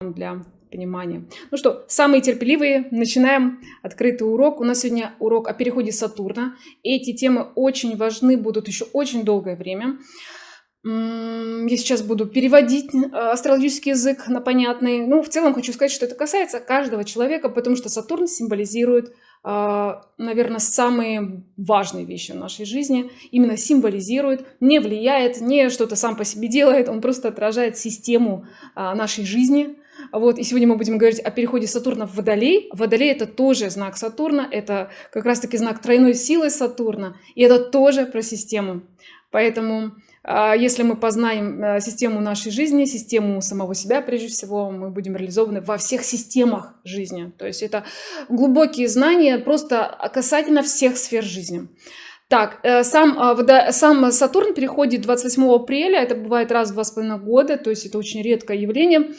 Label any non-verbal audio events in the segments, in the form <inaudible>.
для понимания. Ну что, самые терпеливые, начинаем открытый урок. У нас сегодня урок о переходе Сатурна. Эти темы очень важны, будут еще очень долгое время. Я сейчас буду переводить э, астрологический язык на понятный. Ну, в целом хочу сказать, что это касается каждого человека, потому что Сатурн символизирует, э, наверное, самые важные вещи в нашей жизни. Именно символизирует, не влияет, не что-то сам по себе делает, он просто отражает систему э, нашей жизни. Вот, и сегодня мы будем говорить о переходе Сатурна в Водолей. Водолей – это тоже знак Сатурна, это как раз-таки знак тройной силы Сатурна, и это тоже про систему. Поэтому а, если мы познаем э, систему нашей жизни, систему самого себя, прежде всего, мы будем реализованы во всех системах жизни. То есть это глубокие знания просто касательно всех сфер жизни. Так, э, сам, а, сам Сатурн переходит 28 апреля, это бывает раз в два с половиной года, то есть это очень редкое явление.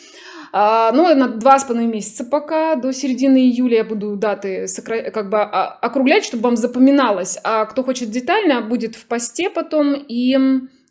А, ну, на два с половиной месяца пока, до середины июля я буду даты как бы округлять, чтобы вам запоминалось. А кто хочет детально, будет в посте потом и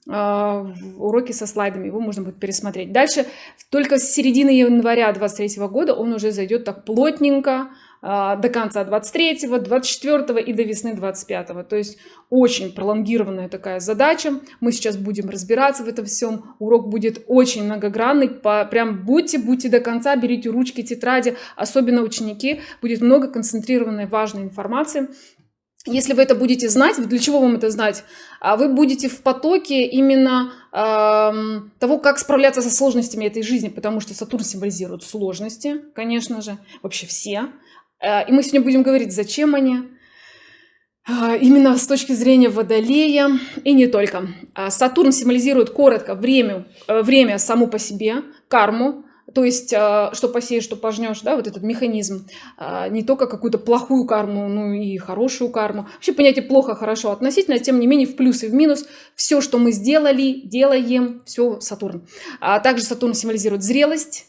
а, уроки со слайдами, его можно будет пересмотреть. Дальше, только с середины января 23 года он уже зайдет так плотненько, а, до конца 23 24 и до весны 25 -го. то есть очень пролонгированная такая задача мы сейчас будем разбираться в этом всем урок будет очень многогранный по, прям будьте будьте до конца берите ручки тетради особенно ученики будет много концентрированной важной информации если вы это будете знать, для чего вам это знать? А вы будете в потоке именно того, как справляться со сложностями этой жизни, потому что Сатурн символизирует сложности, конечно же, вообще все. Э, и мы сегодня будем говорить, зачем они, э, именно с точки зрения Водолея и не только. Э, Сатурн символизирует коротко время, время само по себе, карму, то есть, что посеешь, что пожнешь, да, вот этот механизм. Не только какую-то плохую карму, ну и хорошую карму. Вообще понятие плохо, хорошо относительно, тем не менее в плюс и в минус. Все, что мы сделали, делаем, все Сатурн. А также Сатурн символизирует зрелость.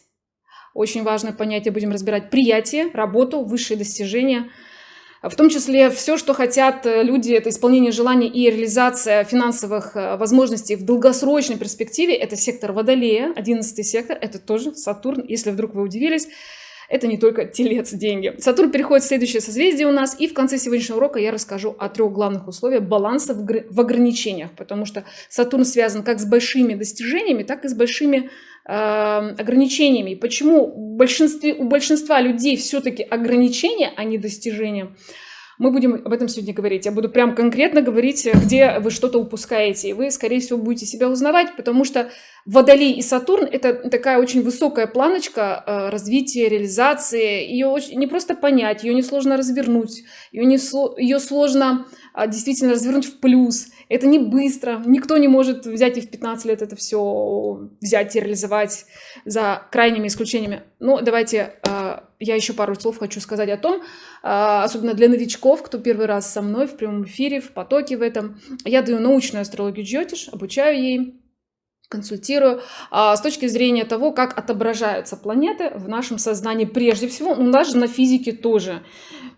Очень важное понятие, будем разбирать приятие, работу, высшие достижения – в том числе все, что хотят э, люди, это исполнение желаний и реализация финансовых э, возможностей в долгосрочной перспективе. Это сектор Водолея, 11 сектор, это тоже Сатурн, если вдруг вы удивились. Это не только телец, деньги. Сатурн переходит в следующее созвездие у нас, и в конце сегодняшнего урока я расскажу о трех главных условиях баланса в, ограничениях, потому что Сатурн связан как с большими достижениями, так и с большими ограничениями. Почему у большинства, у большинства людей все-таки ограничения, а не достижения? Мы будем об этом сегодня говорить. Я буду прям конкретно говорить, где вы что-то упускаете. И вы, скорее всего, будете себя узнавать, потому что Водолей и Сатурн – это такая очень высокая планочка э, развития, реализации. Ее не просто понять, ее несложно развернуть, ее, не, ее сложно а, действительно развернуть в плюс. Это не быстро, никто не может взять и в 15 лет это все взять и реализовать за крайними исключениями. Ну, давайте а, я еще пару слов хочу сказать о том, а, особенно для новичков, кто первый раз со мной в прямом эфире, в потоке в этом. Я даю научную астрологию Джотиш, обучаю ей, консультирую а, с точки зрения того, как отображаются планеты в нашем сознании прежде всего, ну даже на физике тоже.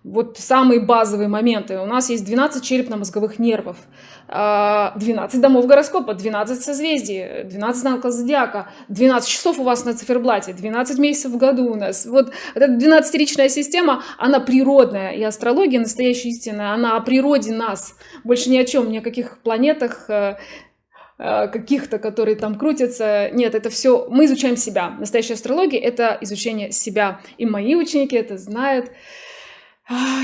Вот самые базовые моменты. У нас есть 12 черепно-мозговых нервов, 12 а, домов гороскопа, 12 созвездий, 12 знаков зодиака, 12 часов у вас на циферблате, 12 месяцев в году у нас. Вот эта 12-ричная система, она природная, и астрология настоящая истина, она о природе нас. Больше ни о чем, ни о каких планетах, Э, каких-то, которые там крутятся. Нет, это все, мы изучаем себя. Настоящая астрология — это изучение себя. И мои ученики это знают.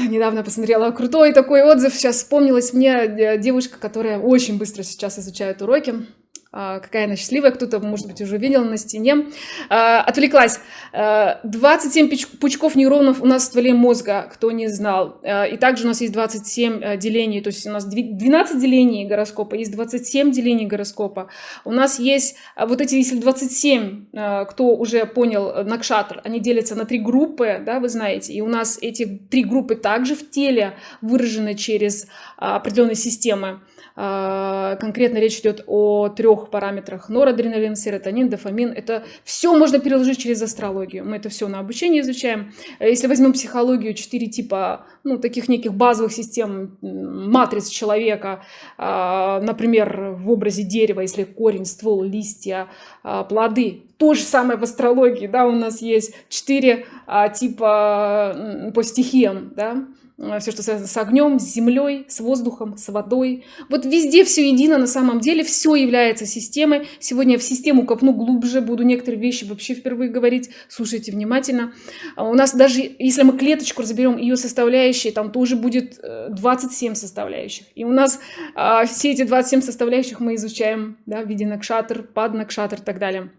Недавно посмотрела крутой такой отзыв. Сейчас вспомнилась мне э, девушка, которая очень быстро сейчас изучает уроки. А, какая она счастливая, кто-то, может быть, уже видел на стене. А, отвлеклась. 27 а, пучков нейронов у нас в стволе мозга, кто не знал. И также у нас есть 27 э, делений, то есть у нас 12 делений гороскопа, есть 27 делений гороскопа. У нас есть вот эти, если 27, кто уже понял, э, Накшатр, они делятся на три группы, да, вы знаете, и у нас эти три группы также в теле выражены через определенные системы. А, конкретно речь идет о трех параметрах. Норадреналин, серотонин, дофамин. Это все можно переложить через астрологию. Мы это все на обучении изучаем. Если возьмем психологию, четыре типа ну, таких неких базовых систем, матриц человека, а, например, в образе дерева, если корень, ствол, листья, а, плоды. То же самое в астрологии, да, у нас есть четыре типа по стихиям, да, все, что связано с огнем, с землей, с воздухом, с водой. Вот везде все едино на самом деле, все является системой. Сегодня я в систему копну глубже, буду некоторые вещи вообще впервые говорить. Слушайте внимательно. А у нас даже, если мы клеточку разберем, ее составляющие, там тоже будет 27 э, составляющих. И у нас а, все эти 27 составляющих мы изучаем да, в виде накшатр, пад накшатр и так далее.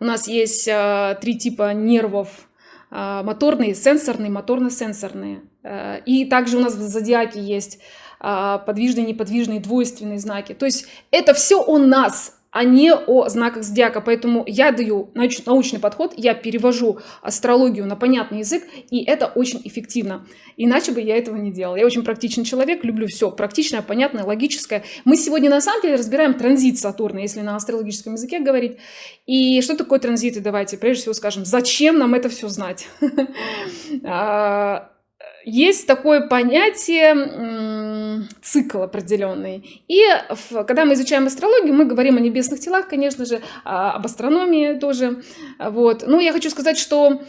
У нас есть а, три типа нервов, моторные, сенсорные, моторно-сенсорные. Э, и также у нас в зодиаке есть а, подвижные, неподвижные, двойственные знаки. То есть это все о нас, а не о знаках зодиака. Поэтому я даю научный подход, я перевожу астрологию на понятный язык, и это очень эффективно. Иначе бы я этого не делала. Я очень практичный человек, люблю все практичное, понятное, логическое. Мы сегодня на самом деле разбираем транзит Сатурна, если на астрологическом языке говорить. И что такое транзиты? Давайте прежде всего скажем, зачем нам это все знать? <laughs> Есть такое понятие цикл определенный. И в, когда мы изучаем астрологию, мы говорим о небесных телах, конечно же, а, об астрономии тоже. Вот. Но я хочу сказать, что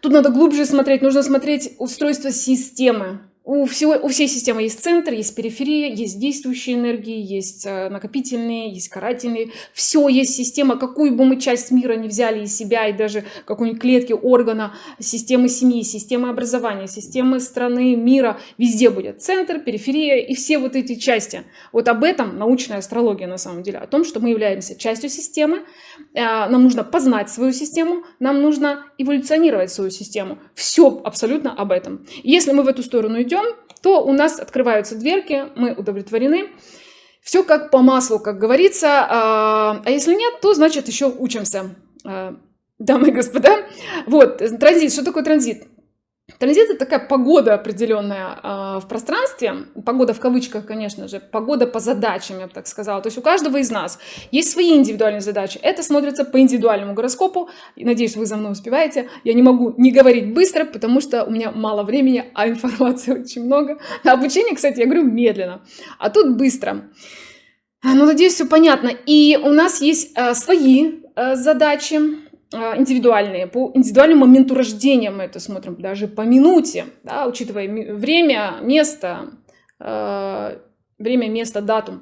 тут надо глубже смотреть, нужно смотреть устройство системы. У, всего, у всей системы есть центр, есть периферия, есть действующие энергии, есть э, накопительные, есть карательные. Все есть система, какую бы мы часть мира не взяли из себя, и даже какой-нибудь клетки, органа, системы семьи, системы образования, системы страны, мира, везде будет центр, периферия и все вот эти части. Вот об этом научная астрология на самом деле, о том, что мы являемся частью системы, э, нам нужно познать свою систему, нам нужно эволюционировать свою систему. Все абсолютно об этом. Если мы в эту сторону идем, идем, то у нас открываются дверки, мы удовлетворены. Все как по маслу, как говорится. А, а если нет, то значит еще учимся. А, дамы и господа. Вот, транзит. Что такое транзит? Транзит это такая погода определенная э, в пространстве, погода в кавычках, конечно же, погода по задачам, я бы так сказала. То есть у каждого из нас есть свои индивидуальные задачи. Это смотрится по индивидуальному гороскопу. надеюсь, вы за мной успеваете. Я не могу не говорить быстро, потому что у меня мало времени, а информации <laughs> очень много. На обучение, кстати, я говорю медленно, а тут быстро. Ну, надеюсь, все понятно. И у нас есть э, свои э, задачи а, индивидуальные. По индивидуальному моменту рождения мы это смотрим, даже по минуте, да, учитывая время, место, э, время, место, дату.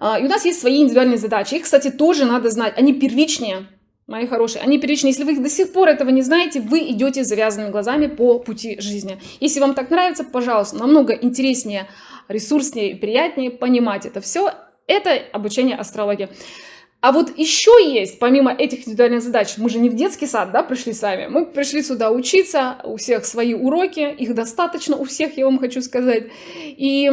Э, и у нас есть свои индивидуальные задачи. Их, кстати, тоже надо знать. Они первичнее, мои хорошие. Они первичные. Если вы до сих пор этого не знаете, вы идете завязанными глазами по пути жизни. Если вам так нравится, пожалуйста, намного интереснее, ресурснее приятнее понимать это все. Это обучение астрологии. А вот еще есть, помимо этих индивидуальных задач, мы же не в детский сад, да, пришли с вами, мы пришли сюда учиться, у всех свои уроки, их достаточно у всех, я вам хочу сказать. И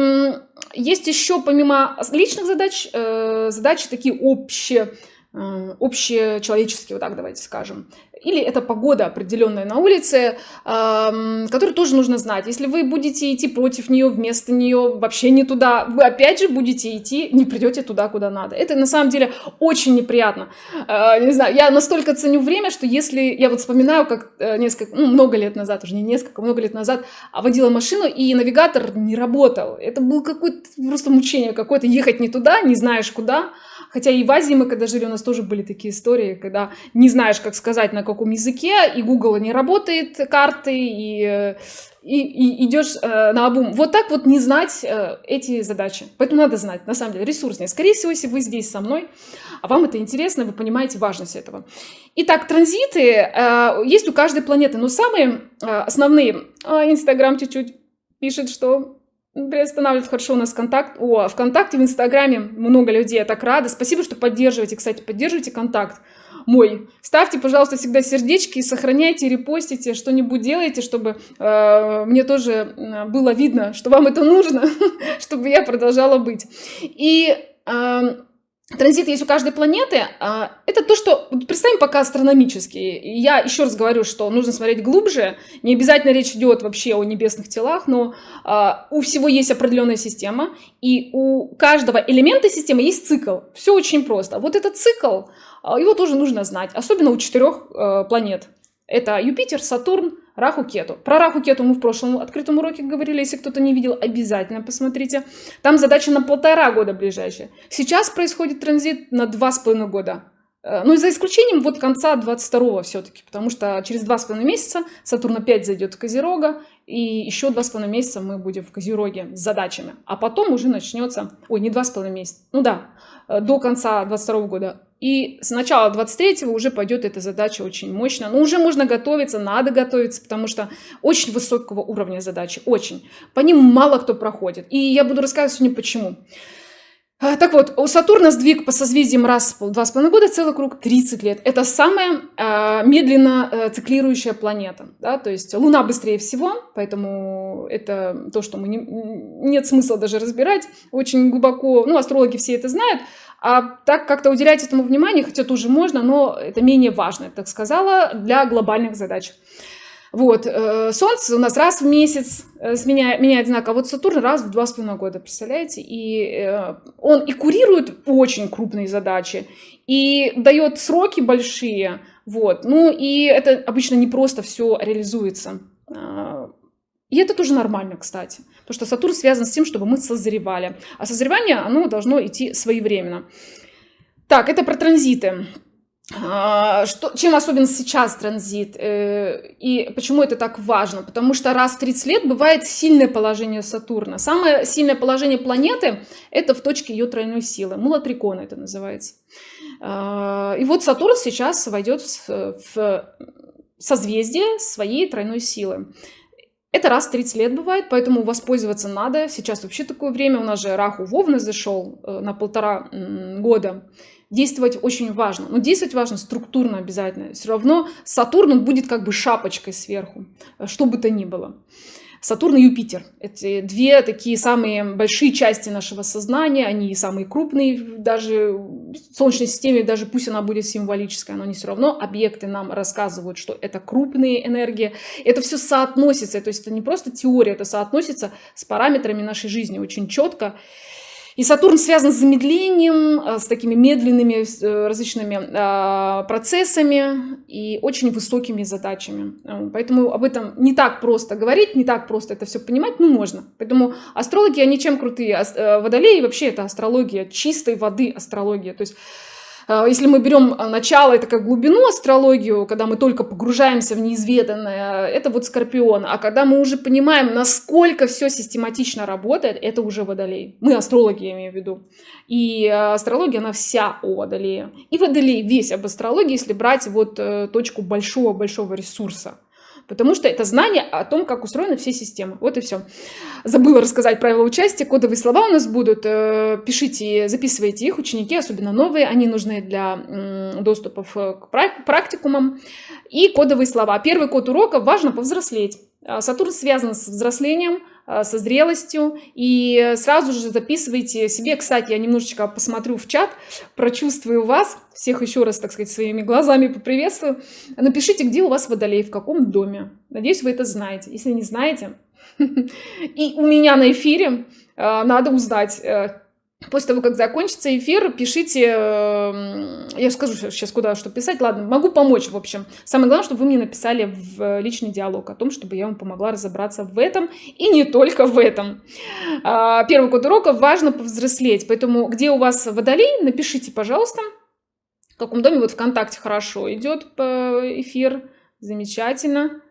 есть еще, помимо личных задач, э, задачи такие общие, э, общечеловеческие, вот так давайте скажем или это погода определенная на улице, которую тоже нужно знать. Если вы будете идти против нее, вместо нее, вообще не туда, вы опять же будете идти, не придете туда, куда надо. Это на самом деле очень неприятно. А, не знаю, я настолько ценю время, что если я вот вспоминаю, как э, несколько, ну, много лет назад, уже не несколько, много лет назад, водила машину, и навигатор не работал. Это было какое-то просто мучение какое-то, ехать не туда, не знаешь куда. Хотя и в Азии мы когда жили, у нас тоже были такие истории, когда не знаешь, как сказать, на каком языке, и Google не работает, карты, и, и, и идешь э, на обум. Вот так вот не знать э, эти задачи. Поэтому надо знать, на самом деле, ресурснее. Скорее всего, если вы здесь со мной, а вам это интересно, вы понимаете важность этого. Итак, транзиты э, есть у каждой планеты, но самые э, основные, э, Инстаграм чуть-чуть пишет, что приостанавливает хорошо у нас контакт. О, ВКонтакте, в Инстаграме много людей, я так рада. Спасибо, что поддерживаете. Кстати, поддерживайте контакт мой. Ставьте, пожалуйста, всегда сердечки, и сохраняйте, репостите, что-нибудь делайте, чтобы э, мне тоже было видно, что вам это нужно, <laughs> чтобы я продолжала быть. И э, транзит есть у каждой планеты, а, это то, что представим пока астрономически. Я еще раз говорю, что нужно смотреть глубже. Не обязательно речь идет вообще о небесных телах, но а, у всего есть определенная система, и у каждого элемента системы есть цикл. Все очень просто. Вот этот цикл, а, его тоже нужно знать, особенно у четырех планет. Это Юпитер, Сатурн, Раху Кету. Про Раху Кету мы в прошлом открытом уроке говорили. Если кто-то не видел, обязательно посмотрите. Там задача на полтора года ближайшая. Сейчас происходит транзит на два с половиной года. Э, ну и за исключением вот конца 22 все-таки, потому что через два с половиной месяца Сатурн опять зайдет в Козерога, и еще два с половиной месяца мы будем в Козероге с задачами. А потом уже начнется, ой, не два с половиной месяца, ну да, э, до конца 22 года и с начала 23-го уже пойдет эта задача очень мощно. Но уже можно готовиться, надо готовиться, потому что очень высокого уровня задачи, очень. По ним мало кто проходит. И я буду рассказывать сегодня почему. А, так вот, у Сатурна сдвиг по созвездиям раз в два с половиной года, целый круг 30 лет. Это самая э, медленно э, циклирующая планета. Да? То есть Луна быстрее всего, поэтому это то, что мы не, нет смысла даже разбирать очень глубоко. Ну, астрологи все это знают. А так как-то уделять этому внимание, хотя тоже можно, но это менее важно, так сказала, для глобальных задач. Вот, э, Солнце у нас раз в месяц э, меняет, меняет знак, а вот Сатурн раз в два с половиной года, представляете? И э, он и курирует очень крупные задачи, и дает сроки большие, вот. Ну и это обычно не просто все реализуется. И это тоже нормально, кстати. Потому что Сатурн связан с тем, чтобы мы созревали. А созревание, оно должно идти своевременно. Так, это про транзиты. А, что, чем особен сейчас транзит э, и почему это так важно? Потому что раз в 30 лет бывает сильное положение Сатурна. Самое сильное положение планеты – это в точке ее тройной силы. Мулатрикона это называется. А, и вот Сатурн сейчас войдет в созвездие своей тройной силы. Это раз в 30 лет бывает, поэтому воспользоваться надо. Сейчас вообще такое время, у нас же Раху Вовна зашел э, на полтора года. Действовать очень важно. Но действовать важно структурно обязательно. Все равно Сатурн будет как бы шапочкой сверху, э, что бы то ни было. Сатурн и Юпитер. Это две такие самые большие части нашего сознания, они самые крупные, даже в Солнечной системе, даже пусть она будет символическая, но они все равно объекты нам рассказывают, что это крупные энергии. Это все соотносится, то есть это не просто теория, это соотносится с параметрами нашей жизни очень четко. И Сатурн связан с замедлением, э, с такими медленными э, различными а, процессами и очень высокими задачами. Э, поэтому об этом не так просто говорить, не так просто это все понимать, ну можно. Поэтому астрологи, они чем крутые? Водолеи вообще это астрология, чистой воды астрология. То есть если мы берем а, начало, это как глубину астрологию, когда мы только погружаемся в неизведанное, это вот Скорпион. А когда мы уже понимаем, насколько все систематично работает, это уже Водолей. Мы астрологи, я имею в виду. И а, астрология, она вся о Водолее. И Водолей весь об астрологии, если брать вот э, точку большого-большого ресурса. Потому что это знание о том, как устроены все системы. Вот и все. Забыла рассказать правила участия. Кодовые слова у нас будут. Э, пишите, записывайте их, ученики, особенно новые. Они нужны для доступов к практикумам. И кодовые слова. Первый код урока «Важно повзрослеть». А, Сатурн связан с взрослением, со зрелостью. И сразу же записывайте себе. Кстати, я немножечко посмотрю в чат, прочувствую вас. Всех еще раз, так сказать, своими глазами поприветствую. Напишите, где у вас водолей, в каком доме. Надеюсь, вы это знаете. Если не знаете, <laughs> и у меня на эфире а, надо узнать, э, После того, как закончится эфир, пишите, эм, я скажу сейчас, куда что писать. Ладно, могу помочь, в общем. Самое главное, чтобы вы мне написали в личный диалог о том, чтобы я вам помогла разобраться в этом и не только в этом. А, первый код урока важно повзрослеть, поэтому где у вас водолей, напишите, пожалуйста, в каком доме, вот ВКонтакте хорошо идет эфир, замечательно.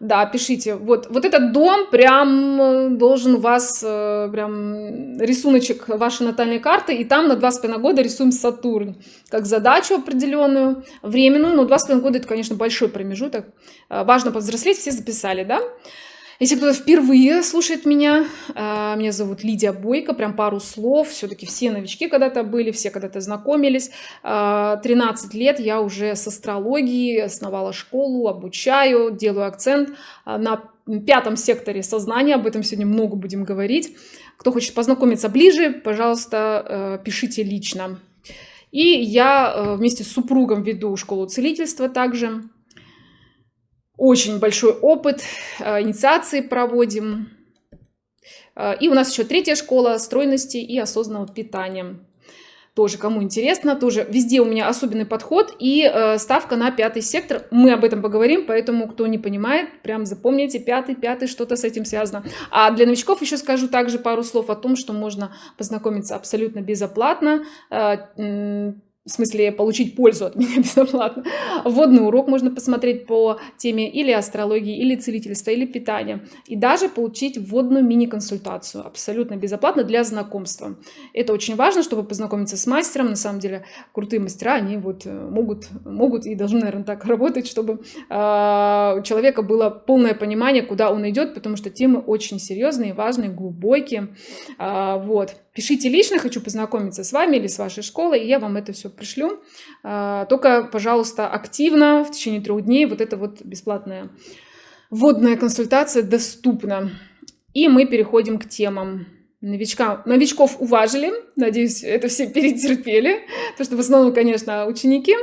Да, пишите. Вот, вот этот дом прям э, должен вас, э, прям рисуночек вашей натальной карты, и там на 2,5 года рисуем Сатурн, как задачу определенную, временную, но 2,5 года это, конечно, большой промежуток. Э, важно повзрослеть, все записали, да? Если кто-то впервые слушает меня, а, меня зовут Лидия Бойко, прям пару слов, все-таки все новички когда-то были, все когда-то знакомились. 13 а, лет я уже с астрологией основала школу, обучаю, делаю акцент а, на пятом секторе сознания, об этом сегодня много будем говорить. Кто хочет познакомиться ближе, пожалуйста, пишите лично. И я вместе с супругом веду школу целительства также. Очень большой опыт, инициации проводим. И у нас еще третья школа стройности и осознанного питания тоже кому интересно, тоже везде у меня особенный подход и э, ставка на пятый сектор. Мы об этом поговорим, поэтому кто не понимает, прям запомните, пятый, пятый, что-то с этим связано. А для новичков еще скажу также пару слов о том, что можно познакомиться абсолютно безоплатно. Э, в смысле получить пользу от <laughs> меня бесплатно. Вводный урок можно посмотреть по теме или астрологии, или целительства, или питания. И даже получить вводную мини-консультацию абсолютно безоплатно для знакомства. Это очень важно, чтобы познакомиться с мастером. На самом деле крутые мастера, они вот э, могут, могут и должны, наверное, так <laughs> работать, чтобы э, у человека было полное понимание, куда он идет, потому что темы очень серьезные, важные, глубокие. Э, вот. Пишите лично, хочу познакомиться с вами или с вашей школой, и я вам это все пришлю. А, только, пожалуйста, активно в течение трех дней вот эта вот бесплатная вводная консультация доступна. И мы переходим к темам. Новичка, новичков уважили, надеюсь, это все <laughs> перетерпели, потому что в основном, конечно, ученики.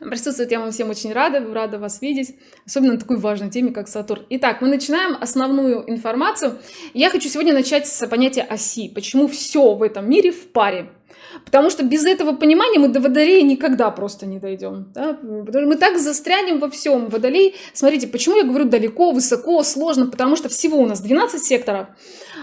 Присутствовать я вам всем очень рада, рада вас видеть, особенно на такой важной теме, как Сатурн. Итак, мы начинаем основную информацию. Я хочу сегодня начать с понятия оси. Почему все в этом мире в паре? Потому что без этого понимания мы до Водолея никогда просто не дойдем. Да? Потому что мы так застрянем во всем. Водолей, смотрите, почему я говорю далеко, высоко, сложно, потому что всего у нас 12 секторов,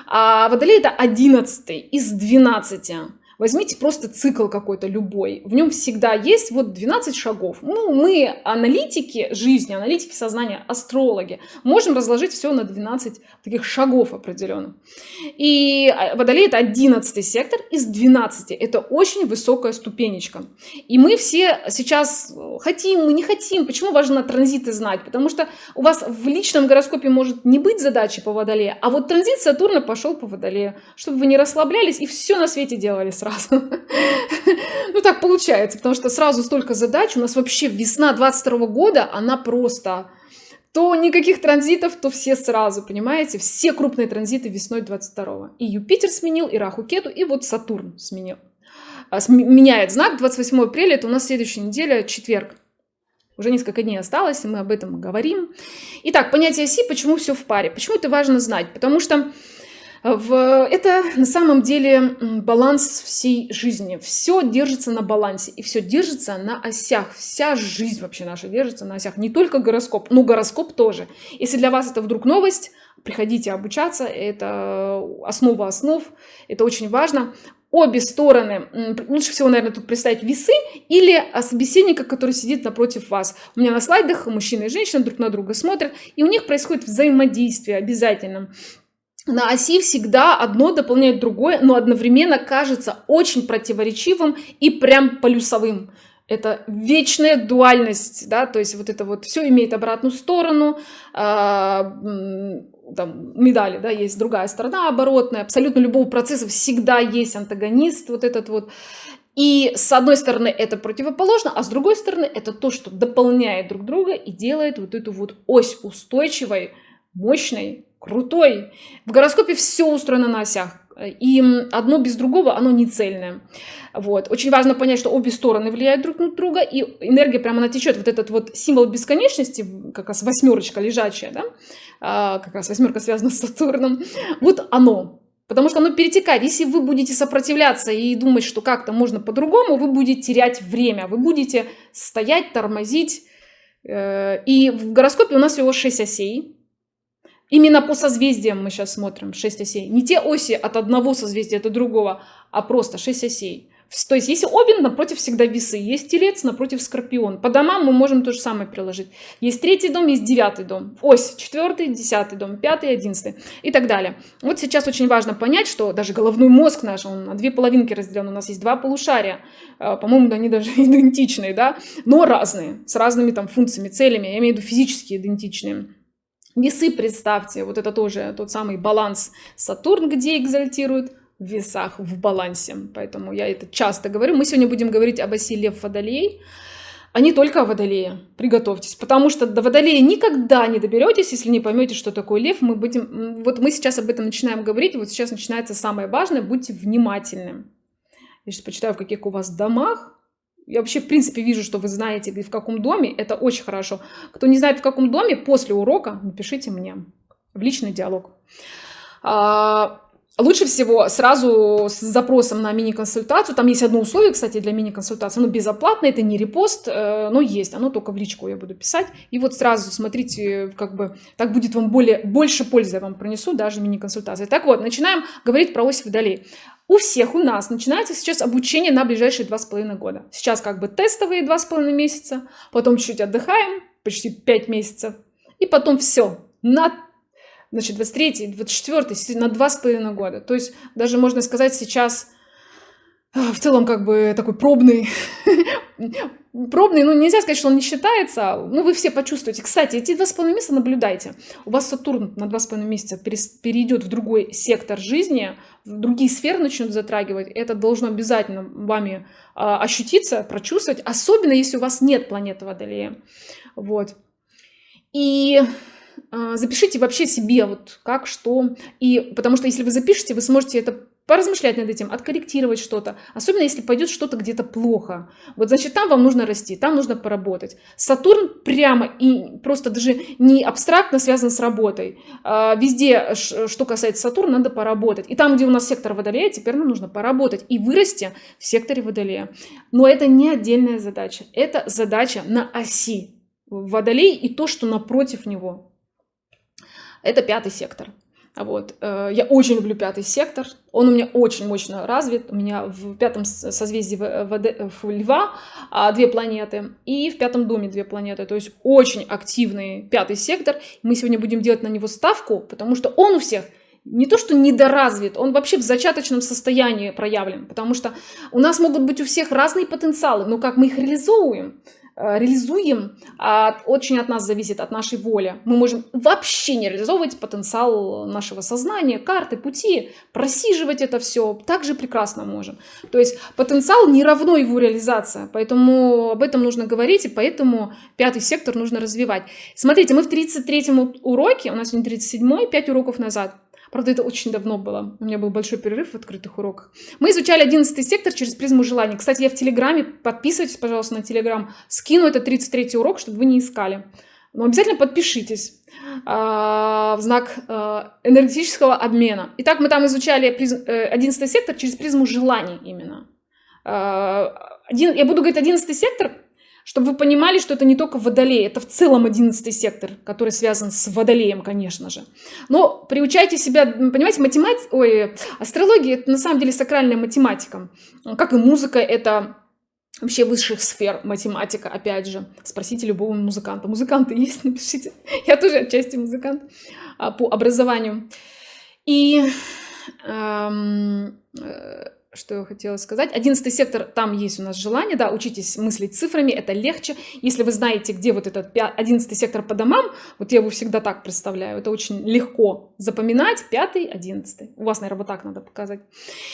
а Водолей это 11 из 12. Возьмите просто цикл какой-то любой. В нем всегда есть вот 12 шагов. Ну, мы, аналитики жизни, аналитики сознания, астрологи, можем разложить все на 12 таких шагов определенных. И а, Водолей — это 11 сектор из 12. Это очень высокая ступенечка. И мы все сейчас хотим, мы не хотим. Почему важно транзиты знать? Потому что у вас в личном гороскопе может не быть задачи по Водолею, а вот транзит Сатурна пошел по Водолею, чтобы вы не расслаблялись и все на свете делали сразу сразу. <laughs> Ну, так получается, потому что сразу столько задач. У нас вообще весна 22 года, она просто... То никаких транзитов, то все сразу, понимаете? Все крупные транзиты весной 22 И Юпитер сменил, и Раху Кету, и вот Сатурн сменил. А, меняет знак 28 апреля, это у нас следующая неделя, четверг. Уже несколько дней осталось, и мы об этом говорим. Итак, понятие оси, почему все в паре? Почему это важно знать? Потому что в... Это на самом деле баланс всей жизни. Все держится на балансе и все держится на осях. Вся жизнь вообще наша держится на осях. Не только гороскоп, но гороскоп тоже. Если для вас это вдруг новость, приходите обучаться. Это основа основ. Это очень важно обе стороны, лучше всего, наверное, тут представить весы или собеседника, который сидит напротив вас. У меня на слайдах мужчина и женщина друг на друга смотрят, и у них происходит взаимодействие обязательно на оси всегда одно дополняет другое, но одновременно кажется очень противоречивым и прям полюсовым. Это вечная дуальность, да, то есть вот это вот все имеет обратную сторону, э, там, медали, да, есть другая сторона оборотная, абсолютно любого процесса всегда есть антагонист, вот этот вот. И с одной стороны это противоположно, а с другой стороны это то, что дополняет друг друга и делает вот эту вот ось устойчивой, мощной, крутой. В гороскопе все устроено на осях. И одно без другого, оно не цельное. Вот. Очень важно понять, что обе стороны влияют друг на друга, и энергия прямо она течет. Вот этот вот символ бесконечности, как раз восьмерочка лежачая, да? а, как раз восьмерка связана с Сатурном, вот оно. Потому что оно перетекает. Если вы будете сопротивляться и думать, что как-то можно по-другому, вы будете терять время, вы будете стоять, тормозить. Э, и в гороскопе у нас всего 6 осей. Именно по созвездиям мы сейчас смотрим 6 осей. Не те оси от одного созвездия до другого, а просто 6 осей. То есть, если Овен, напротив всегда весы. Есть Телец, напротив Скорпион. По домам мы можем то же самое приложить. Есть третий дом, есть девятый дом. Ось, четвертый, десятый дом, пятый, одиннадцатый и так далее. Вот сейчас очень важно понять, что даже головной мозг наш, он на две половинки разделен. У нас есть два полушария. А, по-моему, они даже <laughs> идентичные, да? Но разные, с разными там функциями, целями. Я имею в виду физически идентичные. Весы, представьте, вот это тоже тот самый баланс Сатурн, где экзальтирует в весах, в балансе. Поэтому я это часто говорю. Мы сегодня будем говорить об оси Лев Водолей. а не только о водолее. Приготовьтесь, потому что до водолея никогда не доберетесь, если не поймете, что такое лев. Мы будем, вот мы сейчас об этом начинаем говорить, вот сейчас начинается самое важное, будьте внимательны. Я сейчас почитаю, в каких у вас домах. Я вообще, в принципе, вижу, что вы знаете, в каком доме. Это очень хорошо. Кто не знает, в каком доме, после урока напишите мне в личный диалог. А, Лучше всего сразу с запросом на мини-консультацию. Там есть одно условие, кстати, для мини-консультации. Оно безоплатное, это не репост, э, но есть. Оно только в личку я буду писать. И вот сразу смотрите, как бы так будет вам более, больше пользы я вам принесу, даже мини-консультации. Так вот, начинаем говорить про ось водолей. У всех у нас начинается сейчас обучение на ближайшие два с половиной года. Сейчас как бы тестовые два с половиной месяца, потом чуть-чуть отдыхаем, почти пять месяцев, и потом все, на значит, 23 24 на два с половиной года. То есть даже можно сказать сейчас в целом как бы такой пробный, <laughs> пробный, ну нельзя сказать, что он не считается, ну вы все почувствуете. Кстати, эти два с половиной месяца наблюдайте. У вас Сатурн на два с половиной месяца перейдет в другой сектор жизни, другие сферы начнут затрагивать. Это должно обязательно вами а, ощутиться, прочувствовать, особенно если у вас нет планеты Водолея. Вот. И а, запишите вообще себе вот как, что. И потому что если вы запишете, вы сможете это поразмышлять над этим, откорректировать что-то. Особенно если пойдет что-то где-то плохо. Вот значит, там вам нужно расти, там нужно поработать. Сатурн прямо и просто даже не абстрактно связан с работой. А, везде, что касается Сатурна, надо поработать. И там, где у нас сектор Водолея, теперь нам нужно поработать и вырасти в секторе Водолея. Но это не отдельная задача. Это задача на оси. Водолей и то, что напротив него. Это пятый сектор. Вот. Э, я очень люблю пятый сектор. Он у меня очень мощно развит. У меня в пятом созвездии в Льва а, две планеты и в пятом доме две планеты. То есть очень активный пятый сектор. Мы сегодня будем делать на него ставку, потому что он у всех не то, что недоразвит, он вообще в зачаточном состоянии проявлен, потому что у нас могут быть у всех разные потенциалы, но как мы их реализовываем, Э, реализуем, а очень от нас зависит, от нашей воли. Мы можем вообще не реализовывать потенциал нашего сознания, карты, пути, просиживать это все, также прекрасно можем. То есть потенциал не равно его реализация, поэтому об этом нужно говорить, и поэтому пятый сектор нужно развивать. Смотрите, мы в 33-м уроке, у нас сегодня 37-й, 5 уроков назад, Правда, это очень давно было. У меня был большой перерыв в открытых уроках. Мы изучали 11 сектор через призму желаний. Кстати, я в Телеграме, подписывайтесь, пожалуйста, на Телеграм. Скину этот 33 урок, чтобы вы не искали. Но обязательно подпишитесь а, в знак а, энергетического обмена. Итак, мы там изучали 11 э, сектор через призму желаний именно. А, один, я буду говорить 11 сектор, чтобы вы понимали, что это не только водолей, это в целом одиннадцатый сектор, который связан с водолеем, конечно же. Но приучайте себя, понимаете, математика, ой, астрология это на самом деле сакральная математика. Как и музыка, это вообще высших сфер математика, опять же. Спросите любого музыканта. Музыканты есть? <laughs> Напишите. Я тоже отчасти музыкант а, по образованию. И эм, э, что я хотела сказать. Одиннадцатый сектор, там есть у нас желание, да, учитесь мыслить цифрами, это легче. Если вы знаете, где вот этот одиннадцатый сектор по домам, вот я его всегда так представляю, это очень легко запоминать, пятый, одиннадцатый. У вас, наверное, вот так надо показать.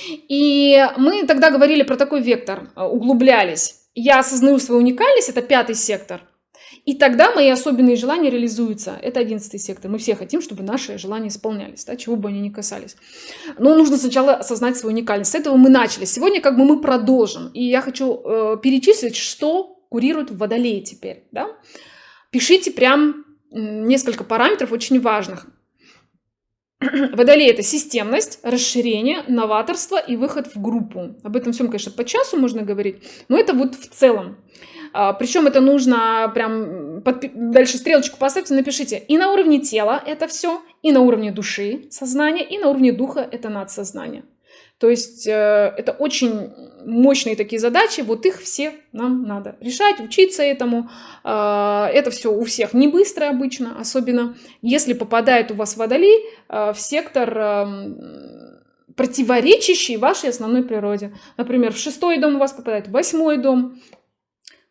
И мы тогда говорили про такой вектор, э, углублялись. Я осознаю свою уникальность, это пятый сектор. И тогда мои особенные желания реализуются. Это одиннадцатый сектор. Мы все хотим, чтобы наши желания исполнялись, да, чего бы они ни касались. Но нужно сначала осознать свою уникальность. С этого мы начали. Сегодня как бы мы продолжим. И я хочу э, перечислить, что курирует в Водолее теперь. Да? Пишите прям несколько параметров очень важных. <clears throat> Водолей – это системность, расширение, новаторство и выход в группу. Об этом всем, конечно, по часу можно говорить, но это вот в целом. А, Причем это нужно прям под, дальше стрелочку поставьте, напишите и на уровне тела это все, и на уровне души, сознания, и на уровне духа это надсознание. То есть э, это очень мощные такие задачи, вот их все нам надо решать, учиться этому. Э, это все у всех не быстро обычно, особенно если попадает у вас водолей э, в сектор э, противоречащий вашей основной природе. Например, в шестой дом у вас попадает восьмой дом,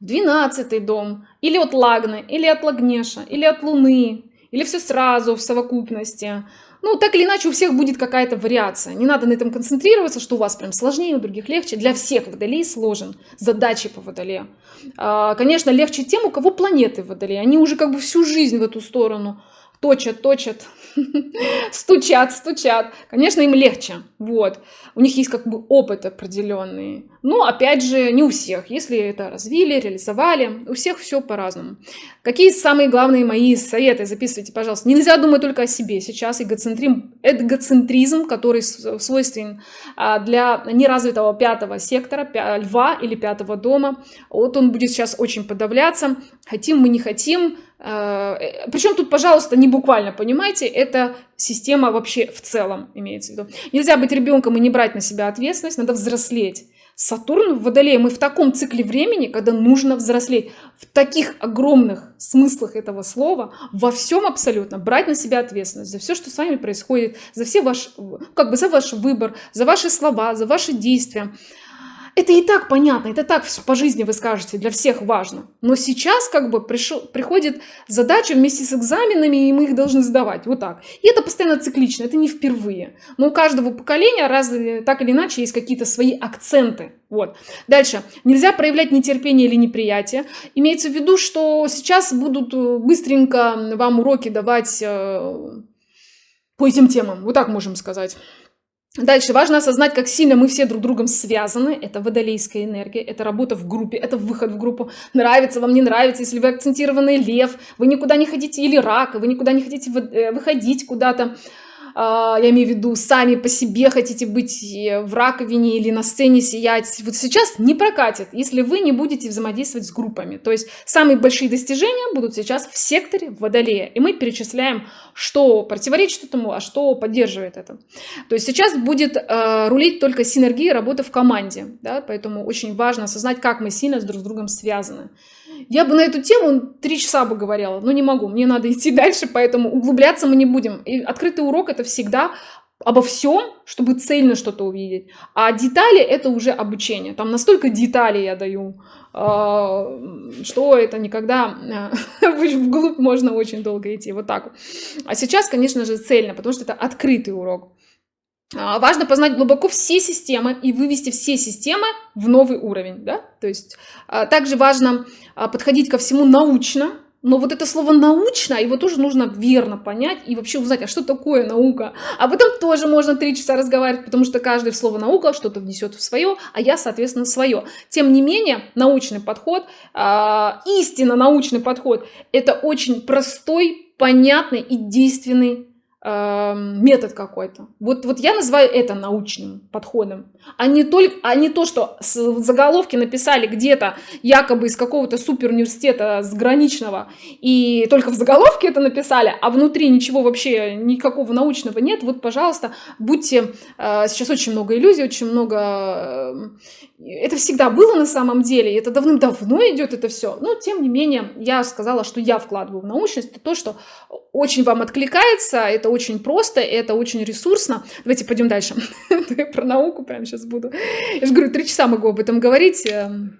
в двенадцатый дом, или от Лагны, или от Лагнеша, или от Луны, или все сразу в совокупности. ну, так или иначе, у всех будет какая-то вариация. Не надо на этом концентрироваться, что у вас прям сложнее, у других легче. Для всех водолей сложен задачи по водолею. А, конечно, легче тем, у кого планеты водолей. Они уже как бы всю жизнь в эту сторону точат, точат, <laughs> стучат, стучат. Конечно, им легче. Вот. У них есть как бы опыт определенный. Но, опять же, не у всех. Если это развили, реализовали, у всех все по-разному. Какие самые главные мои советы? Записывайте, пожалуйста. Нельзя думать только о себе. Сейчас эгоцентризм, эгоцентризм который свойственен а, для неразвитого пятого сектора, льва или пятого дома. Вот он будет сейчас очень подавляться. Хотим мы, не хотим, Причем тут, пожалуйста, не буквально, понимаете, это система вообще в целом имеется в виду. Нельзя быть ребенком и не брать на себя ответственность, надо взрослеть. Сатурн в Водолее, мы в таком цикле времени, когда нужно взрослеть. В таких огромных смыслах этого слова, во всем абсолютно, брать на себя ответственность за все, что с вами происходит, за все ваш, как бы за ваш выбор, за ваши слова, за ваши действия. Это и так понятно, это так по жизни вы скажете, для всех важно. Но сейчас как бы пришел, приходит задача вместе с экзаменами, и мы их должны сдавать. Вот так. И это постоянно циклично, это не впервые. Но у каждого поколения раз, так или иначе есть какие-то свои акценты. Вот. Дальше. Нельзя проявлять нетерпение или неприятие. Имеется в виду, что сейчас будут э, быстренько вам уроки давать э, по этим темам. Вот так можем сказать. Дальше важно осознать, как сильно мы все друг другом связаны. Это водолейская энергия, это работа в группе, это выход в группу. Нравится вам, не нравится, если вы акцентированный лев, вы никуда не хотите, или рак, вы никуда не хотите э, выходить куда-то я имею в виду, сами по себе хотите быть э, в раковине или на сцене сиять, вот сейчас не прокатит, если вы не будете взаимодействовать с группами. То есть самые большие достижения будут сейчас в секторе Водолея. И мы перечисляем, что противоречит этому, а что поддерживает это. То есть сейчас будет э, рулить только синергия работы в команде. Да? Поэтому очень важно осознать, как мы сильно друг с другом связаны. Я бы на эту тему три часа бы говорила, но не могу, мне надо идти дальше, поэтому углубляться мы не будем. И открытый урок это всегда обо всем, чтобы цельно что-то увидеть. А детали это уже обучение. Там настолько деталей я даю, а, что это никогда <laughs> вглубь можно очень долго идти. Вот так. А сейчас, конечно же, цельно, потому что это открытый урок. А, важно познать глубоко все системы и вывести все системы в новый уровень. Да? То есть а, также важно а, подходить ко всему научно, но вот это слово научно, его тоже нужно верно понять и вообще узнать, а что такое наука. Об этом тоже можно три часа разговаривать, потому что каждый в слово наука что-то внесет в свое, а я, соответственно, свое. Тем не менее, научный подход, истинно научный подход, это очень простой, понятный и действенный метод какой-то. Вот, вот я называю это научным подходом, а не, только, а не то, что заголовки написали где-то якобы из какого-то супер университета сграничного, и только в заголовке это написали, а внутри ничего вообще, никакого научного нет. Вот, пожалуйста, будьте... Э, сейчас очень много иллюзий, очень много... Э, это всегда было на самом деле, это давным-давно идет это все. Но, тем не менее, я сказала, что я вкладываю в научность, то, что очень вам откликается, это очень просто, это очень ресурсно. Давайте пойдем дальше. <laughs> Про науку прямо сейчас буду. Я же говорю, три часа могу об этом говорить. Эм,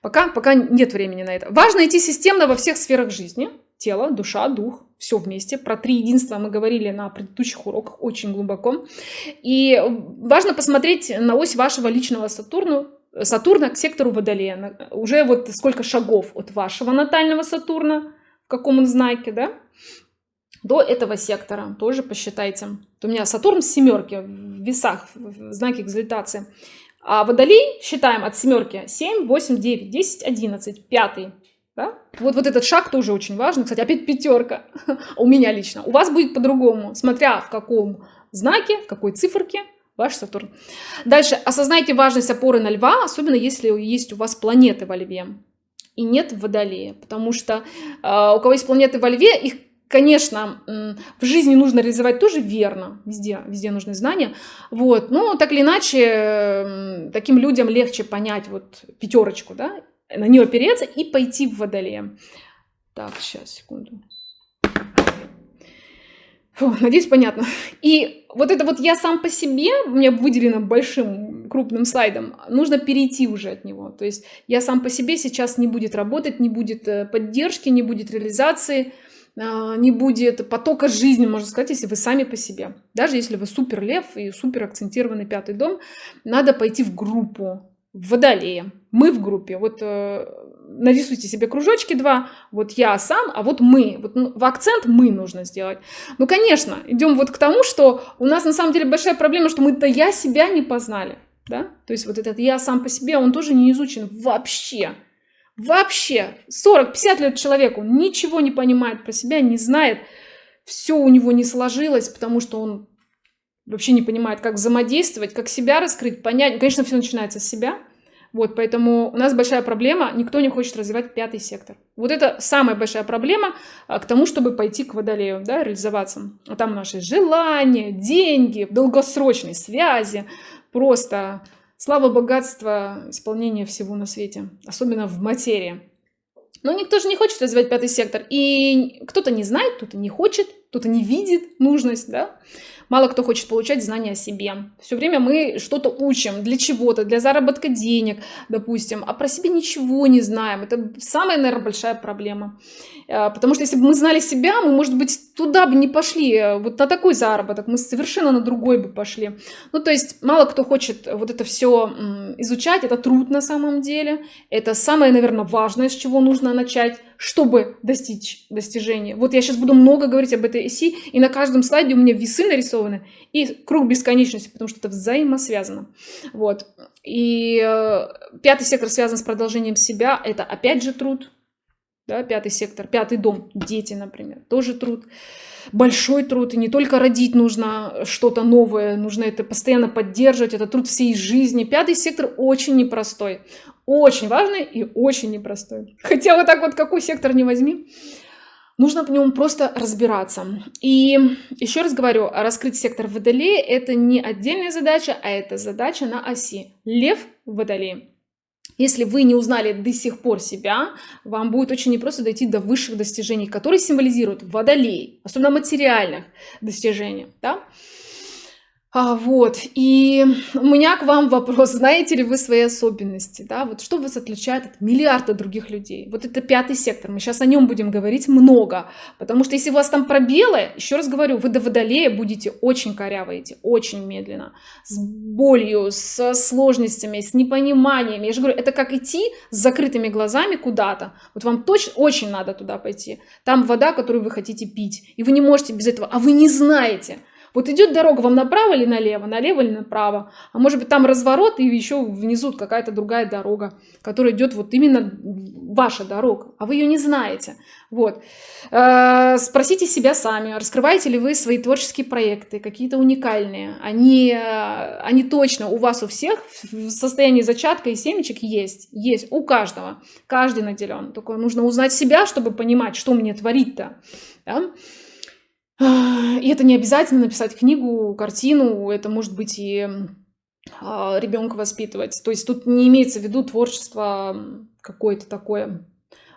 пока, пока нет времени на это. Важно идти системно во всех сферах жизни. Тело, душа, дух, все вместе. Про три единства мы говорили на предыдущих уроках очень глубоко. И важно посмотреть на ось вашего личного Сатурна, Сатурна к сектору Водолея. Уже вот сколько шагов от вашего натального Сатурна, в каком он знаке, да? До этого сектора. Тоже посчитайте. у меня Сатурн с семерки в весах, в знаке экзальтации. А Водолей считаем от семерки 7, 8, 9, 10, 11, пятый. Да? Вот, вот этот шаг тоже очень важный. Кстати, опять пятерка <laughs> у меня лично. У вас будет по-другому, смотря в каком знаке, в какой циферке ваш Сатурн. Дальше. Осознайте важность опоры на льва, особенно если есть у вас планеты во льве и нет в водолее. Потому что э, у кого есть планеты во льве, их конечно, в жизни нужно реализовать тоже верно, везде, везде нужны знания, вот, но так или иначе, таким людям легче понять вот пятерочку, да, на нее опереться и пойти в водолея. Так, сейчас, секунду. Фу, надеюсь, понятно. И вот это вот я сам по себе, у меня выделено большим крупным слайдом, нужно перейти уже от него. То есть я сам по себе сейчас не будет работать, не будет э, поддержки, не будет реализации, не будет потока жизни, можно сказать, если вы сами по себе. Даже если вы супер лев и супер акцентированный пятый дом, надо пойти в группу, в водолея. Мы в группе. Вот э, нарисуйте себе кружочки два. Вот я сам, а вот мы. Вот ну, в акцент мы нужно сделать. Ну, конечно, идем вот к тому, что у нас на самом деле большая проблема, что мы-то я себя не познали. Да? То есть вот этот я сам по себе, он тоже не изучен вообще. Вообще. 40-50 лет человеку ничего не понимает про себя, не знает. Все у него не сложилось, потому что он вообще не понимает, как взаимодействовать, как себя раскрыть, понять. Конечно, все начинается с себя. Вот, поэтому у нас большая проблема, никто не хочет развивать пятый сектор. Вот это самая большая проблема а, к тому, чтобы пойти к водолею, да, реализоваться. А там наши желания, деньги, долгосрочные связи, просто слава, богатство, исполнение всего на свете, особенно в материи. Но никто же не хочет развивать пятый сектор. И кто-то не знает, кто-то не хочет, кто-то не видит нужность, да. Мало кто хочет получать знания о себе. Все время мы что-то учим для чего-то, для заработка денег, допустим, а про себя ничего не знаем. Это самая, наверное, большая проблема. Э, потому что если бы мы знали себя, мы, может быть, туда бы не пошли, э, вот на такой заработок, мы совершенно на другой бы пошли. Ну, то есть мало кто хочет вот это все изучать, это труд на самом деле. Это самое, наверное, важное, с чего нужно начать, чтобы достичь достижения. Вот я сейчас буду много говорить об этой оси, и на каждом слайде у меня весы нарисованы, и круг бесконечности, потому что это взаимосвязано. Вот. И э, пятый сектор связан с продолжением себя, это опять же труд, да, пятый сектор, пятый дом, дети, например, тоже труд, большой труд, и не только родить нужно что-то новое, нужно это постоянно поддерживать, это труд всей жизни. Пятый сектор очень непростой, очень важный и очень непростой. <laughs> Хотя вот так вот какой сектор не возьми, нужно в нем просто разбираться. И еще раз говорю, раскрыть сектор Водолея – это не отдельная задача, а это задача на оси. Лев в Водолее. Если вы не узнали до сих пор себя, вам будет очень непросто дойти до высших достижений, которые символизируют Водолей, особенно материальных достижений. Да? А, вот, и у меня к вам вопрос, знаете ли вы свои особенности, да, вот что вас отличает от миллиарда других людей, вот это пятый сектор, мы сейчас о нем будем говорить много, потому что если у вас там пробелы, еще раз говорю, вы до водолея будете очень коряво идти, очень медленно, с болью, с сложностями, с непониманиями, я же говорю, это как идти с закрытыми глазами куда-то, вот вам точно очень надо туда пойти, там вода, которую вы хотите пить, и вы не можете без этого, а вы не знаете, вот идет дорога вам направо или налево, налево или направо. А может быть там разворот и еще внизу какая-то другая дорога, которая идет вот именно ваша дорога, а вы ее не знаете. Вот. Э, спросите себя сами, раскрываете ли вы свои творческие проекты, какие-то уникальные. Они, э, они точно у вас у всех в состоянии зачатка и семечек есть. Есть у каждого. Каждый наделен. Только нужно узнать себя, чтобы понимать, что мне творить-то. Да? И это не обязательно написать книгу, картину, это может быть и а, ребенка воспитывать. То есть тут не имеется в виду творчество какое-то такое,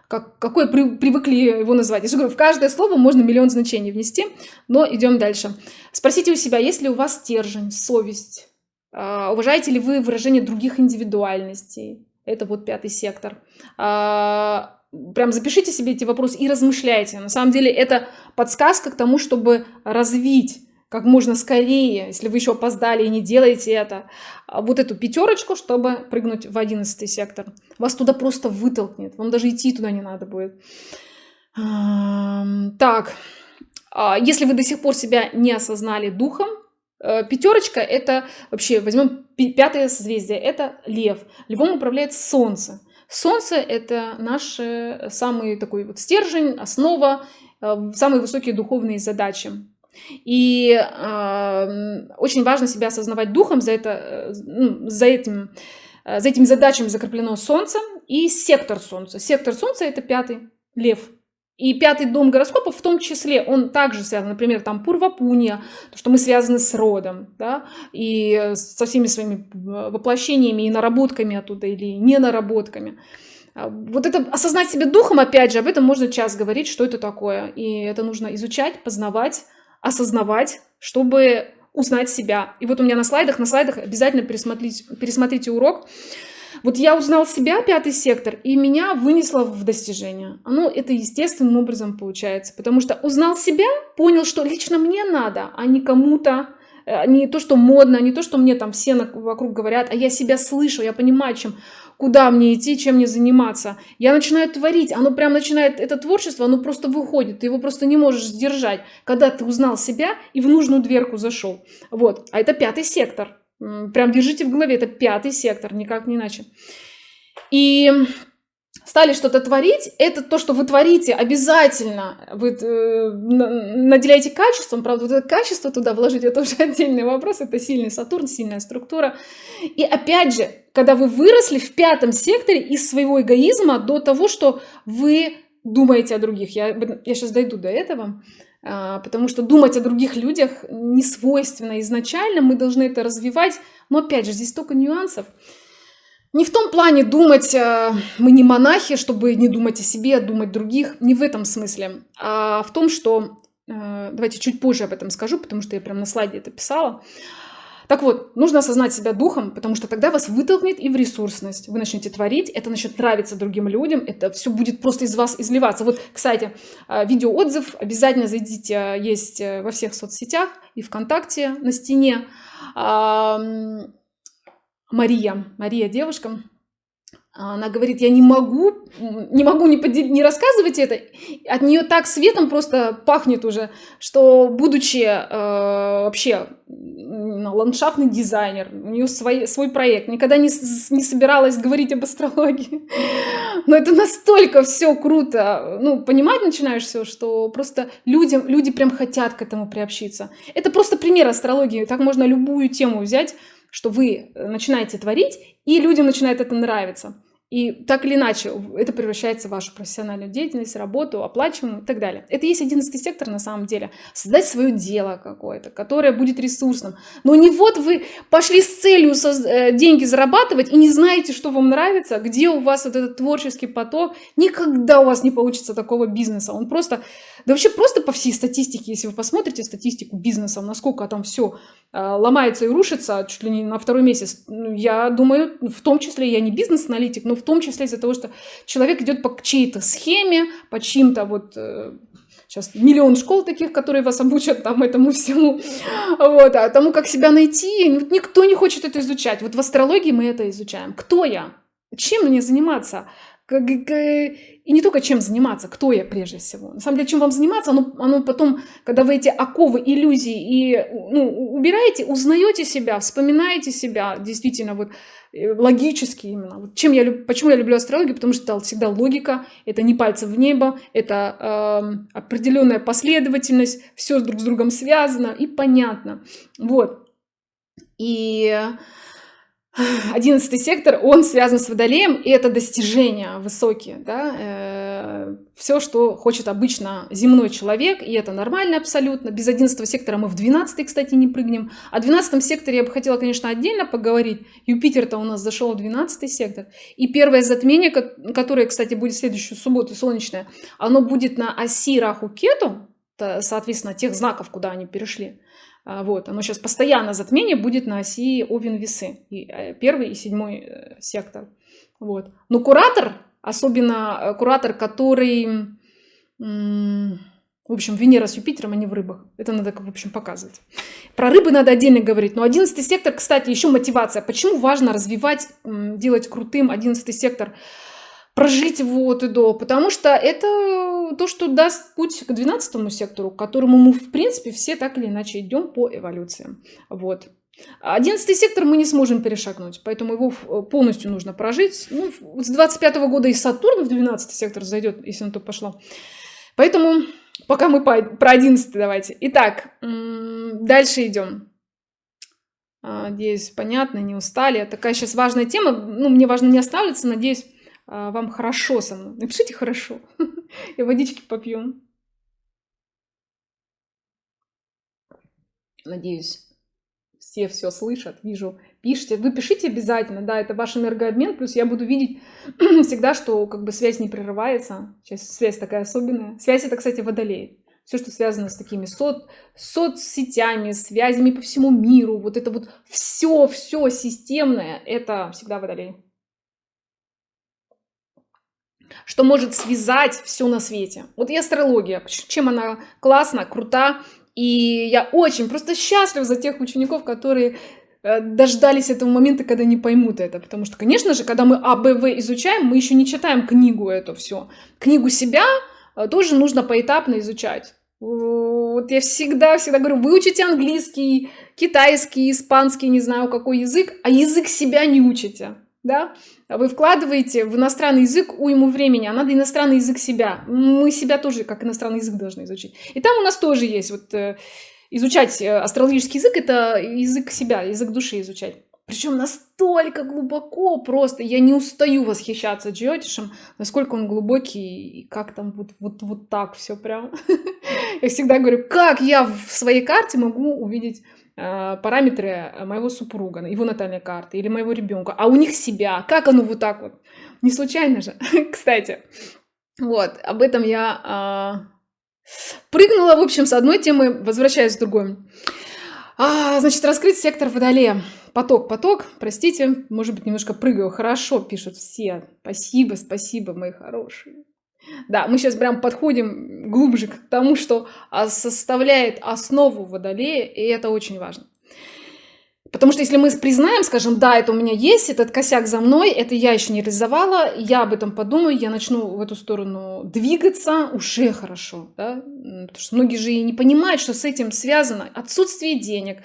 как, какое при, привыкли его назвать. Я же говорю, в каждое слово можно миллион значений внести, но идем дальше. Спросите у себя, есть ли у вас стержень, совесть, а, уважаете ли вы выражение других индивидуальностей, это вот пятый сектор, а, прям запишите себе эти вопросы и размышляйте. На самом деле это подсказка к тому, чтобы развить как можно скорее, если вы еще опоздали и не делаете это, а, вот эту пятерочку, чтобы прыгнуть в одиннадцатый сектор. Вас туда просто вытолкнет, вам даже идти туда не надо будет. Так, а, если вы до сих пор себя не осознали духом, э, пятерочка это вообще, возьмем пятое созвездие, это лев. Львом управляет солнце. Солнце – это наш э, самый такой вот стержень, основа, э, самые высокие духовные задачи. И э, очень важно себя осознавать духом, за, это, э, ну, за, этим, за этими задачами закреплено Солнце и сектор Солнца. Сектор Солнца – это пятый, лев – и пятый дом гороскопа в том числе, он также связан, например, там Пурвапуния, то, что мы связаны с родом, да, и со всеми своими воплощениями и наработками оттуда, или не наработками. А, вот это осознать себе духом, опять же, об этом можно час говорить, что это такое. И это нужно изучать, познавать, осознавать, чтобы узнать себя. И вот у меня на слайдах, на слайдах обязательно пересмотрите, пересмотрите урок. Вот я узнал себя, пятый сектор, и меня вынесло в достижение. Оно это естественным образом получается, потому что узнал себя, понял, что лично мне надо, а не кому-то, э, не то, что модно, не то, что мне там все вокруг говорят, а я себя слышу, я понимаю, чем, куда мне идти, чем мне заниматься. Я начинаю творить, оно прям начинает, это творчество, оно просто выходит, ты его просто не можешь сдержать, когда ты узнал себя и в нужную дверку зашел. Вот, а это пятый сектор. Прям держите в голове, это пятый сектор, никак не иначе. И стали что-то творить, это то, что вы творите, обязательно вы э, наделяете качеством, правда, вот это качество туда вложить, это уже <laughs> отдельный вопрос, это сильный Сатурн, сильная структура. И опять же, когда вы выросли в пятом секторе из своего эгоизма до того, что вы думаете о других, я, я сейчас дойду до этого, потому что думать о других людях не свойственно изначально, мы должны это развивать, но опять же, здесь столько нюансов. Не в том плане думать, э, мы не монахи, чтобы не думать о себе, а думать других, не в этом смысле, а в том, что, э, давайте чуть позже об этом скажу, потому что я прям на слайде это писала, так вот, нужно осознать себя духом, потому что тогда вас вытолкнет и в ресурсность. Вы начнете творить, это начнет нравиться другим людям, это все будет просто из вас изливаться. Вот, кстати, э, видеоотзыв обязательно зайдите, есть во всех соцсетях и ВКонтакте на стене. Мария, Мария девушка, она говорит, я не могу, не могу не, подел... не рассказывать это. От нее так светом просто пахнет уже, что будучи э, вообще ландшафтный дизайнер, у нее свой, свой проект, никогда не, не собиралась говорить об астрологии. <laughs> Но это настолько все круто. Ну, понимать начинаешь все, что просто людям, люди прям хотят к этому приобщиться. Это просто пример астрологии. Так можно любую тему взять что вы начинаете творить, и людям начинает это нравиться. И так или иначе, это превращается в вашу профессиональную деятельность, работу, оплачиваемую и так далее. Это есть одиннадцатый сектор на самом деле. Создать свое дело какое-то, которое будет ресурсным. Но не вот вы пошли с целью э, деньги зарабатывать и не знаете, что вам нравится, где у вас вот этот творческий поток. Никогда у вас не получится такого бизнеса. Он просто, да вообще просто по всей статистике, если вы посмотрите статистику бизнеса, насколько там все э, ломается и рушится чуть ли не на второй месяц, ну, я думаю, в том числе я не бизнес-аналитик, но в том числе из-за того, что человек идет по чьей-то схеме, по чьим-то вот сейчас э, миллион школ таких, которые вас обучат там этому всему, вот, а тому, как себя найти, никто не хочет это изучать. Вот в астрологии мы это изучаем. Кто я? Чем мне заниматься? И не только чем заниматься, кто я прежде всего. На самом деле, чем вам заниматься, оно, оно потом, когда вы эти оковы, иллюзии и ну, убираете, узнаете себя, вспоминаете себя, действительно, вот Э, логически именно. Вот чем я, почему я люблю астрологию? Потому что это всегда логика, это не пальцы в небо, это э, определенная последовательность, все друг с другом связано и понятно. Вот. И Одиннадцатый сектор, он связан с водолеем, и это достижения высокие, да, э, все, что хочет обычно земной человек, и это нормально абсолютно. Без одиннадцатого сектора мы в двенадцатый, кстати, не прыгнем. О двенадцатом секторе я бы хотела, конечно, отдельно поговорить. Юпитер-то у нас зашел в двенадцатый сектор. И первое затмение, которое, кстати, будет следующую субботу, солнечное, оно будет на оси Раху-Кету, соответственно, тех знаков, куда они перешли. А, вот, оно сейчас постоянно затмение будет на оси Овен-Весы, э, первый и седьмой э, сектор. Вот. Но куратор, особенно э, куратор, который, в общем, Венера с Юпитером, они в рыбах. Это надо, в общем, показывать. Про рыбы надо отдельно говорить. Но одиннадцатый сектор, кстати, еще мотивация. Почему важно развивать, делать крутым одиннадцатый сектор? Прожить вот и до, потому что это то, что даст путь к 12 сектору, к которому мы, в принципе, все так или иначе идем по эволюции. Вот. Одиннадцатый сектор мы не сможем перешагнуть, поэтому его полностью нужно прожить. Ну, с 25 -го года и Сатурн в 12 сектор зайдет, если на то пошло. Поэтому пока мы про 11 давайте. Итак, дальше идем. А, надеюсь, понятно, не устали. Такая сейчас важная тема. Ну, мне важно не останавливаться. Надеюсь, вам хорошо со мной. Напишите хорошо. <laughs> И водички попьем. Надеюсь, все все слышат, вижу, пишите. Вы пишите обязательно, да, это ваш энергообмен, плюс я буду видеть <clears throat> всегда, что как бы связь не прерывается. Сейчас связь такая особенная. Связь это, кстати, водолей. Все, что связано с такими сот, соцсетями, связями по всему миру, вот это вот все, все системное, это всегда водолей. Что может связать все на свете. Вот и астрология, чем она классна, крута, и я очень просто счастлив за тех учеников, которые э, дождались этого момента, когда не поймут это. Потому что, конечно же, когда мы А, Б, В изучаем, мы еще не читаем книгу эту все. Книгу себя э, тоже нужно поэтапно изучать. Вот я всегда, всегда говорю, выучите английский, китайский, испанский, не знаю какой язык, а язык себя не учите да, вы вкладываете в иностранный язык уйму времени, а надо иностранный язык себя. Мы себя тоже как иностранный язык должны изучить. И там у нас тоже есть вот э, изучать э, астрологический язык, это язык себя, язык души изучать. Причем настолько глубоко просто. Я не устаю восхищаться Джиотишем, насколько он глубокий и как там вот, вот, вот так все прям. <laughs> Я всегда говорю, как я в своей карте могу увидеть параметры моего супруга, его натальной карты или моего ребенка, а у них себя. Как оно вот так вот? Не случайно же, <laughs> кстати. Вот, об этом я а, прыгнула, в общем, с одной темы, возвращаюсь к другой. А, значит, раскрыть сектор Водолея. Поток, поток, простите, может быть, немножко прыгаю. Хорошо, пишут все. Спасибо, спасибо, мои хорошие. Да, мы сейчас прям подходим глубже к тому, что а, составляет основу водолея, и это очень важно. Потому что если мы признаем, скажем, да, это у меня есть, этот косяк за мной, это я еще не реализовала, я об этом подумаю, я начну в эту сторону двигаться, уже хорошо, да? Потому что многие же и не понимают, что с этим связано отсутствие денег,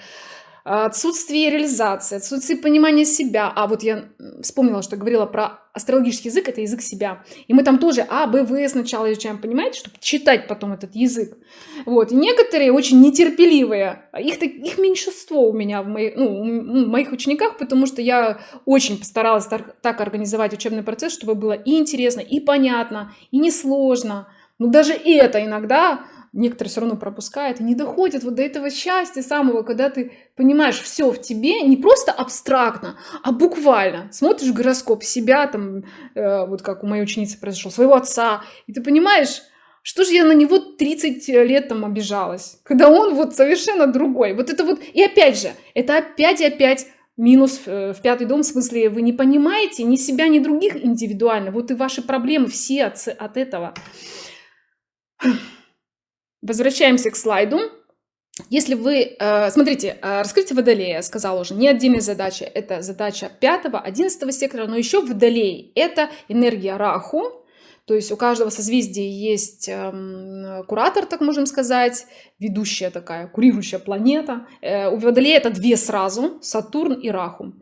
отсутствие реализации, отсутствие понимания себя. А вот я вспомнила, что говорила про астрологический язык, это язык себя. И мы там тоже А, Б, В сначала изучаем, понимаете, чтобы читать потом этот язык. Вот. И некоторые очень нетерпеливые, их, их меньшинство у меня в моих, ну, в моих учениках, потому что я очень постаралась так, так организовать учебный процесс, чтобы было и интересно, и понятно, и несложно. Но даже это иногда некоторые все равно пропускают и не доходят вот до этого счастья самого, когда ты понимаешь все в тебе, не просто абстрактно, а буквально. Смотришь гороскоп себя, там, э, вот как у моей ученицы произошло, своего отца, и ты понимаешь, что же я на него 30 лет там обижалась, когда он вот совершенно другой. Вот это вот, и опять же, это опять и опять минус э, в пятый дом, в смысле, вы не понимаете ни себя, ни других индивидуально. Вот и ваши проблемы все от, от этого. Возвращаемся к слайду. Если вы, э, смотрите, э, раскрытие Водолея, я сказала уже, не отдельная задача, это задача 5 11 сектора, но еще Водолей – это энергия Раху, то есть у каждого созвездия есть эм, куратор, так можем сказать, ведущая такая, курирующая планета. Э, у Водолея это две сразу, Сатурн и Раху.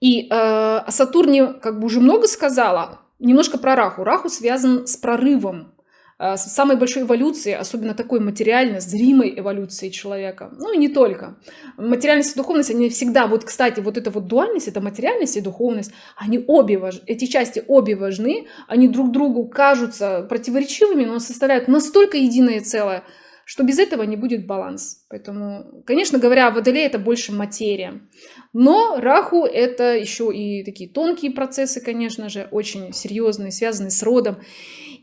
И о Сатурне как бы уже много сказала, немножко про Раху. Раху связан с прорывом самой большой эволюции, особенно такой материальной, зримой эволюции человека. Ну и не только. Материальность и духовность, они всегда, вот, кстати, вот эта вот дуальность, это материальность и духовность, они обе важны, эти части обе важны, они друг другу кажутся противоречивыми, но составляют настолько единое целое, что без этого не будет баланс. Поэтому, конечно говоря, Водолей это больше материя. Но Раху это еще и такие тонкие процессы, конечно же, очень серьезные, связанные с родом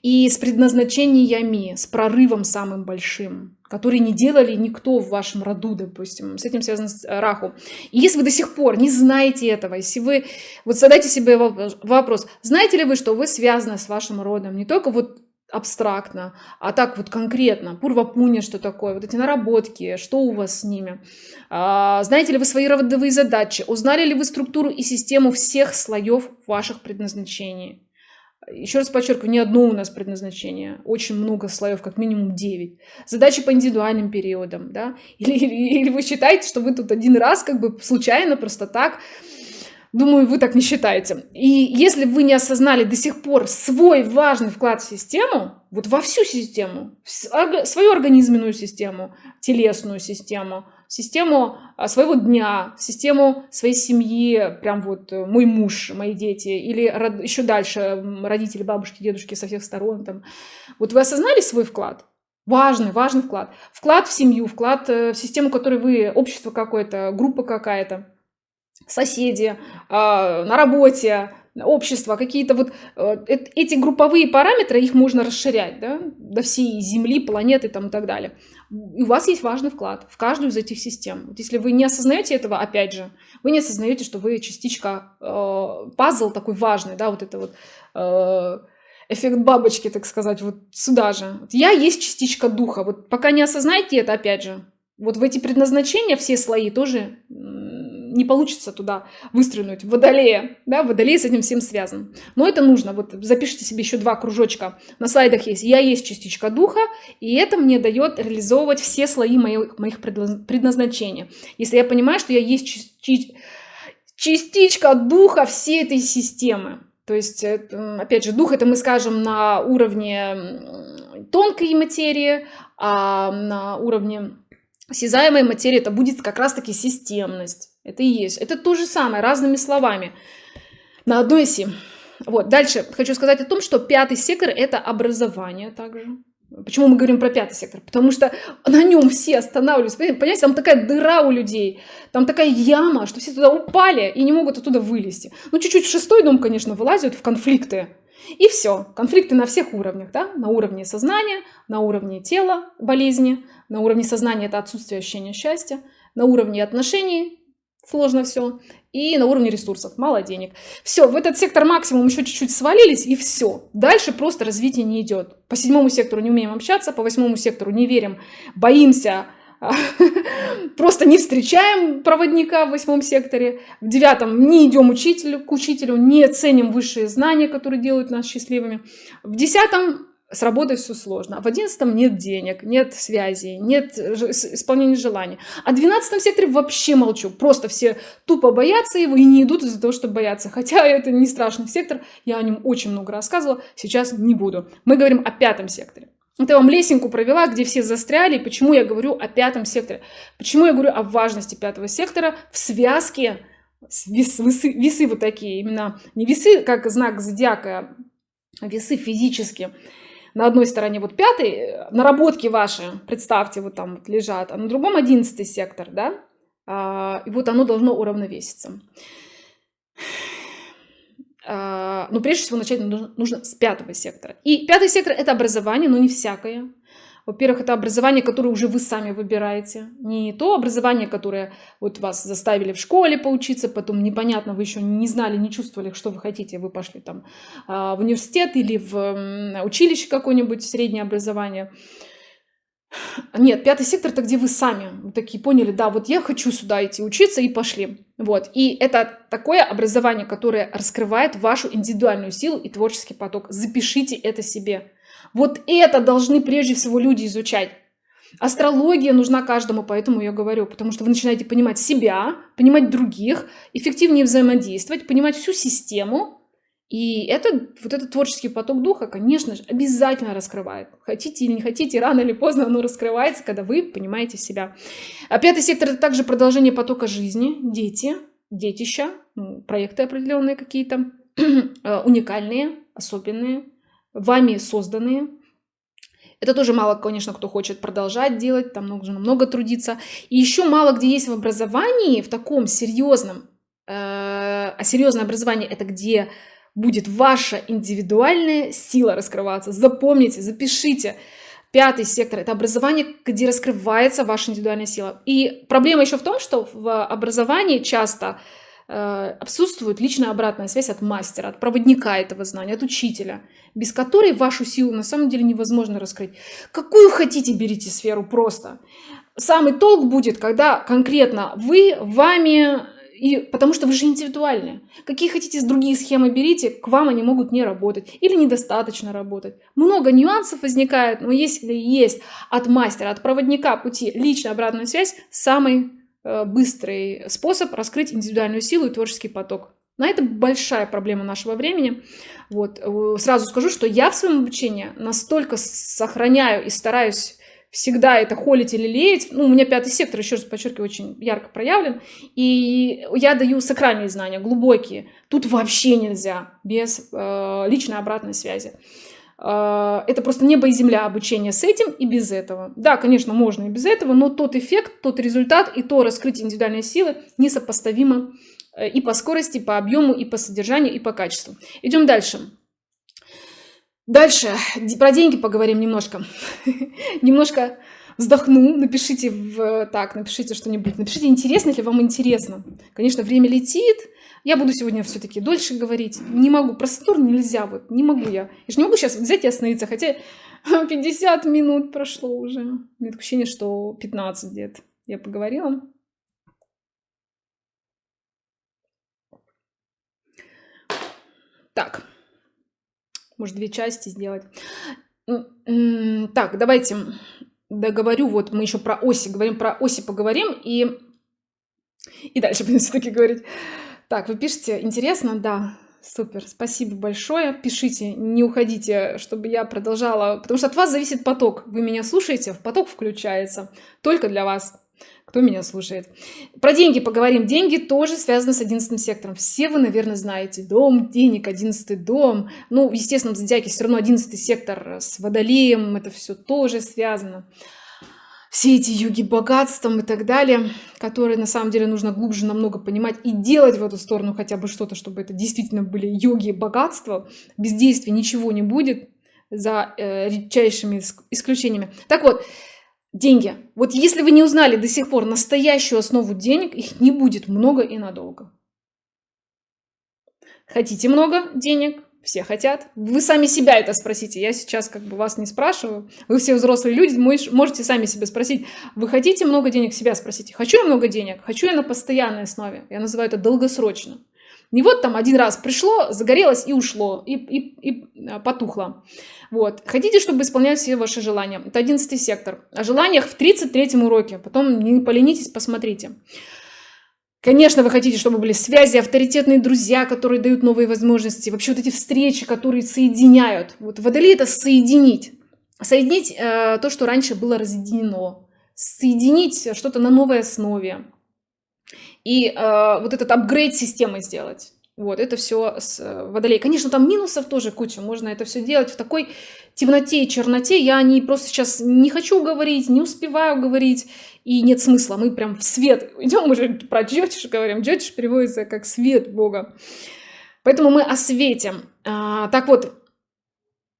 и с предназначениями, с прорывом самым большим, который не делали никто в вашем роду, допустим. С этим связан э, Раху. И если вы до сих пор не знаете этого, если вы... Вот задайте себе вопрос, знаете ли вы, что вы связаны с вашим родом? Не только вот абстрактно, а так вот конкретно. Пурвапуня, что такое, вот эти наработки, что у вас с ними. А, знаете ли вы свои родовые задачи? Узнали ли вы структуру и систему всех слоев ваших предназначений? Еще раз подчеркиваю, не одно у нас предназначение, очень много слоев, как минимум 9. Задачи по индивидуальным периодам, да? Или, или, или вы считаете, что вы тут один раз как бы случайно, просто так, Думаю, вы так не считаете. И если вы не осознали до сих пор свой важный вклад в систему, вот во всю систему, в свою организменную систему, телесную систему, систему а, своего дня, систему своей семьи, прям вот э, мой муж, мои дети, или еще дальше родители, бабушки, дедушки со всех сторон. Там. Вот вы осознали свой вклад? Важный, важный вклад. Вклад в семью, вклад э, в систему, которой вы, общество какое-то, группа какая-то, соседи, а, на работе, общество, какие-то вот э, эти групповые параметры, их можно расширять да, до всей Земли, планеты там, и так далее. И у вас есть важный вклад в каждую из этих систем. Вот если вы не осознаете этого, опять же, вы не осознаете, что вы частичка, э, пазл такой важный, да, вот это вот, э, эффект бабочки, так сказать, вот сюда же. Я есть частичка духа. Вот пока не осознаете это, опять же, вот в эти предназначения все слои тоже не получится туда выстрелить. Водолея, да, водолей с этим всем связан. Но это нужно. Вот запишите себе еще два кружочка. На слайдах есть. Я есть частичка духа, и это мне дает реализовывать все слои моих, моих предназначения. Если я понимаю, что я есть частичка духа всей этой системы. То есть, опять же, дух это мы скажем на уровне тонкой материи, а на уровне осязаемой материи это будет как раз-таки системность. Это и есть. Это то же самое, разными словами. На одной оси. Вот, дальше хочу сказать о том, что пятый сектор – это образование также. Почему мы говорим про пятый сектор? Потому что на нем все останавливаются. Понимаете, там такая дыра у людей, там такая яма, что все туда упали и не могут оттуда вылезти. Ну, чуть-чуть шестой дом, конечно, вылазят в конфликты. И все. Конфликты на всех уровнях. Да? На уровне сознания, на уровне тела, болезни, на уровне сознания это отсутствие ощущения счастья, на уровне отношений сложно все, и на уровне ресурсов, мало денег. Все, в этот сектор максимум еще чуть-чуть свалились, и все. Дальше просто развитие не идет. По седьмому сектору не умеем общаться, по восьмому сектору не верим, боимся, <laughs> просто не встречаем проводника в восьмом секторе, в девятом не идем учителю, к учителю, не ценим высшие знания, которые делают нас счастливыми, в десятом с работой все сложно. А в одиннадцатом нет денег, нет связи, нет исполнения желаний. А в двенадцатом секторе вообще молчу. Просто все тупо боятся его и не идут из-за того, чтобы бояться. Хотя <laughs> это не страшный сектор, я о нем очень много рассказывала, сейчас не буду. Мы говорим о пятом секторе. Это я вам лесенку провела, где все застряли. Почему я говорю о пятом секторе? Почему я говорю о важности пятого сектора в связке вес, весы, весы вот такие, именно не весы, как знак зодиака, а весы физические на одной стороне вот пятый, э, наработки ваши, представьте, вот там вот лежат, а на другом одиннадцатый сектор, да, а, и вот оно должно уравновеситься. А, но прежде всего начать нужно, нужно с пятого сектора. И пятый сектор это образование, но не всякое. Во-первых, это образование, которое уже вы сами выбираете. Не то образование, которое вот вас заставили в школе поучиться, потом непонятно, вы еще не знали, не чувствовали, что вы хотите, вы пошли там а, в университет или в училище какое-нибудь, среднее образование. Нет, пятый сектор это где вы сами такие поняли, да, вот я хочу сюда идти учиться и пошли. Вот. И это такое образование, которое раскрывает вашу индивидуальную силу и творческий поток. Запишите это себе. Вот это должны прежде всего люди изучать. Астрология нужна каждому, поэтому я говорю, потому что вы начинаете понимать себя, понимать других, эффективнее взаимодействовать, понимать всю систему. И это, вот этот творческий поток духа, конечно же, обязательно раскрывает. Хотите или не хотите, рано или поздно оно раскрывается, когда вы понимаете себя. А пятый сектор – это также продолжение потока жизни, дети, детища, проекты определенные какие-то, <clears throat> э, уникальные, особенные, вами созданные. Это тоже мало, конечно, кто хочет продолжать делать, там нужно много трудиться. И еще мало где есть в образовании, в таком серьезном, э, а серьезное образование это где будет ваша индивидуальная сила раскрываться. Запомните, запишите. Пятый сектор – это образование, где раскрывается ваша индивидуальная сила. И проблема еще в том, что в образовании часто отсутствует личная обратная связь от мастера, от проводника этого знания, от учителя, без которой вашу силу на самом деле невозможно раскрыть. Какую хотите, берите сферу просто. Самый толк будет, когда конкретно вы, вами, и, потому что вы же индивидуальны. Какие хотите другие схемы берите, к вам они могут не работать или недостаточно работать. Много нюансов возникает, но если есть от мастера, от проводника пути личная обратная связь, самый Э, быстрый способ раскрыть индивидуальную силу и творческий поток. Но это большая проблема нашего времени. Вот. Э, сразу скажу, что я в своем обучении настолько сохраняю и стараюсь всегда это холить или леять. Ну, у меня пятый сектор, еще раз подчеркиваю, очень ярко проявлен. И я даю сакральные знания, глубокие. Тут вообще нельзя без э, личной обратной связи. А, это просто небо и земля обучение с этим и без этого. Да, конечно, можно и без этого, но тот эффект, тот результат и то раскрытие индивидуальной силы несопоставимо э, и по скорости, и по объему, и по содержанию, и по качеству. Идем дальше. Дальше про деньги поговорим немножко. <laughs> немножко вздохну, напишите в, так, напишите что-нибудь, напишите, интересно ли вам интересно. Конечно, время летит, Я буду сегодня все-таки дольше говорить. Не могу. Про Сатурн нельзя. Вот не могу я. Я же не могу сейчас взять и остановиться. Хотя <laughs> 50 минут прошло уже. У меня ощущение, что 15 лет я поговорила. Так. Может, две части сделать. Так, давайте договорю. Вот мы еще про оси говорим. Про оси поговорим. И, и дальше <laughs> будем все-таки говорить. Так, вы пишете, интересно? Да, супер, спасибо большое. Пишите, не уходите, чтобы я продолжала, потому что от вас зависит поток. Вы меня слушаете, в поток включается только для вас кто меня слушает. Про деньги поговорим. Деньги тоже связаны с 11 сектором. Все вы, наверное, знаете. Дом денег, 11 дом. Ну, естественно, в зодиаке все равно 11 сектор с водолеем. Это все тоже связано все эти юги богатством и так далее, которые на самом деле нужно глубже намного понимать и делать в эту сторону хотя бы что-то, чтобы это действительно были юги богатства. Без действия ничего не будет, за э, редчайшими исключениями. Так вот, деньги. Вот если вы не узнали до сих пор настоящую основу денег, их не будет много и надолго. Хотите много денег? Все хотят. Вы сами себя это спросите. Я сейчас как бы вас не спрашиваю. Вы все взрослые люди, можете сами себя спросить. Вы хотите много денег? Себя спросите. Хочу я много денег? Хочу я на постоянной основе? Я называю это долгосрочно. Не вот там один раз пришло, загорелось и ушло, и, и, и а, потухло. Вот. Хотите, чтобы исполнять все ваши желания? Это одиннадцатый сектор. О желаниях в 33 уроке. Потом не поленитесь, посмотрите. Конечно, вы хотите, чтобы были связи, авторитетные друзья, которые дают новые возможности, вообще вот эти встречи, которые соединяют. Вот водолей это соединить. Соединить э, то, что раньше было разъединено. Соединить что-то на новой основе. И э, вот этот апгрейд системы сделать. Вот, это все с э, водолей. Конечно, там минусов тоже куча. Можно это все делать в такой темноте и черноте. Я не просто сейчас не хочу говорить, не успеваю говорить и нет смысла. Мы прям в свет идем, мы же про джотиш говорим. Джотиш переводится как свет Бога. Поэтому мы осветим. А, так вот,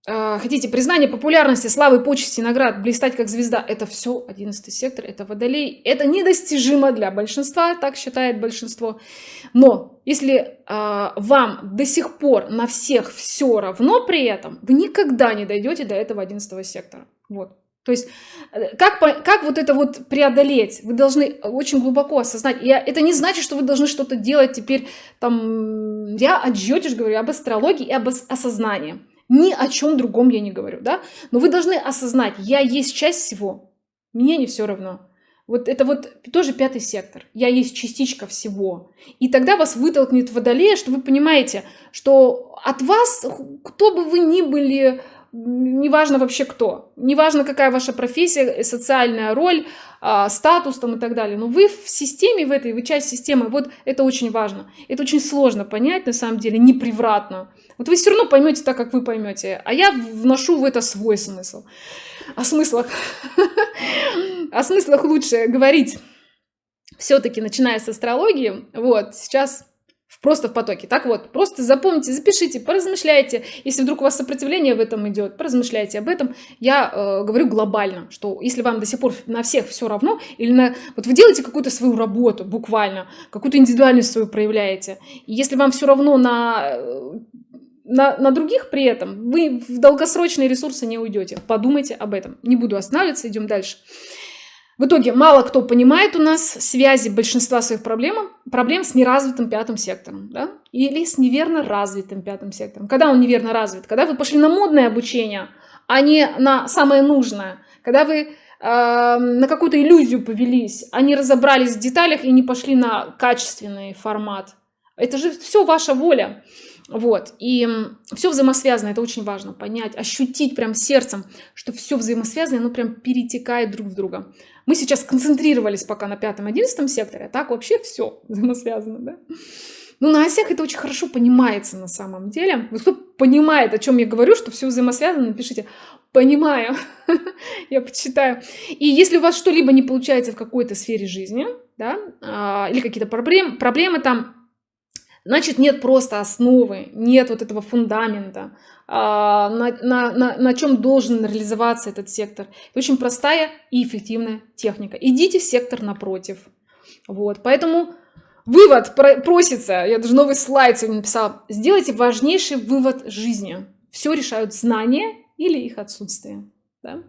хотите признание, популярности, славы, почести, наград, блистать как звезда. Это все 11 сектор, это водолей. Это недостижимо для большинства, так считает большинство. Но если а, вам до сих пор на всех все равно при этом, вы никогда не дойдете до этого 11 сектора. Вот. То есть э, как, как вот это вот преодолеть? Вы должны очень глубоко осознать. И это не значит, что вы должны что-то делать теперь там... Я о джотиш говорю, об астрологии и об осознании. Ни о чем другом я не говорю, да? Но вы должны осознать, я есть часть всего. Мне не все равно. Вот это вот тоже пятый сектор. Я есть частичка всего. И тогда вас вытолкнет водолея, что вы понимаете, что от вас, кто бы вы ни были, неважно вообще кто, неважно какая ваша профессия, социальная роль, а, статус там и так далее, но вы в системе в этой, вы часть системы, вот это очень важно. Это очень сложно понять, на самом деле, непривратно. Вот вы все равно поймете так, как вы поймете, а я вношу в это свой смысл. О смыслах, <laughs> о смыслах лучше говорить все-таки, начиная с астрологии. Вот, сейчас просто в потоке. Так вот, просто запомните, запишите, поразмышляйте. Если вдруг у вас сопротивление в этом идет, поразмышляйте об этом. Я э, говорю глобально, что если вам до сих пор на всех все равно, или на... Вот вы делаете какую-то свою работу, буквально, какую-то индивидуальность свою проявляете. И если вам все равно на э, на, на других при этом вы в долгосрочные ресурсы не уйдете. Подумайте об этом. Не буду останавливаться, идем дальше. В итоге мало кто понимает у нас связи большинства своих проблем, проблем с неразвитым пятым сектором, да? или с неверно развитым пятым сектором. Когда он неверно развит? Когда вы пошли на модное обучение, а не на самое нужное. Когда вы э, на какую-то иллюзию повелись, а не разобрались в деталях и не пошли на качественный формат. Это же все ваша воля. Вот, и все взаимосвязано, это очень важно понять, ощутить прям сердцем, что все взаимосвязано, оно прям перетекает друг в друга. Мы сейчас сконцентрировались пока на пятом, одиннадцатом секторе, а так вообще все <laughs> взаимосвязано, да? Ну, на осях это очень хорошо понимается на самом деле. Вот кто понимает, о чем я говорю, что все взаимосвязано, напишите «понимаю», <laughs> я почитаю. И если у вас что-либо не получается в какой-то сфере жизни, да, а, или какие-то проблемы, проблемы там, значит нет просто основы, нет вот этого фундамента, а, на, на, на, на чем должен реализоваться этот сектор. Очень простая и эффективная техника. Идите в сектор напротив. Вот, поэтому Вывод просится, я даже новый слайд сегодня написала. Сделайте важнейший вывод жизни. Все решают знания или их отсутствие. Да?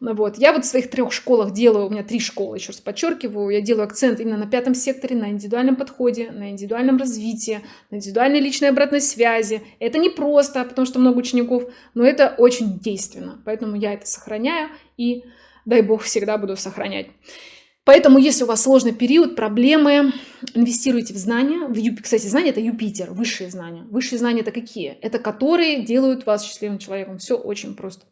Ну вот. Я вот в своих трех школах делаю, у меня три школы, еще раз подчеркиваю, я делаю акцент именно на пятом секторе, на индивидуальном подходе, на индивидуальном развитии, на индивидуальной личной обратной связи. Это не просто, потому что много учеников, но это очень действенно. Поэтому я это сохраняю и, дай бог, всегда буду сохранять. Поэтому, если у вас сложный период, проблемы, инвестируйте в знания. В Юп... Кстати, знания – это Юпитер, высшие знания. Высшие знания – это какие? Это которые делают вас счастливым человеком. Все очень просто.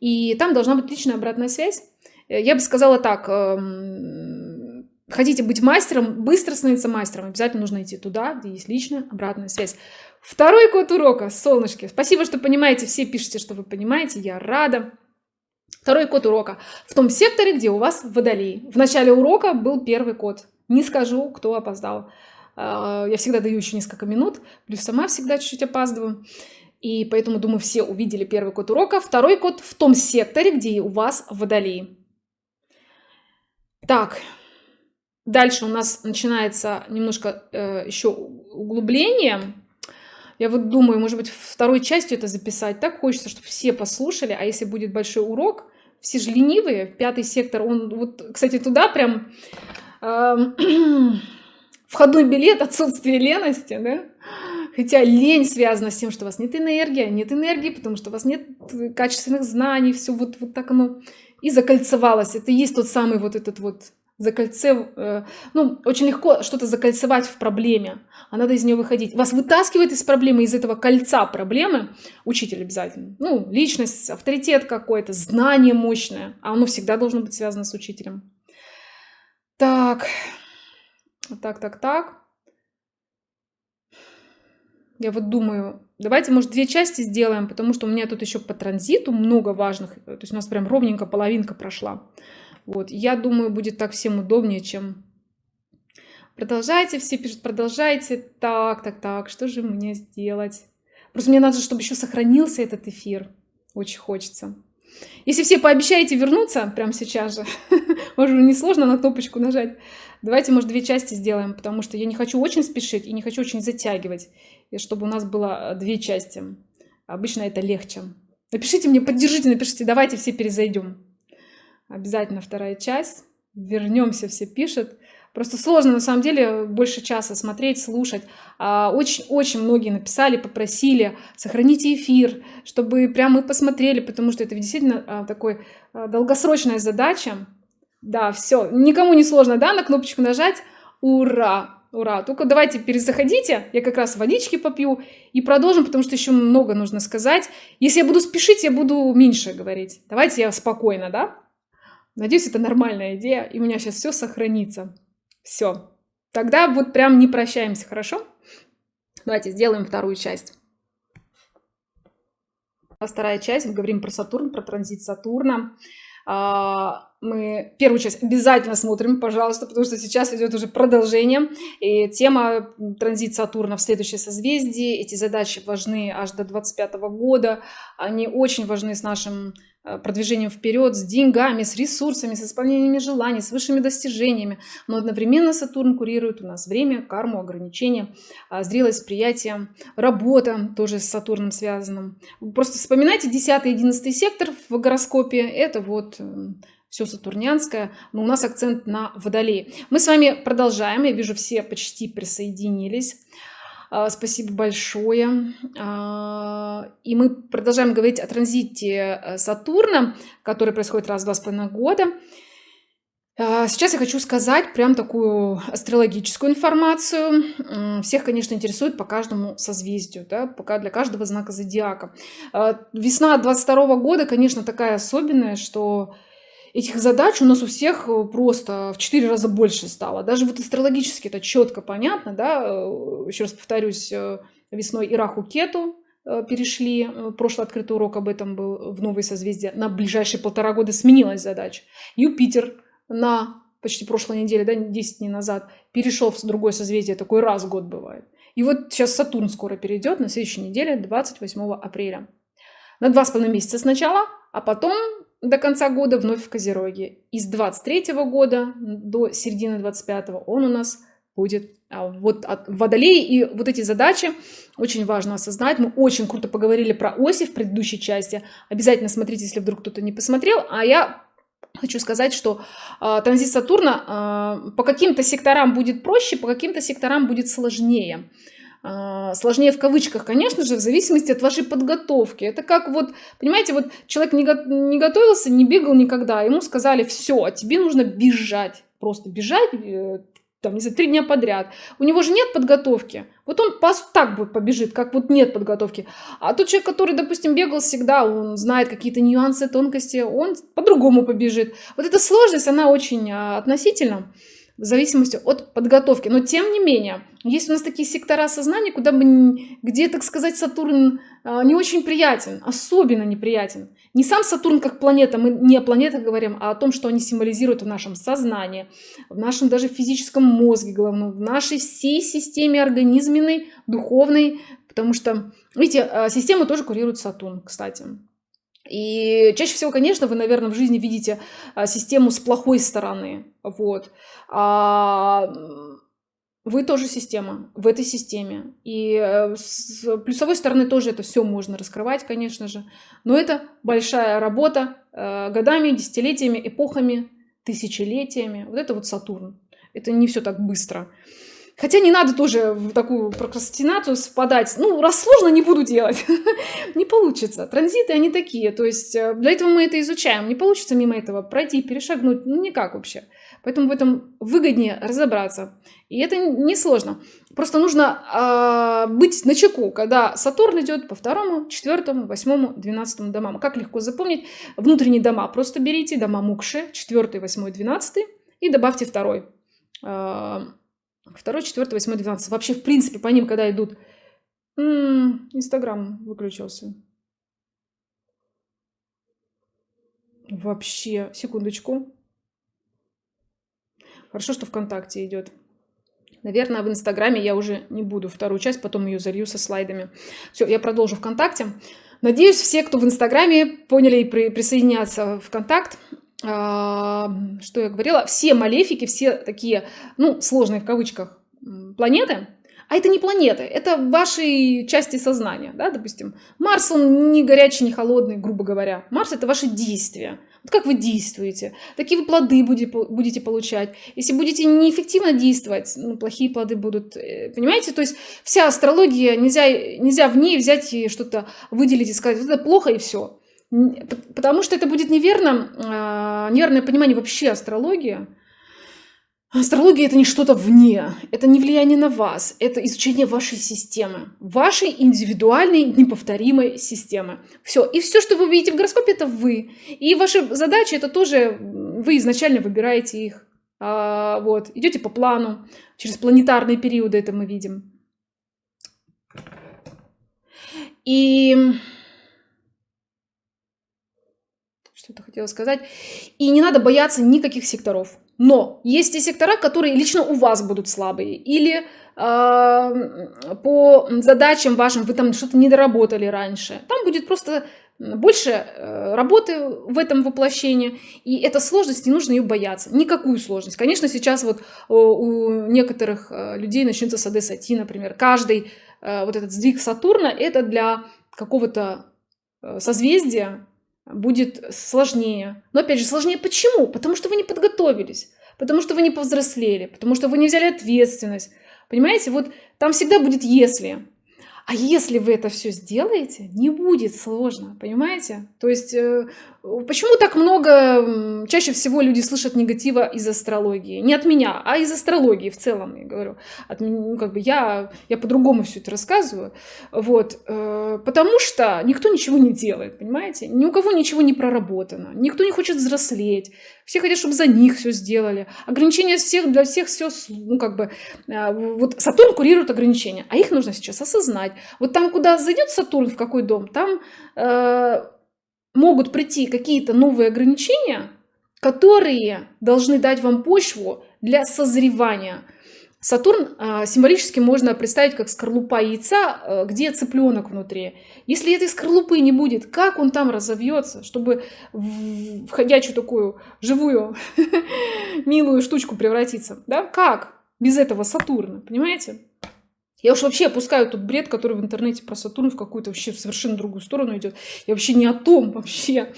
И там должна быть личная обратная связь. Э, я бы сказала так, эм, хотите быть мастером, быстро становиться мастером, обязательно нужно идти туда, где есть личная обратная связь. Второй код урока, солнышки. Спасибо, что понимаете, все пишете, что вы понимаете, я рада. Второй код урока в том секторе, где у вас водолей. В начале урока был первый код. Не скажу, кто опоздал. Э, я всегда даю еще несколько минут, плюс сама всегда чуть-чуть опаздываю. И поэтому, думаю, все увидели первый код урока. Второй код в том секторе, где у вас водолей. Так, дальше у нас начинается немножко э, еще углубление. Я вот думаю, может быть, второй частью это записать. Так хочется, чтобы все послушали. А если будет большой урок, все же ленивые. Пятый сектор, он вот, кстати, туда прям э, <clears throat> входной билет отсутствие лености, да? Хотя лень связана с тем, что у вас нет энергии, а нет энергии, потому что у вас нет качественных знаний, все вот, вот так оно и закольцевалось. Это и есть тот самый вот этот вот закольце, э, ну, очень легко что-то закольцевать в проблеме, а надо из нее выходить. Вас вытаскивает из проблемы, из этого кольца проблемы учитель обязательно. Ну, личность, авторитет какой-то, знание мощное, а оно всегда должно быть связано с учителем. Так, так, так, так. Я вот думаю, давайте, может, две части сделаем, потому что у меня тут еще по транзиту много важных. То есть у нас прям ровненько половинка прошла. Вот, я думаю, будет так всем удобнее, чем... Продолжайте, все пишут, продолжайте. Так, так, так, что же мне сделать? Просто мне надо, чтобы еще сохранился этот эфир. Очень хочется. Если все пообещаете вернуться прямо сейчас же, <laughs> может, не сложно на кнопочку нажать. Давайте, может, две части сделаем, потому что я не хочу очень спешить и не хочу очень затягивать и чтобы у нас было э, две части. Обычно это легче. Напишите мне, поддержите, напишите, давайте все перезайдем. Обязательно вторая часть. Вернемся, все пишут. Просто сложно, на самом деле, больше часа смотреть, слушать. Очень-очень а, многие написали, попросили, сохраните эфир, чтобы прям мы посмотрели, потому что это действительно а, такой а, долгосрочная задача. Да, все, никому не сложно, да, на кнопочку нажать. Ура! Ура! Только давайте перезаходите, я как раз водички попью и продолжим, потому что еще много нужно сказать. Если я буду спешить, я буду меньше говорить. Давайте я спокойно, да? Надеюсь, это нормальная идея, и у меня сейчас все сохранится. Все. Тогда вот прям не прощаемся, хорошо? Давайте сделаем вторую часть. Вторая часть, мы говорим про Сатурн, про транзит Сатурна. А, мы первую часть обязательно смотрим, пожалуйста, потому что сейчас идет уже продолжение. И тема транзит Сатурна в следующее созвездие. Эти задачи важны аж до 25 года. Они очень важны с нашим э, продвижением вперед, с деньгами, с ресурсами, с исполнениями желаний, с высшими достижениями. Но одновременно Сатурн курирует у нас время, карму, ограничения, а, зрелость, приятие, работа тоже с Сатурном связанным. Просто вспоминайте 10-11 сектор в гороскопе. Это вот все сатурнянское, но у нас акцент на водолее. Мы с вами продолжаем, я вижу, все почти присоединились. А, спасибо большое. А, и мы продолжаем говорить о транзите э, Сатурна, который происходит раз в два с половиной года. А, сейчас я хочу сказать прям такую астрологическую информацию. Всех, конечно, интересует по каждому созвездию, да, пока для каждого знака зодиака. Весна 22 года, конечно, такая особенная, что этих задач у нас у всех э, просто в 4 раза больше стало. Даже вот астрологически это четко понятно, да, э, еще раз повторюсь, э, весной Ираху Кету перешли, прошлый открытый урок об этом был в новые созвездия, на ближайшие полтора года сменилась задача. Юпитер на почти прошлой неделе, да, 10 дней назад, перешел в другое созвездие, такой раз в год бывает. И вот сейчас Сатурн скоро перейдет на следующей неделе, 28 апреля. На два с половиной месяца сначала, а потом до конца года вновь в Козероге. И с 23 года до середины 25 он у нас будет а, вот от водолея. И вот эти задачи очень важно осознать. Мы очень круто поговорили про оси в предыдущей части. Обязательно смотрите, если вдруг кто-то не посмотрел. А я хочу сказать, что э, транзит Сатурна э, по каким-то секторам будет проще, по каким-то секторам будет сложнее. Э, сложнее в кавычках, конечно же, в зависимости от вашей подготовки. Это как вот, понимаете, вот человек не, го не готовился, не бегал никогда, ему сказали, все, тебе нужно бежать, просто бежать, э, там, не знаю, три дня подряд. У него же нет подготовки. Вот он так бы побежит, как вот нет подготовки. А тот человек, который, допустим, бегал всегда, он знает какие-то нюансы, тонкости, он по-другому побежит. Вот эта сложность, она очень а, относительна в зависимости от подготовки. Но тем не менее, есть у нас такие сектора сознания, куда бы, где, так сказать, Сатурн а, не очень приятен, особенно неприятен. Не сам Сатурн как планета, мы не о планетах говорим, а о том, что они символизируют в нашем сознании, в нашем даже физическом мозге головном, в нашей всей системе организменной, духовной, потому что, видите, а, систему тоже курирует Сатурн, кстати. И чаще всего, конечно, вы, наверное, в жизни видите а, систему с плохой стороны. Вот. А вы тоже система в этой системе. И э, с плюсовой стороны тоже это все можно раскрывать, конечно же. Но это большая работа э, годами, десятилетиями, эпохами, тысячелетиями. Вот это вот Сатурн. Это не все так быстро. Хотя не надо тоже в такую прокрастинацию спадать. Ну, раз сложно, не буду делать. <laughs> не получится. Транзиты, они такие. То есть э, для этого мы это изучаем. Не получится мимо этого пройти, перешагнуть. Ну, никак вообще. Поэтому в этом выгоднее разобраться. И это несложно. Просто нужно э, быть на чеку, когда Сатурн идет по второму, четвертому, восьмому, двенадцатому домам. Как легко запомнить? Внутренние дома просто берите, дома Мукши, четвертый, восьмой, двенадцатый, и добавьте второй. Э, второй, четвертый, восьмой, двенадцатый. Вообще, в принципе, по ним, когда идут... Инстаграм выключился. Вообще, секундочку. Хорошо, что ВКонтакте идет. Наверное, в Инстаграме я уже не буду вторую часть, потом ее залью со слайдами. Все, я продолжу ВКонтакте. Надеюсь, все, кто в Инстаграме, поняли и при, присоединятся в. А, что я говорила? Все малефики, все такие, ну, сложные в кавычках планеты, а это не планеты, это ваши части сознания, да, допустим. Марс, он не горячий, не холодный, грубо говоря. Марс — это ваши действия. Вот как вы действуете, такие вы плоды будете, получать. Если будете неэффективно действовать, ну, плохие плоды будут. Э, понимаете? То есть вся астрология, нельзя, нельзя в ней взять и что-то выделить и сказать, вот это плохо и все. Потому что это будет неверно, а, неверное понимание вообще астрологии. Астрология это не что-то вне, это не влияние на вас, это изучение вашей системы, вашей индивидуальной неповторимой системы. Все. И все, что вы видите в гороскопе, это вы. И ваши задачи это тоже вы изначально выбираете их. А, вот. Идете по плану, через планетарные периоды это мы видим. И что-то хотела сказать. И не надо бояться никаких секторов. Но есть и сектора, которые лично у вас будут слабые. Или э, по задачам вашим вы там что-то не доработали раньше. Там будет просто больше э, работы в этом воплощении. И эта сложность, не нужно ее бояться. Никакую сложность. Конечно, сейчас вот у некоторых э, людей начнется с Сати, например. Каждый э, вот этот сдвиг Сатурна это для какого-то э, созвездия будет сложнее. Но опять же, сложнее почему? Потому что вы не подготовились, потому что вы не повзрослели, потому что вы не взяли ответственность. Понимаете, вот там всегда будет «если». А если вы это все сделаете, не будет сложно, понимаете? То есть э, почему так много, чаще всего люди слышат негатива из астрологии? Не от меня, а из астрологии в целом, я говорю. От, ну, как бы я, я по-другому все это рассказываю. Вот, э, потому что никто ничего не делает, понимаете? Ни у кого ничего не проработано, никто не хочет взрослеть, все хотят, чтобы за них все сделали. Ограничения всех, для всех все, ну как бы, э, вот Сатурн курирует ограничения, а их нужно сейчас осознать знать. Вот там, куда зайдет Сатурн, в какой дом, там э, могут прийти какие-то новые ограничения, которые должны дать вам почву для созревания. Сатурн э, символически можно представить как скорлупа яйца, э, где цыпленок внутри. Если этой скорлупы не будет, как он там разовьется, чтобы в входящую такую живую, <laughs> милую штучку превратиться? Да? Как? без этого Сатурна, понимаете? Я уж вообще опускаю тот бред, который в интернете про Сатурн в какую-то вообще в совершенно другую сторону идет. Я вообще не о том вообще.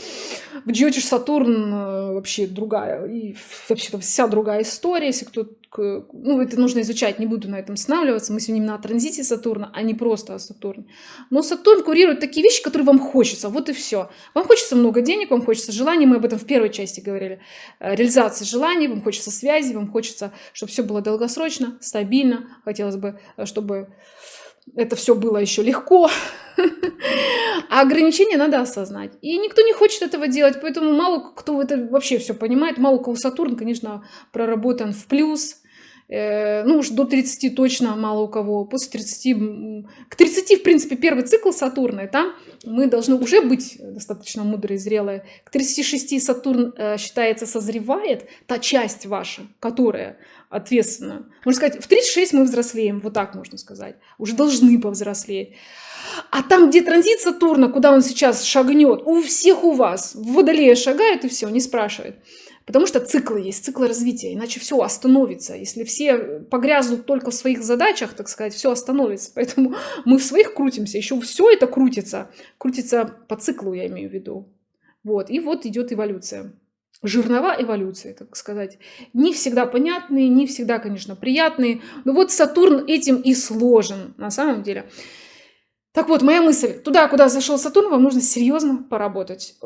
В Джиотиш Сатурн э, вообще другая. И вообще там вся другая история. Если кто ну, это нужно изучать, не буду на этом останавливаться. Мы сегодня именно о транзите Сатурна, а не просто о Сатурне. Но Сатурн курирует такие вещи, которые вам хочется. Вот и все. Вам хочется много денег, вам хочется желаний. Мы об этом в первой части говорили. Э, реализация желаний, вам хочется связи, вам хочется, чтобы все было долгосрочно, стабильно. Хотелось бы, э, чтобы это все было еще легко. А ограничения надо осознать. И никто не хочет этого делать, поэтому мало кто это вообще все понимает. Мало кого Сатурн, конечно, проработан в плюс. Э, ну уж до 30 точно мало у кого. После 30, к 30, в принципе, первый цикл Сатурна, там мы должны уже быть достаточно мудрые, зрелые. К 36 Сатурн э, считается созревает, та часть ваша, которая ответственна. Можно сказать, в 36 мы взрослеем, вот так можно сказать. Уже должны повзрослеть. А там, где транзит Сатурна, куда он сейчас шагнет, у всех у вас, в Водолея шагает и все, не спрашивает. Потому что циклы есть, циклы развития, иначе все остановится. Если все погрязнут только в своих задачах, так сказать, все остановится. Поэтому <laughs> мы в своих крутимся, еще все это крутится. Крутится по циклу, я имею в виду. Вот, и вот идет эволюция. Жирнова эволюция, так сказать. Не всегда понятные, не всегда, конечно, приятные. Но вот Сатурн этим и сложен, на самом деле. Так вот, моя мысль. Туда, куда зашел Сатурн, вам нужно серьезно поработать.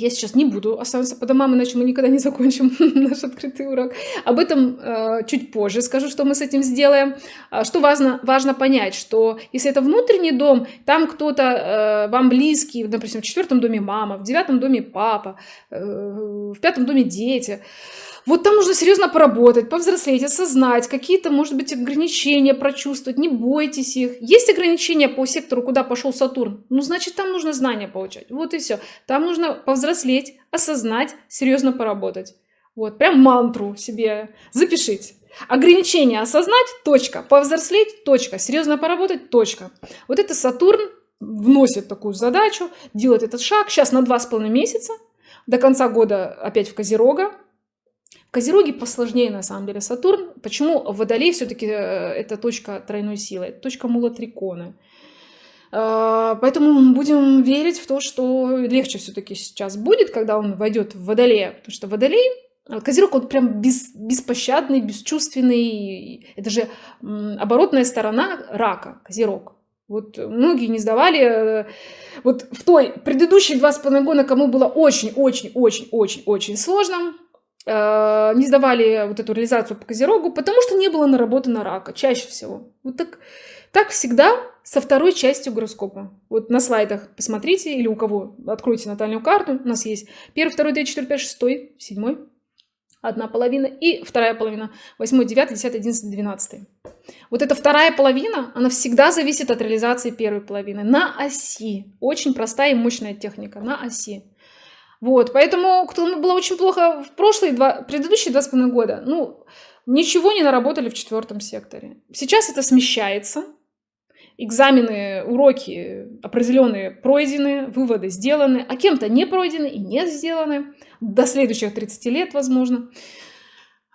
Я сейчас не буду оставаться по домам, иначе мы никогда не закончим <laughs> наш открытый урок. Об этом э, чуть позже скажу, что мы с этим сделаем. А, что важно, важно понять, что если это внутренний дом, там кто-то э, вам близкий, допустим, в четвертом доме мама, в девятом доме папа, э, в пятом доме дети, вот там нужно серьезно поработать, повзрослеть, осознать, какие-то, может быть, ограничения прочувствовать, не бойтесь их. Есть ограничения по сектору, куда пошел Сатурн? Ну, значит, там нужно знания получать. Вот и все. Там нужно повзрослеть, осознать, серьезно поработать. Вот, прям мантру себе запишите. Ограничения осознать, точка. Повзрослеть, точка. Серьезно поработать, точка. Вот это Сатурн вносит такую задачу, делает этот шаг. Сейчас на два с половиной месяца. До конца года опять в Козерога. Козероги посложнее на самом деле Сатурн. Почему Водолей все-таки э, это точка тройной силы, это точка мулатрикона. Э, поэтому будем верить в то, что легче все-таки сейчас будет, когда он войдет в Водолея. Потому что Водолей, э, Козерог, он прям без, беспощадный, бесчувственный. Это же оборотная сторона рака, Козерог. Вот многие не сдавали. Вот в той предыдущие два с половиной года, кому было очень-очень-очень-очень-очень сложно, Э, не сдавали вот эту реализацию по Козерогу, потому что не было наработано рака, чаще всего. Вот так, так всегда со второй частью гороскопа. Вот на слайдах посмотрите, или у кого откройте натальную карту, у нас есть первый, второй, третий, четвертый, пятый, шестой, седьмой, одна половина, и вторая половина, восьмой, девятый, десятый, одиннадцатый, двенадцатый. Вот эта вторая половина, она всегда зависит от реализации первой половины на оси. Очень простая и мощная техника на оси. Вот, поэтому кто было очень плохо в прошлые два, предыдущие два с половиной года, ну, ничего не наработали в четвертом секторе. Сейчас это смещается, экзамены, уроки определенные пройдены, выводы сделаны, а кем-то не пройдены и не сделаны, до следующих 30 лет, возможно.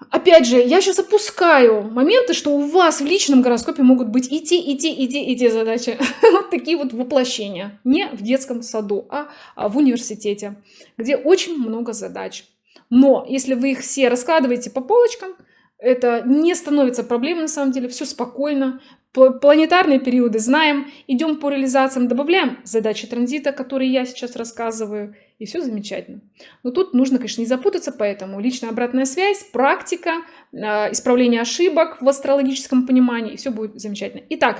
Опять же, я сейчас опускаю моменты, что у вас в личном гороскопе могут быть и те, и те, и те, и те задачи. <laughs> вот такие вот воплощения. Не в детском саду, а, а в университете, где очень много задач. Но если вы их все раскладываете по полочкам, это не становится проблемой на самом деле, все спокойно. Планетарные периоды знаем, идем по реализациям, добавляем задачи транзита, которые я сейчас рассказываю, и все замечательно. Но тут нужно, конечно, не запутаться, поэтому личная обратная связь, практика, а, исправление ошибок в астрологическом понимании, и все будет замечательно. Итак,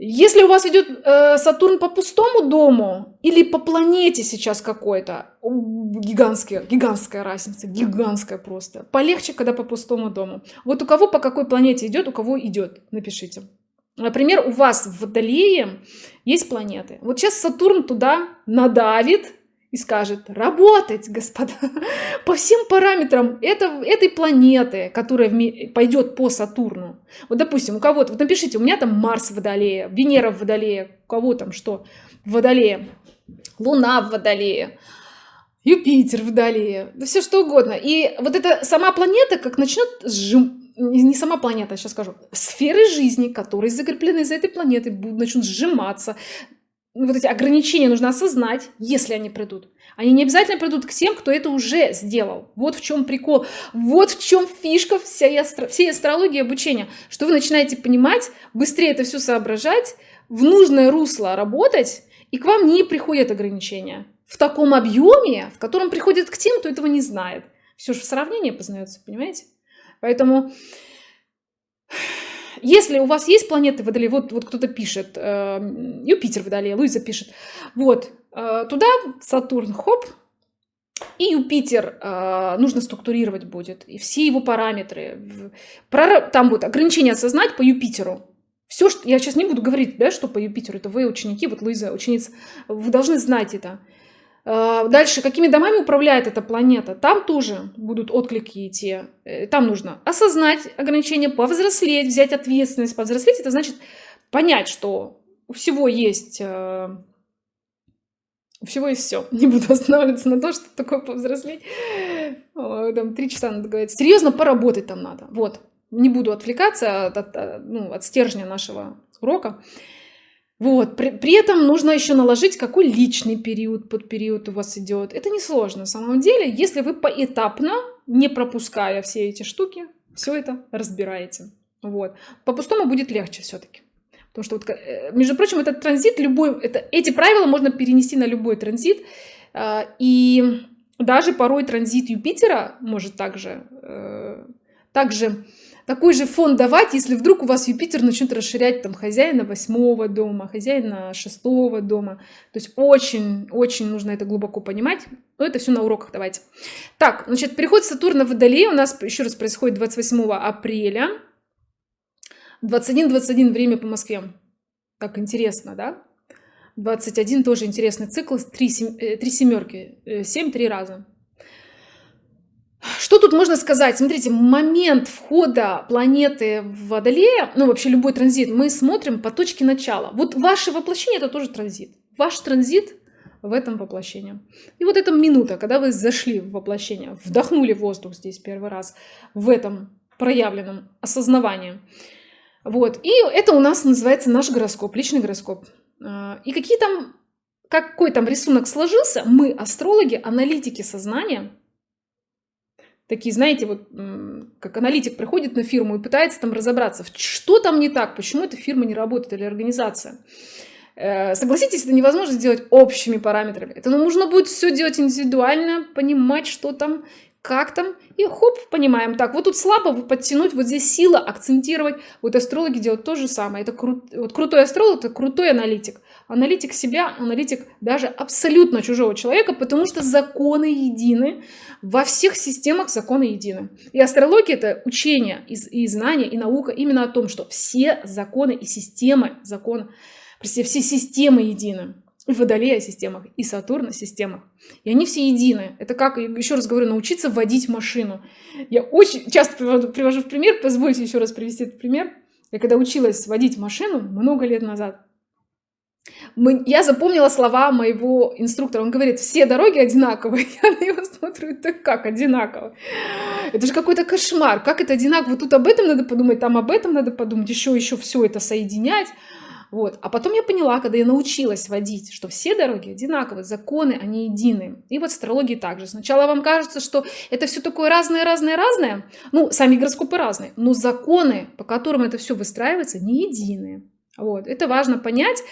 если у вас идет э, Сатурн по пустому дому или по планете сейчас какой-то, гигантская, гигантская разница, гигантская просто. Полегче, когда по пустому дому. Вот у кого по какой планете идет, у кого идет, напишите. Например, у вас в Водолее есть планеты. Вот сейчас Сатурн туда надавит, и скажет, работать, господа, <laughs> по всем параметрам это, этой планеты, которая пойдет по Сатурну. Вот, допустим, у кого-то, вот напишите, у меня там Марс в Водолее, Венера в Водолее, у кого там что в Водолее, Луна в Водолее, Юпитер в Водолее, да все что угодно. И вот эта сама планета, как начнет сжим, не сама планета, сейчас скажу, сферы жизни, которые закреплены за этой планетой, будут, начнут сжиматься. Вот эти ограничения нужно осознать, если они придут. Они не обязательно придут к тем, кто это уже сделал. Вот в чем прикол. Вот в чем фишка всей, астро... всей астрологии обучения. Что вы начинаете понимать, быстрее это все соображать, в нужное русло работать, и к вам не приходят ограничения. В таком объеме, в котором приходят к тем, кто этого не знает. Все же в сравнении познается, понимаете? Поэтому, если у вас есть планеты Водолея, вот, вот кто-то пишет, э, Юпитер Водолея, Луиза пишет, вот, э, туда Сатурн, хоп, и Юпитер э, нужно структурировать будет, и все его параметры. Про, там вот ограничения осознать по Юпитеру. Все, что я сейчас не буду говорить, да, что по Юпитеру, это вы ученики, вот Луиза, ученица, вы должны знать это. А, дальше, какими домами управляет эта планета? Там тоже будут отклики идти. Э, там нужно осознать ограничения, повзрослеть, взять ответственность. Повзрослеть – это значит понять, что у всего есть... Э, у всего есть все. <laughs> Не буду останавливаться на то, что такое повзрослеть. Там три часа надо говорить. Серьезно поработать там надо. Вот. Не буду отвлекаться от, от, ну, от стержня нашего урока. Вот. При, при этом нужно еще наложить, какой личный период под период у вас идет. Это несложно на самом деле, если вы поэтапно, не пропуская все эти штуки, все это разбираете. Вот. По-пустому будет легче все-таки. Потому что, вот, э, между прочим, этот транзит, любой, это, эти правила можно перенести на любой транзит. А, и даже порой транзит Юпитера может также, э, также такой же фон давать, если вдруг у вас Юпитер начнет расширять там хозяина восьмого дома, хозяина шестого дома. То есть очень-очень нужно это глубоко понимать. Но это все на уроках давайте. Так, значит, переход Сатурна в Водолей у нас еще раз происходит 28 апреля. 21-21 время по Москве. Так интересно, да? 21 тоже интересный цикл, три, э, три семерки, 7 э, три раза. Что тут можно сказать? Смотрите, момент входа планеты в Водолея, ну вообще любой транзит, мы смотрим по точке начала. Вот ваше воплощение это тоже транзит. Ваш транзит в этом воплощении. И вот эта минута, когда вы зашли в воплощение, вдохнули воздух здесь первый раз, в этом проявленном осознавании. Вот. И это у нас называется наш гороскоп, личный гороскоп. А, и какие там, какой там рисунок сложился, мы, астрологи, аналитики сознания, такие, знаете, вот как аналитик приходит на фирму и пытается там разобраться, что там не так, почему эта фирма не работает или организация. Э, согласитесь, это невозможно сделать общими параметрами. Это нужно будет все делать индивидуально, понимать, что там, как там, и хоп, понимаем. Так, вот тут слабо подтянуть, вот здесь сила, акцентировать. Вот астрологи делают то же самое. Это кру... вот крутой астролог, это крутой аналитик. Аналитик себя, аналитик даже абсолютно чужого человека, потому что законы едины. Во всех системах законы едины. И астрология это учение и, и знание, и наука именно о том, что все законы и системы, закон, все системы едины и Водолея системах, и Сатурна системах. И они все едины. Это как, еще раз говорю, научиться водить машину. Я очень часто привожу, привожу в пример, позвольте еще раз привести этот пример. Я когда училась водить машину много лет назад, я запомнила слова моего инструктора. Он говорит, все дороги одинаковые. <laughs> Я на него смотрю, это как одинаково? Это же какой-то кошмар. Как это одинаково? Тут об этом надо подумать, там об этом надо подумать, еще, еще все это соединять. Вот. А потом я поняла, когда я научилась водить, что все дороги одинаковые, законы, они едины. И вот астрологии также. Сначала вам кажется, что это все такое разное, разное, разное. Ну, сами гороскопы разные. Но законы, по которым это все выстраивается, не единые. Вот. Это важно понять.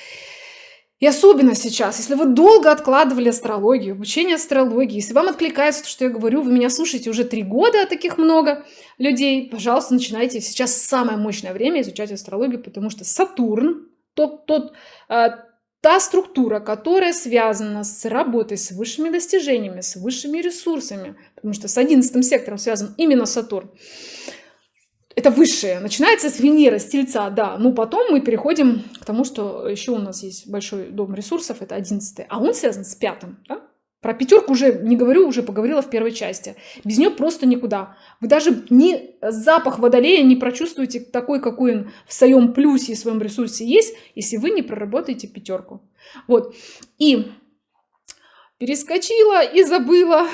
И особенно сейчас, если вы долго откладывали астрологию, обучение астрологии, если вам откликается то, что я говорю, вы меня слушаете уже три года, а таких много людей, пожалуйста, начинайте. Сейчас самое мощное время изучать астрологию, потому что Сатурн, тот, тот, э, та структура, которая связана с работой, с высшими достижениями, с высшими ресурсами, потому что с 11 сектором связан именно Сатурн. Это высшее. Начинается с Венеры, с Тельца, да. Но потом мы переходим к тому, что еще у нас есть большой дом ресурсов, это 11 а он связан с пятым. Да? Про пятерку уже не говорю, уже поговорила в первой части. Без нее просто никуда. Вы даже ни запах водолея не прочувствуете такой, какой он в своем плюсе и своем ресурсе есть, если вы не проработаете пятерку. Вот. И перескочила и забыла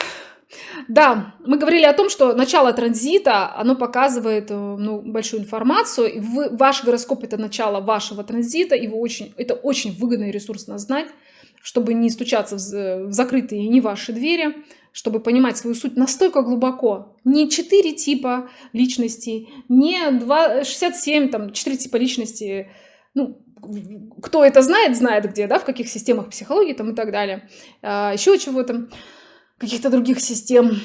Да, мы говорили о том, что начало транзита, оно показывает э, ну, большую информацию. Вы, ваш гороскоп – это начало вашего транзита, его очень, это очень выгодно и ресурсно знать, чтобы не стучаться в, в закрытые не ваши двери, чтобы понимать свою суть настолько глубоко. Не 4 типа личностей, не 2, 67, там, 4 типа личности, ну, кто это знает, знает где, да, в каких системах психологии там и так далее. А, еще чего-то каких-то других систем.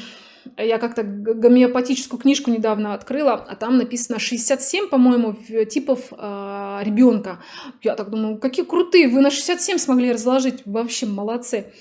Я как-то гомеопатическую книжку недавно открыла, а там написано 67, по-моему, типов э, ребенка. Я так думаю, какие крутые, вы на 67 смогли разложить, вообще молодцы.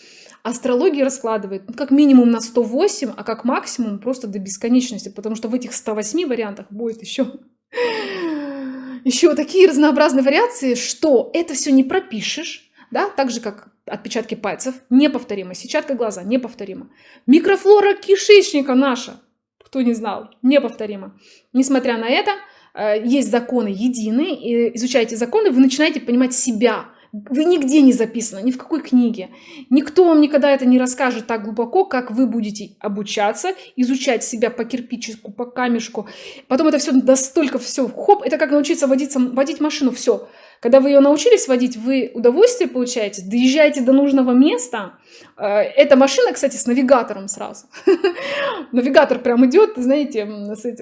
Астрология раскладывает ну, как минимум на 108, а как максимум просто до бесконечности, потому что в этих 108 вариантах будет еще <laughs> еще такие разнообразные вариации, что это все не пропишешь, да, так же как отпечатки пальцев, неповторимо. Сетчатка глаза, неповторимо. Микрофлора кишечника наша, кто не знал, неповторимо. Несмотря на это, э, есть законы единые, и изучаете законы, вы начинаете понимать себя. Вы нигде не записано, ни в какой книге. Никто вам никогда это не расскажет так глубоко, как вы будете обучаться, изучать себя по кирпичику, по камешку. Потом это все настолько все, хоп, это как научиться водиться, водить машину, все. Когда вы ее научились водить, вы удовольствие получаете, доезжаете до нужного места. Э, эта машина, кстати, с навигатором сразу. <laughs> Навигатор прям идет, знаете,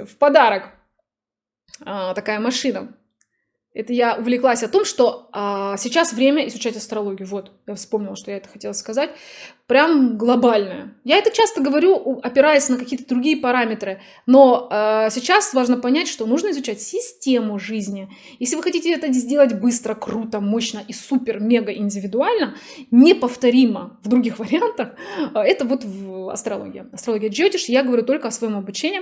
в подарок. А, такая машина. Это я увлеклась о том, что а, сейчас время изучать астрологию. Вот, я вспомнила, что я это хотела сказать. Прям глобальное. Я это часто говорю, опираясь на какие-то другие параметры. Но а, сейчас важно понять, что нужно изучать систему жизни. Если вы хотите это сделать быстро, круто, мощно и супер, мега индивидуально, неповторимо в других <laughs> вариантах, а, это вот в астрологии. Астрология Джотиш, я говорю только о своем обучении.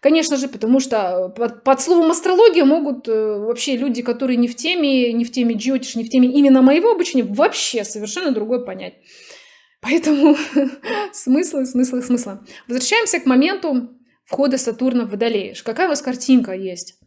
Конечно же, потому что под, под словом астрология могут э, вообще люди, которые не в теме, не в теме джиотиш, не в теме именно моего обучения, вообще совершенно другое понять. Поэтому <laughs> смыслы, смыслы, смыслы. Возвращаемся к моменту входа Сатурна в Водолей. Какая у вас картинка есть?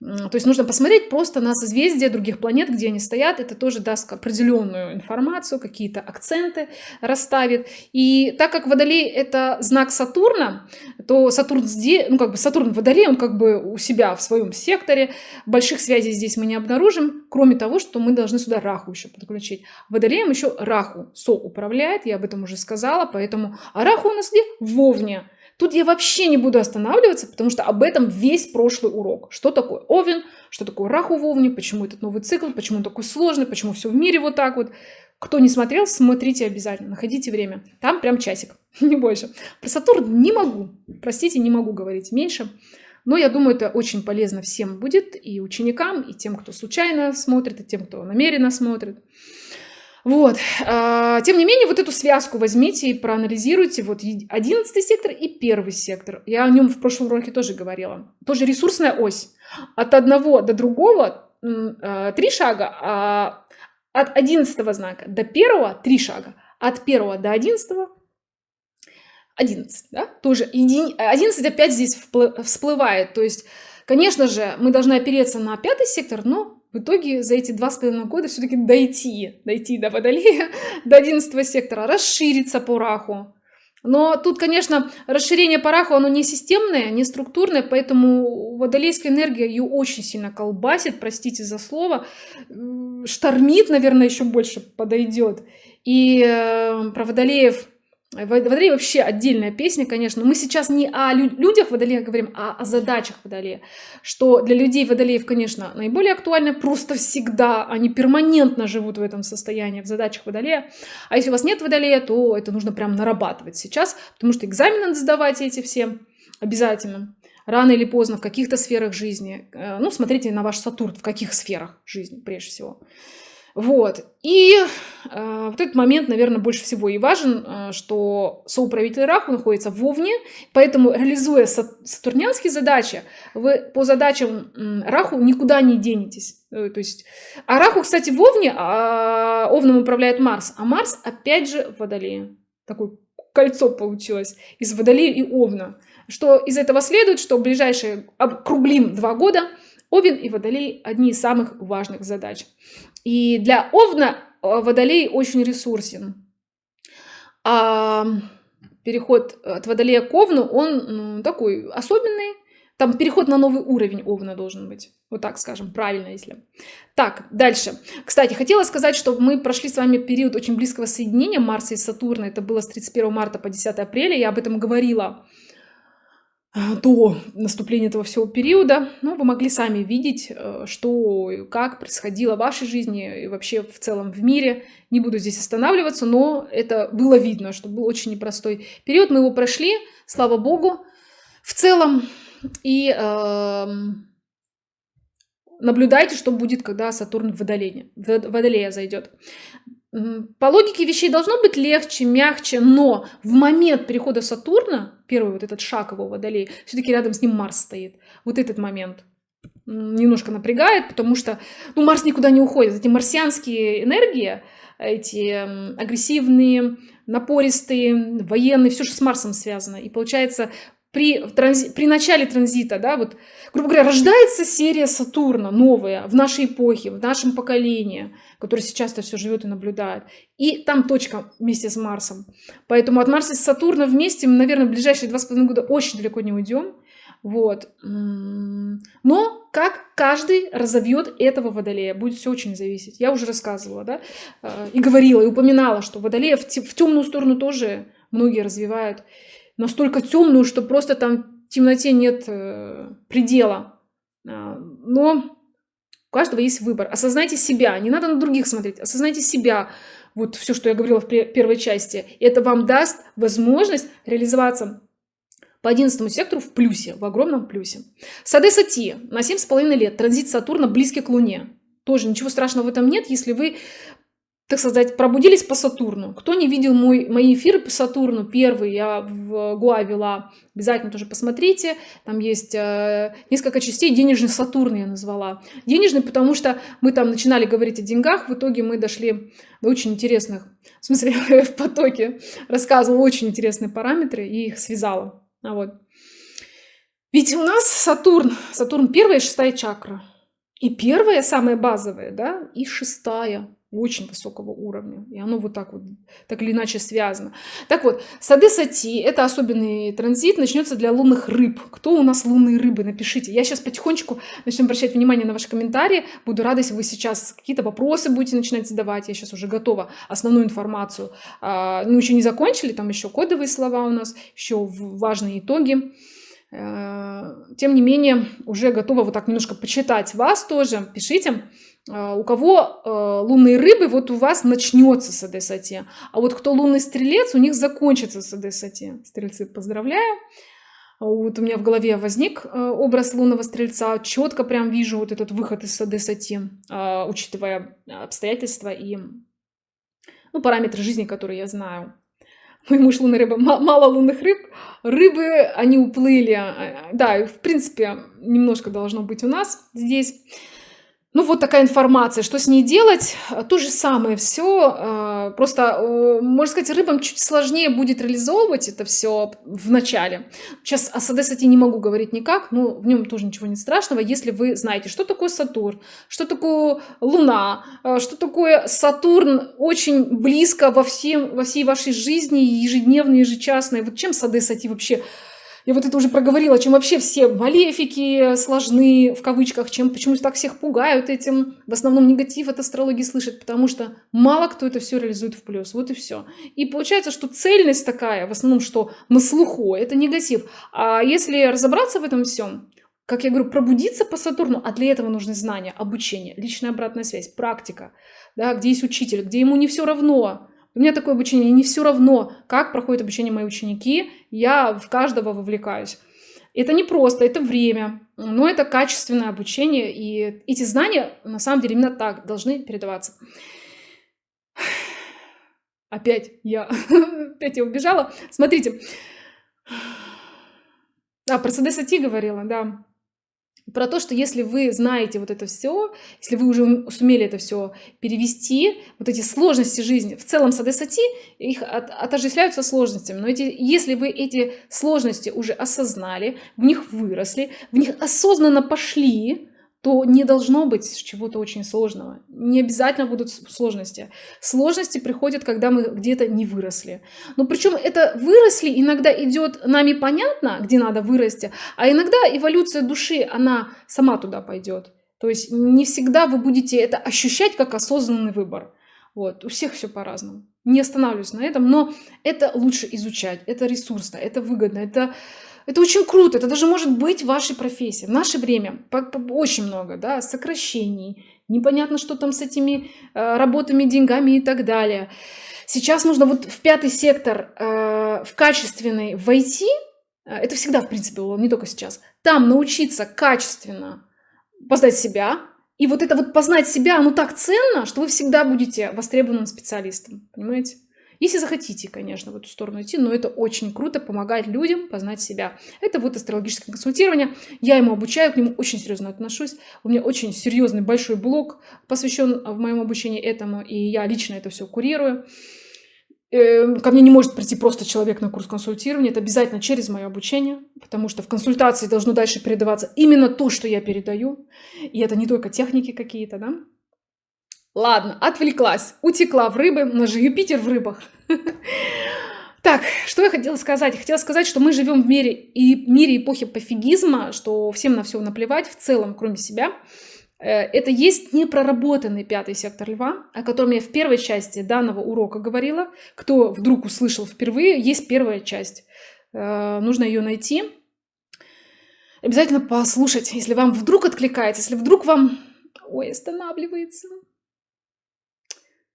То есть нужно посмотреть просто на созвездия других планет, где они стоят. Это тоже даст определенную информацию, какие-то акценты расставит. И так как Водолей это знак Сатурна, то Сатурн здесь, ну как бы Сатурн в он как бы у себя в своем секторе. Больших связей здесь мы не обнаружим, кроме того, что мы должны сюда Раху еще подключить. Водолеем еще Раху со управляет, я об этом уже сказала, поэтому а Раху у нас где? В Овне. Тут я вообще не буду останавливаться, потому что об этом весь прошлый урок. Что такое Овен, что такое Раху в Овне, почему этот новый цикл, почему он такой сложный, почему все в мире вот так вот. Кто не смотрел, смотрите обязательно, находите время. Там прям часик, <laughs> не больше. Про Сатурн не могу, простите, не могу говорить меньше. Но я думаю, это очень полезно всем будет, и ученикам, и тем, кто случайно смотрит, и тем, кто намеренно смотрит. Вот. А, тем не менее, вот эту связку возьмите и проанализируйте. Вот 11 сектор и первый сектор. Я о нем в прошлом уроке тоже говорила. Тоже ресурсная ось. От одного до другого а, три шага, а от 11 знака до первого три шага. От первого до 11 11, да, тоже 11 опять здесь всплывает, то есть, конечно же, мы должны опереться на пятый сектор, но в итоге за эти два с половиной года все-таки дойти, дойти до Водолея, <laughs> до 11 сектора, расшириться по раху. Но тут, конечно, расширение по раху, оно не системное, не структурное, поэтому водолейская энергия ее очень сильно колбасит, простите за слово, штормит, наверное, еще больше подойдет. И э, про водолеев Водолей вообще отдельная песня, конечно. Мы сейчас не о людях Водолея говорим, а о задачах Водолея. Что для людей Водолеев, конечно, наиболее актуально. Просто всегда они перманентно живут в этом состоянии, в задачах Водолея. А если у вас нет Водолея, то это нужно прям нарабатывать сейчас, потому что экзамены надо сдавать эти все обязательно. Рано или поздно в каких-то сферах жизни. Э, ну, смотрите на ваш Сатурн, в каких сферах жизни прежде всего. Вот. И э, вот этот момент, наверное, больше всего и важен, э, что соуправитель Раху находится в Овне, поэтому, реализуя сатурнянские задачи, вы по задачам э, Раху никуда не денетесь. Э, то есть, а Раху, кстати, в Овне, а Овном управляет Марс, а Марс опять же в Водолее. Такое кольцо получилось из Водолея и Овна. Что из этого следует, что в ближайшие округлим два года Овен и Водолей – одни из самых важных задач. И для Овна э, Водолей очень ресурсен. А переход от Водолея к Овну, он ну, такой особенный. Там переход на новый уровень Овна должен быть. Вот так скажем, правильно, если. Так, дальше. Кстати, хотела сказать, что мы прошли с вами период очень близкого соединения Марса и Сатурна. Это было с 31 марта по 10 апреля. Я об этом говорила до наступления этого всего периода, ну, вы могли сами видеть, э, что как происходило в вашей жизни и вообще в целом в мире. Не буду здесь останавливаться, но это было видно, что был очень непростой период. Мы его прошли, слава богу, в целом. И э, наблюдайте, что будет, когда Сатурн в Водолее, в Водолея зайдет. По логике вещей должно быть легче, мягче, но в момент перехода Сатурна, первый вот этот шаг его водолей, все-таки рядом с ним Марс стоит. Вот этот момент немножко напрягает, потому что ну, Марс никуда не уходит. Эти марсианские энергии, эти агрессивные, напористые, военные, все же с Марсом связано. И получается, при, транзи, при начале транзита, да, вот, грубо говоря, рождается серия Сатурна новая в нашей эпохе, в нашем поколении, который сейчас это все живет и наблюдает. И там точка вместе с Марсом. Поэтому от Марса и Сатурна вместе мы, наверное, в ближайшие два с половиной года очень далеко не уйдем. Вот. Но как каждый разовьет этого водолея, будет все очень зависеть. Я уже рассказывала, да, э, и говорила, и упоминала, что водолея в, в темную сторону тоже многие развивают настолько темную, что просто там в темноте нет э, предела. А, но у каждого есть выбор. Осознайте себя, не надо на других смотреть, осознайте себя. Вот все, что я говорила в первой части. Это вам даст возможность реализоваться по 11 сектору в плюсе, в огромном плюсе. Сады Сати на 7,5 лет, транзит Сатурна близкий к Луне. Тоже ничего страшного в этом нет, если вы так сказать, пробудились по Сатурну. Кто не видел мой, мои эфиры по Сатурну, первый я в Гуа вела, обязательно тоже посмотрите. Там есть э, несколько частей, денежный Сатурн я назвала. Денежный, потому что мы там начинали говорить о деньгах, в итоге мы дошли до очень интересных, в смысле <laughs> в потоке рассказывала очень интересные параметры и их связала. А вот. Ведь у нас Сатурн, Сатурн первая и шестая чакра. И первая, самая базовая, да, и шестая очень высокого уровня. И оно вот так вот, так или иначе связано. Так вот, сады сати, это особенный транзит, начнется для лунных рыб. Кто у нас лунные рыбы? Напишите. Я сейчас потихонечку начну обращать внимание на ваши комментарии. Буду рада, если вы сейчас какие-то вопросы будете начинать задавать. Я сейчас уже готова основную информацию. А, ну, еще не закончили, там еще кодовые слова у нас, еще важные итоги. А, тем не менее, уже готова вот так немножко почитать вас тоже. Пишите. А, у кого э, лунные рыбы, вот у вас начнется с Адесати. А вот кто лунный стрелец, у них закончится с Адесати. Стрельцы, поздравляю. Вот у меня в голове возник э, образ лунного стрельца. Четко прям вижу вот этот выход из Адесати, а, учитывая обстоятельства и ну, параметры жизни, которые я знаю. Мой муж лунная рыба, мало лунных рыб. Рыбы, они уплыли. А, да, в принципе, немножко должно быть у нас здесь. Ну, вот такая информация. Что с ней делать? То же самое все. А, просто, можно сказать, рыбам чуть сложнее будет реализовывать это все в начале. Сейчас о Садесате не могу говорить никак, но в нем тоже ничего не страшного, если вы знаете, что такое Сатурн, что такое Луна, что такое Сатурн очень близко во, всем, во всей вашей жизни, ежедневной, ежечасной. Вот чем Садесати вообще я вот это уже проговорила, чем вообще все малефики сложны, в кавычках, чем почему так всех пугают этим. В основном негатив от астрологии слышат, потому что мало кто это все реализует в плюс. Вот и все. И получается, что цельность такая, в основном, что на слуху, это негатив. А если разобраться в этом всем, как я говорю, пробудиться по Сатурну, а для этого нужны знания, обучение, личная обратная связь, практика, да, где есть учитель, где ему не все равно, у меня такое обучение, не все равно, как проходит обучение мои ученики, я в каждого вовлекаюсь. Это не просто, это время, но это качественное обучение, и эти знания, на самом деле, именно так должны передаваться. Опять я, <laughs> опять я убежала. Смотрите. А, про СДСТ говорила, да про то, что если вы знаете вот это все, если вы уже сумели это все перевести, вот эти сложности жизни, в целом с Адесати их от, отождествляются сложностями, но эти, если вы эти сложности уже осознали, в них выросли, в них осознанно пошли, то не должно быть чего-то очень сложного. Не обязательно будут сложности. Сложности приходят, когда мы где-то не выросли. Но причем это выросли иногда идет нами понятно, где надо вырасти, а иногда эволюция души, она сама туда пойдет. То есть не всегда вы будете это ощущать как осознанный выбор. Вот. У всех все по-разному. Не останавливаюсь на этом, но это лучше изучать, это ресурсно, это выгодно, это это очень круто, это даже может быть вашей профессией. В наше время очень много да, сокращений, непонятно, что там с этими э, работами, деньгами и так далее. Сейчас нужно вот в пятый сектор, э, в качественный войти, э, это всегда, в принципе, было, не только сейчас, там научиться качественно познать себя, и вот это вот познать себя, оно так ценно, что вы всегда будете востребованным специалистом, понимаете? Если захотите, конечно, в эту сторону идти, но это очень круто, помогать людям познать себя. Это вот астрологическое консультирование. Я ему обучаю, к нему очень серьезно отношусь. У меня очень серьезный большой блог посвящен в моем обучении этому, и я лично это все курирую. Эм, ко мне не может прийти просто человек на курс консультирования, это обязательно через мое обучение, потому что в консультации должно дальше передаваться именно то, что я передаю, и это не только техники какие-то, да, Ладно, отвлеклась, утекла в рыбы, у нас же Юпитер в рыбах. <laughs> Так, что я хотела сказать? Хотела сказать, что мы живем в мире, и мире эпохи пофигизма, что всем на все наплевать, в целом, кроме себя. Э, это есть непроработанный пятый сектор льва, о котором я в первой части данного урока говорила. Кто вдруг услышал впервые, есть первая часть. Э, нужно ее найти. Обязательно послушать, если вам вдруг откликается, если вдруг вам... Ой, останавливается.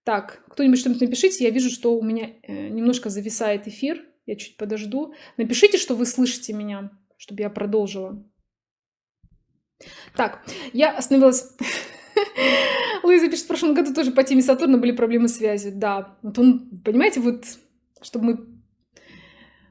Так, кто-нибудь что-нибудь напишите. Я вижу, что у меня э, немножко зависает эфир. Я чуть подожду. Напишите, что вы слышите меня, чтобы я продолжила. Так, я остановилась... <laughs> Луиза пишет, в прошлом году тоже по теме Сатурна были проблемы связи. Да, вот он, понимаете, вот, чтобы мы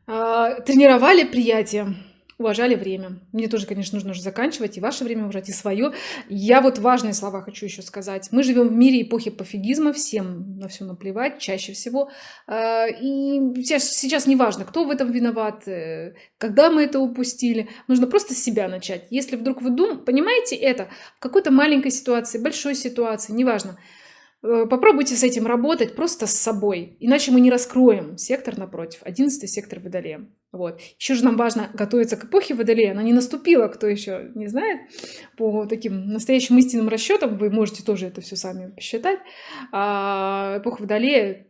э, тренировали приятие уважали время. Мне тоже, конечно, нужно уже заканчивать, и ваше время уважать, и свое. Я вот важные слова хочу еще сказать. Мы живем в мире эпохи пофигизма, всем на все наплевать, чаще всего. А, и сейчас, сейчас не важно, кто в этом виноват, э, когда мы это упустили. Нужно просто с себя начать. Если вдруг вы дум, понимаете это в какой-то маленькой ситуации, большой ситуации, неважно, попробуйте с этим работать просто с собой, иначе мы не раскроем сектор напротив, 11 сектор Водолея. Вот. Еще же нам важно готовиться к эпохе Водолея, она не наступила, кто еще не знает, по таким настоящим истинным расчетам, вы можете тоже это все сами посчитать. А эпоха Водолея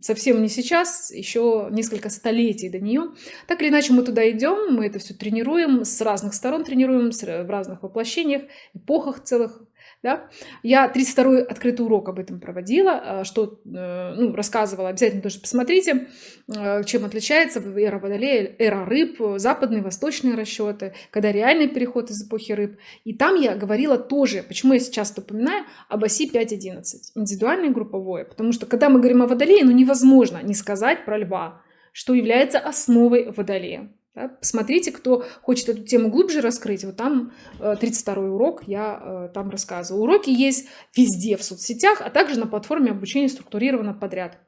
совсем не сейчас, еще несколько столетий до нее. Так или иначе мы туда идем, мы это все тренируем, с разных сторон тренируем, в разных воплощениях, эпохах целых, да? Я 32-й открытый урок об этом проводила, э, что э, ну, рассказывала, обязательно тоже посмотрите, э, чем отличается эра Водолея, эра рыб, западные, восточные расчеты, когда реальный переход из эпохи рыб. И там я говорила тоже, почему я сейчас упоминаю, об оси 5.11, индивидуальное и групповое, потому что когда мы говорим о Водолее, ну невозможно не сказать про льва, что является основой Водолея. Да? Посмотрите, кто хочет эту тему глубже раскрыть. Вот там 32 э, урок я э, там рассказываю. Уроки есть везде в соцсетях, а также на платформе обучения структурировано подряд.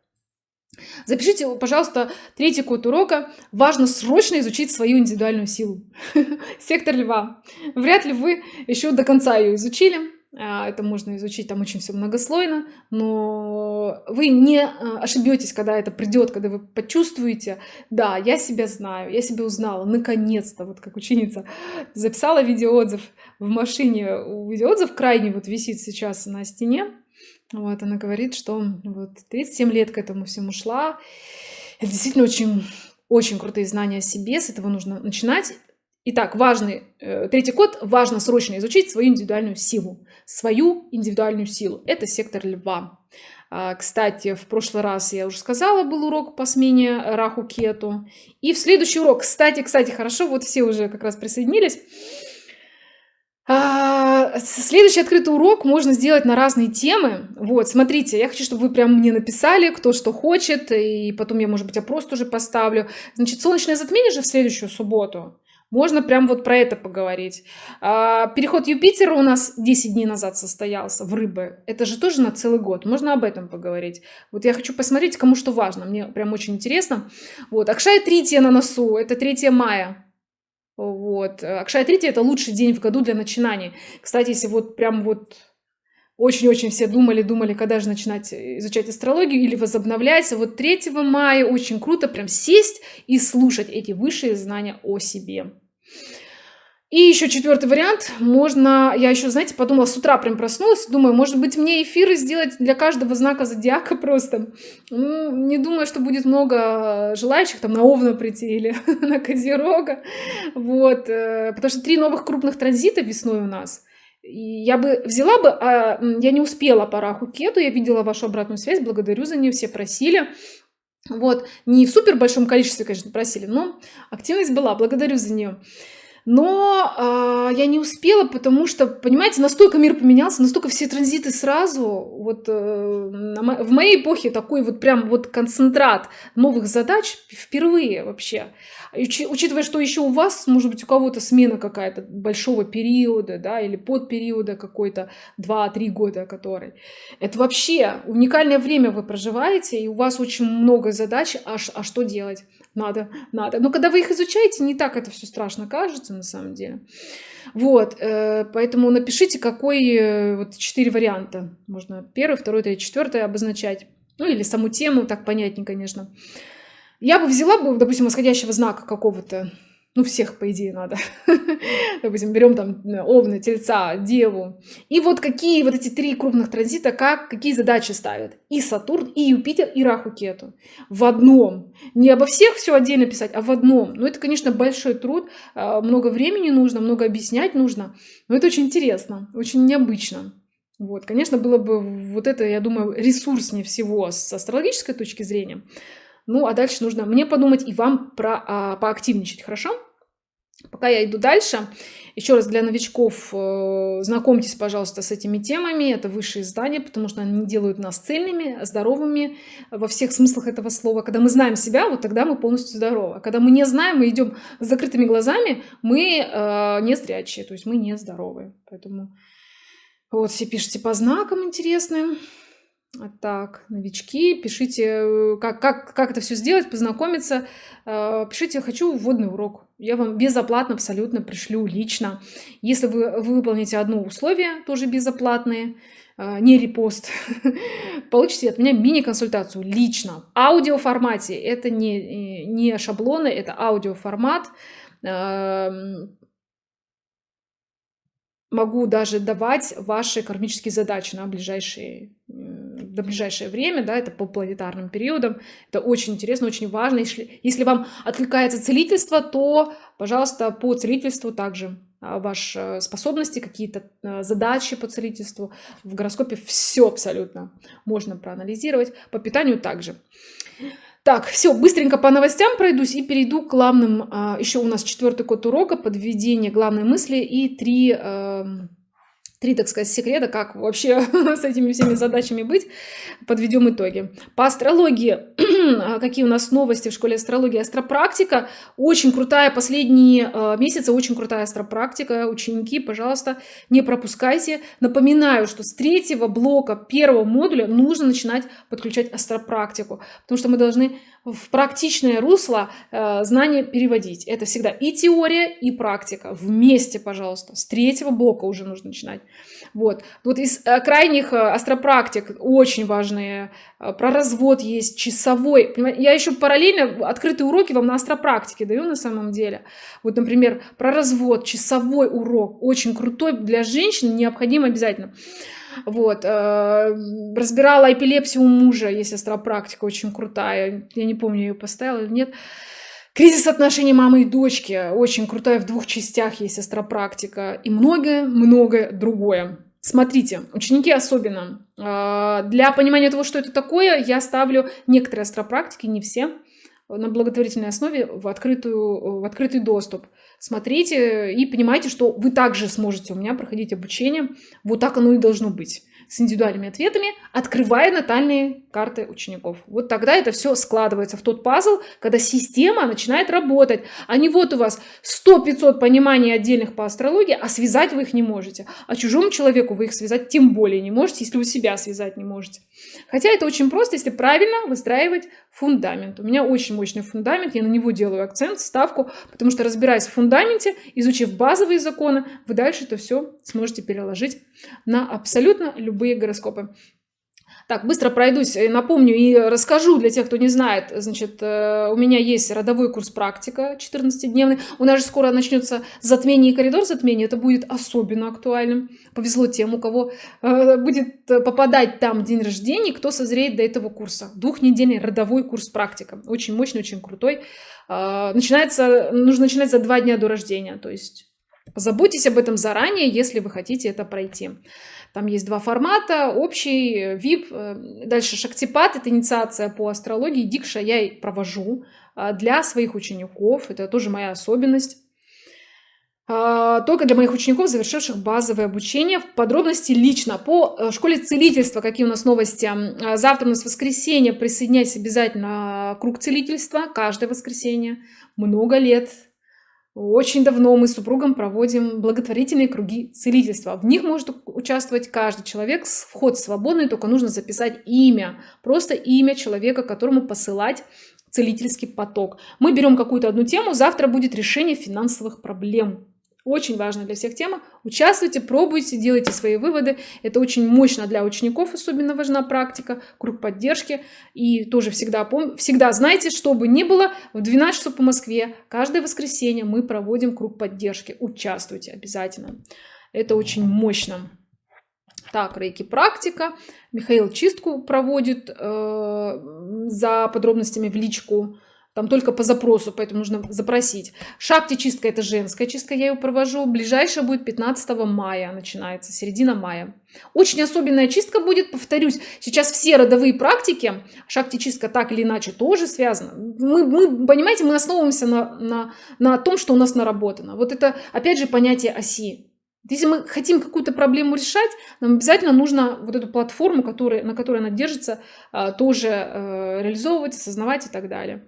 Запишите, пожалуйста, третий код урока. Важно срочно изучить свою индивидуальную силу. <laughs> Сектор льва. Вряд ли вы еще до конца ее изучили. А, это можно изучить, там очень все многослойно, но вы не а, ошибетесь, когда это придет, когда вы почувствуете, да, я себя знаю, я себя узнала, наконец-то, вот как ученица записала видеоотзыв в машине, видеоотзыв крайне вот висит сейчас на стене, вот, она говорит, что вот 37 лет к этому всему шла, это действительно очень очень крутые знания о себе, с этого нужно начинать. Итак, важный э, третий код, важно срочно изучить свою индивидуальную силу. Свою индивидуальную силу. Это сектор льва. А, кстати, в прошлый раз я уже сказала, был урок по смене Раху Кету. И в следующий урок, кстати, кстати, хорошо, вот все уже как раз присоединились. А, следующий открытый урок можно сделать на разные темы. Вот, смотрите, я хочу, чтобы вы прям мне написали, кто что хочет, и потом я, может быть, опрос тоже поставлю. Значит, солнечное затмение же в следующую субботу. Можно прям вот про это поговорить. А, переход Юпитера у нас 10 дней назад состоялся в рыбы. Это же тоже на целый год. Можно об этом поговорить. Вот я хочу посмотреть, кому что важно. Мне прям очень интересно. Вот. Акшая третья на носу. Это 3 мая. Вот. Акшая Трити это лучший день в году для начинаний. Кстати, если вот прям вот очень-очень все думали, думали, когда же начинать изучать астрологию или возобновлять. Вот 3 мая очень круто прям сесть и слушать эти высшие знания о себе. И еще четвертый вариант. Можно, я еще, знаете, подумала, с утра прям проснулась, думаю, может быть, мне эфиры сделать для каждого знака зодиака просто. Ну, не думаю, что будет много желающих там на Овна прийти или <laughs> на Козерога. Вот, э, потому что три новых крупных транзита весной у нас. И я бы взяла бы, а я не успела по Раху Кету, я видела вашу обратную связь, благодарю за нее, все просили. Вот, не в супер большом количестве, конечно, просили, но активность была, благодарю за нее. Но э, я не успела, потому что, понимаете, настолько мир поменялся, настолько все транзиты сразу. Вот э, в моей эпохе такой вот прям вот концентрат новых задач впервые вообще. Учи, учитывая, что еще у вас, может быть, у кого-то смена какая-то большого периода, да, или подпериода какой-то 2-3 года который. Это вообще уникальное время вы проживаете, и у вас очень много задач, а, а что делать? надо, надо. Но когда вы их изучаете, не так это все страшно кажется на самом деле. Вот, э, поэтому напишите, какой, э, вот четыре варианта. Можно первый, второй, третий, четвертый обозначать. Ну или саму тему, так понятнее, конечно. Я бы взяла бы, допустим, восходящего знака какого-то, ну, всех, по идее, надо. <laughs> Допустим, берем там Овна, Тельца, Деву. И вот какие вот эти три крупных транзита, как, какие задачи ставят. И Сатурн, и Юпитер, и Раху Кету. В одном. Не обо всех все отдельно писать, а в одном. Ну, это, конечно, большой труд. А, много времени нужно, много объяснять нужно. Но это очень интересно, очень необычно. Вот, конечно, было бы вот это, я думаю, ресурснее всего с астрологической точки зрения. Ну, а дальше нужно мне подумать и вам про, а, поактивничать, хорошо? Пока я иду дальше, еще раз для новичков, э, знакомьтесь, пожалуйста, с этими темами. Это высшие издания, потому что они делают нас цельными, здоровыми во всех смыслах этого слова. Когда мы знаем себя, вот тогда мы полностью здоровы. А когда мы не знаем, мы идем с закрытыми глазами, мы э, не зрячие, то есть мы не здоровы. Поэтому вот все пишите по знакам интересным. Так, новички, пишите, э, как, как, как это все сделать, познакомиться. Э, пишите, хочу вводный урок. Я вам безоплатно абсолютно пришлю лично. Если вы, вы выполните одно условие, тоже безоплатные, э, не репост, <laughs> получите от меня мини-консультацию лично. В аудиоформате. Это не, не шаблоны, это аудиоформат эм, могу даже давать ваши кармические задачи на ближайшие до ближайшее время, да, это по планетарным периодам. Это очень интересно, очень важно. Если, если вам откликается целительство, то, пожалуйста, по целительству также а, ваши способности, какие-то а, задачи по целительству. В гороскопе все абсолютно можно проанализировать. По питанию также. Так, все, быстренько по новостям пройдусь и перейду к главным. А, Еще у нас четвертый код урока, подведение главной мысли и три три, так сказать, секрета, как вообще <laughs> с этими всеми задачами быть. Подведем итоги. По астрологии, <clears throat> какие у нас новости в школе астрологии? Астропрактика, очень крутая, последние э, месяцы очень крутая астропрактика. Ученики, пожалуйста, не пропускайте. Напоминаю, что с третьего блока первого модуля нужно начинать подключать астропрактику, потому что мы должны в практичное русло э, знания переводить. Это всегда и теория, и практика. Вместе, пожалуйста. С третьего блока уже нужно начинать. Вот. Вот из э, крайних э, астропрактик очень важные. Э, про развод есть, часовой. Я еще параллельно открытые уроки вам на астропрактике даю на самом деле. Вот, например, про развод, часовой урок. Очень крутой для женщин, необходим обязательно. Вот. Э, разбирала эпилепсию у мужа, есть астропрактика очень крутая. Я не помню, ее поставила или нет. Кризис отношений мамы и дочки. Очень крутая, в двух частях есть астропрактика. И многое-многое другое. Смотрите, ученики особенно. Э, для понимания того, что это такое, я ставлю некоторые астропрактики, не все, на благотворительной основе в, открытую, в открытый доступ смотрите и понимайте, что вы также сможете у меня проходить обучение. Вот так оно и должно быть. С индивидуальными ответами, открывая натальные карты учеников. Вот тогда это все складывается в тот пазл, когда система начинает работать. А не вот у вас 100-500 пониманий отдельных по астрологии, а связать вы их не можете. А чужому человеку вы их связать тем более не можете, если вы себя связать не можете. Хотя это очень просто, если правильно выстраивать фундамент. У меня очень мощный фундамент, я на него делаю акцент, ставку, потому что разбираясь в фундаменте, изучив базовые законы, вы дальше это все сможете переложить на абсолютно любые гороскопы. Так, быстро пройдусь, напомню и расскажу для тех, кто не знает. Значит, э, у меня есть родовой курс практика 14-дневный. У нас же скоро начнется затмение и коридор затмения. Это будет особенно актуальным. Повезло тем, у кого э, будет попадать там день рождения, кто созреет до этого курса. Двухнедельный родовой курс практика. Очень мощный, очень крутой. Э, начинается, нужно начинать за два дня до рождения. То есть позаботьтесь об этом заранее, если вы хотите это пройти. Там есть два формата, общий, VIP. Э, дальше Шактипат, это инициация по астрологии. Дикша я провожу а, для своих учеников. Это тоже моя особенность. А, только для моих учеников, завершивших базовое обучение. В подробности лично по э, школе целительства, какие у нас новости. Завтра у нас воскресенье, присоединяйся обязательно круг целительства, каждое воскресенье. Много лет очень давно мы с супругом проводим благотворительные круги целительства. В них может участвовать каждый человек. Вход свободный, только нужно записать имя. Просто имя человека, которому посылать целительский поток. Мы берем какую-то одну тему, завтра будет решение финансовых проблем. Очень важная для всех тема. Участвуйте, пробуйте, делайте свои выводы. Это очень мощно для учеников, особенно важна практика, круг поддержки. И тоже всегда, пом... всегда знайте, что бы ни было, в 12 часов по Москве, каждое воскресенье мы проводим круг поддержки. Участвуйте обязательно. Это очень мощно. Так, рейки практика. Михаил чистку проводит э, за подробностями в личку. Там только по запросу, поэтому нужно запросить. Шахте чистка это женская чистка, я ее провожу. Ближайшая будет 15 мая, начинается, середина мая. Очень особенная чистка будет, повторюсь, сейчас все родовые практики, шахте чистка так или иначе тоже связана. Мы, мы понимаете, мы основываемся на, на, на том, что у нас наработано. Вот это, опять же, понятие оси. Если мы хотим какую-то проблему решать, нам обязательно нужно вот эту платформу, которая, на которой она держится, а, тоже э, реализовывать, осознавать и так далее.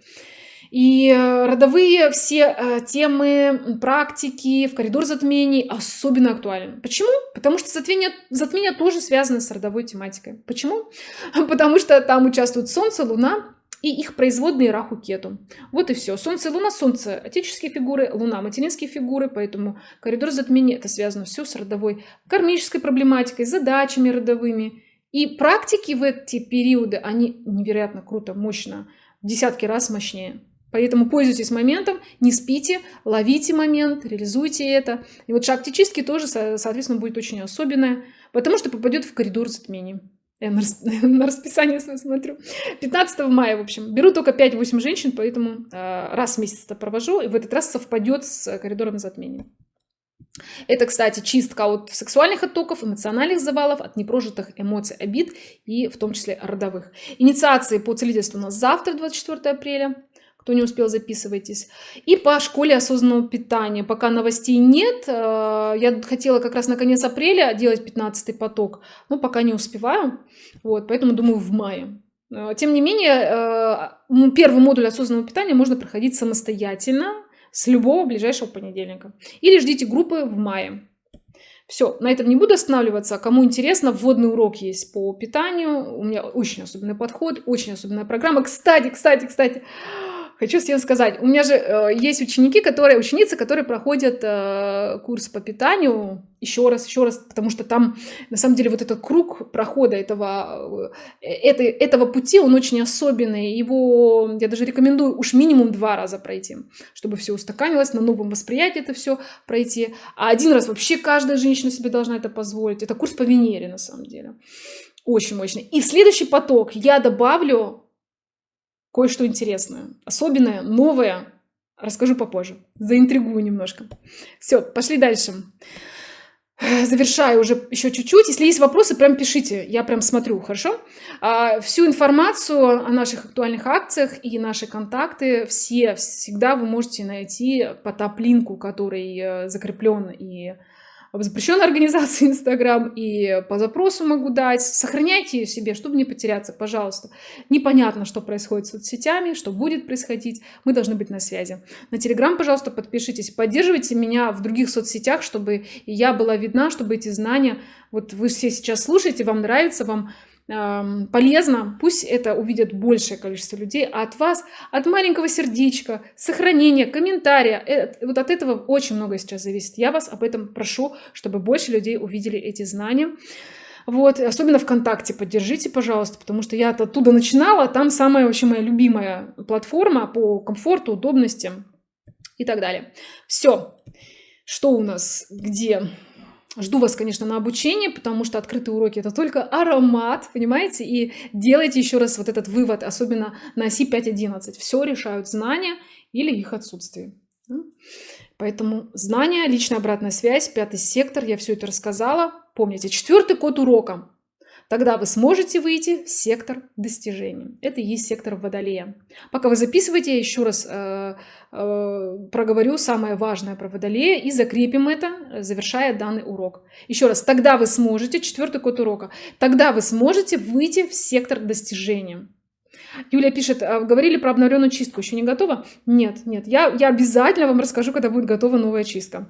И э, родовые все э, темы, практики в коридор затмений особенно актуальны. Почему? Потому что затмение, затмение тоже связано с родовой тематикой. Почему? <laughs> Потому что там участвуют Солнце, Луна и их производные Раху Кету. Вот и все. Солнце Луна, Солнце отеческие фигуры, Луна материнские фигуры, поэтому коридор затмения это связано все с родовой кармической проблематикой, задачами родовыми. И практики в эти периоды, они невероятно круто, мощно, в десятки раз мощнее. Поэтому пользуйтесь моментом, не спите, ловите момент, реализуйте это. И вот шаг чистки тоже, соответственно, будет очень особенное, потому что попадет в коридор затмений. Я на, <laughs> на расписание смотрю. 15 мая, в общем. Беру только 5-8 женщин, поэтому э, раз в месяц это провожу. И в этот раз совпадет с коридором затмений. Это, кстати, чистка от сексуальных оттоков, эмоциональных завалов, от непрожитых эмоций, обид и в том числе родовых. Инициации по целительству у нас завтра, 24 апреля. Кто не успел, записывайтесь. И по школе осознанного питания. Пока новостей нет. Э, я хотела как раз на конец апреля делать 15 поток, но пока не успеваю. Вот, поэтому думаю в мае. Э, тем не менее, э, первый модуль осознанного питания можно проходить самостоятельно с любого ближайшего понедельника. Или ждите группы в мае. Все, на этом не буду останавливаться. Кому интересно, вводный урок есть по питанию. У меня очень особенный подход, очень особенная программа. Кстати, кстати, кстати, хочу всем сказать, у меня же э, есть ученики, которые, ученицы, которые проходят э, курс по питанию еще раз, еще раз, потому что там, на самом деле, вот этот круг прохода этого, э, этой, этого пути, он очень особенный. Его, я даже рекомендую уж минимум два раза пройти, чтобы все устаканилось, на новом восприятии это все пройти. А один раз вообще каждая женщина себе должна это позволить. Это курс по Венере, на самом деле. Очень мощный. И в следующий поток я добавлю кое-что интересное, особенное, новое. Расскажу попозже. Заинтригую немножко. Все, пошли дальше. Завершаю уже еще чуть-чуть. Если есть вопросы, прям пишите. Я прям смотрю, хорошо? А, всю информацию о наших актуальных акциях и наши контакты все всегда вы можете найти по топ-линку, который э, закреплен и запрещенной организации <laughs> Инстаграм и по запросу могу дать. Сохраняйте ее себе, чтобы не потеряться, пожалуйста. Непонятно, что происходит с соцсетями, что будет происходить. Мы должны быть на связи. На Телеграм, пожалуйста, подпишитесь. Поддерживайте меня в других соцсетях, чтобы я была видна, чтобы эти знания... Вот вы все сейчас слушаете, вам нравится, вам полезно, пусть это увидят большее количество людей, а от вас, от маленького сердечка, сохранения, комментария, э, вот от этого очень много сейчас зависит. Я вас об этом прошу, чтобы больше людей увидели эти знания. Вот, особенно ВКонтакте поддержите, пожалуйста, потому что я оттуда начинала, там самая вообще моя любимая платформа по комфорту, удобности и так далее. Все, что у нас, где? Жду вас, конечно, на обучение, потому что открытые уроки это только аромат, понимаете? И делайте еще раз вот этот вывод, особенно на оси 5.11. Все решают знания или их отсутствие. Поэтому знания, личная обратная связь, пятый сектор, я все это рассказала. Помните, четвертый код урока. Тогда вы сможете выйти в сектор достижений. Это и есть сектор Водолея. Пока вы записываете, я еще раз э, э, проговорю самое важное про Водолея и закрепим это, завершая данный урок. Еще раз, тогда вы сможете, четвертый код урока, тогда вы сможете выйти в сектор достижения. Юлия пишет, а говорили про обновленную чистку, еще не готова? Нет, нет, я, я обязательно вам расскажу, когда будет готова новая чистка.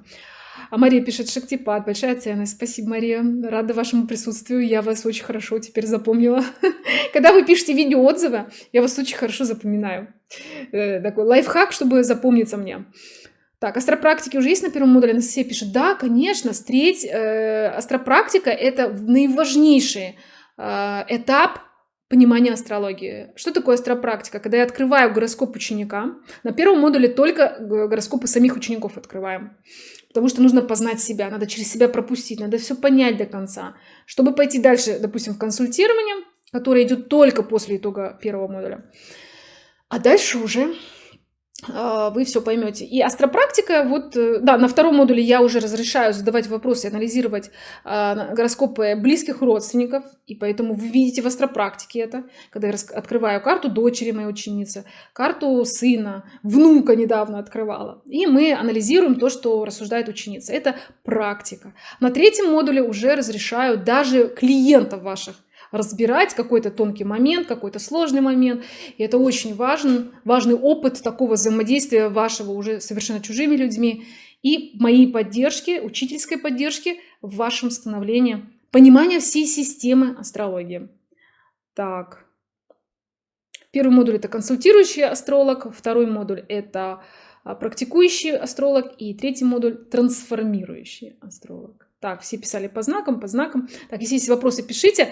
А Мария пишет, Шактипад, большая ценность. Спасибо, Мария. Рада вашему присутствию. Я вас очень хорошо теперь запомнила. <laughs> Когда вы пишете видеоотзывы, я вас очень хорошо запоминаю. Э, такой лайфхак, чтобы запомниться мне. Так, астропрактики уже есть на первом модуле? Анастасия пишет, да, конечно, встреть. Э, астропрактика – это наиважнейший э, этап понимания астрологии. Что такое астропрактика? Когда я открываю гороскоп ученика, на первом модуле только гороскопы самих учеников открываем. Потому что нужно познать себя, надо через себя пропустить, надо все понять до конца. Чтобы пойти дальше, допустим, в консультирование, которое идет только после итога первого модуля. А дальше уже вы все поймете. И астропрактика, вот, э, да, на втором модуле я уже разрешаю задавать вопросы, анализировать э, гороскопы близких родственников, и поэтому вы видите в астропрактике это, когда я открываю карту дочери моей ученицы, карту сына, внука недавно открывала, и мы анализируем то, что рассуждает ученица. Это практика. На третьем модуле уже разрешаю даже клиентов ваших разбирать какой-то тонкий момент, какой-то сложный момент. И это очень важен, важный опыт такого взаимодействия вашего уже совершенно чужими людьми и моей поддержки, учительской поддержки в вашем становлении, понимания всей системы астрологии. Так. Первый модуль это консультирующий астролог, второй модуль это а, практикующий астролог и третий модуль трансформирующий астролог. Так, все писали по знакам, по знакам. Так, если есть вопросы, пишите.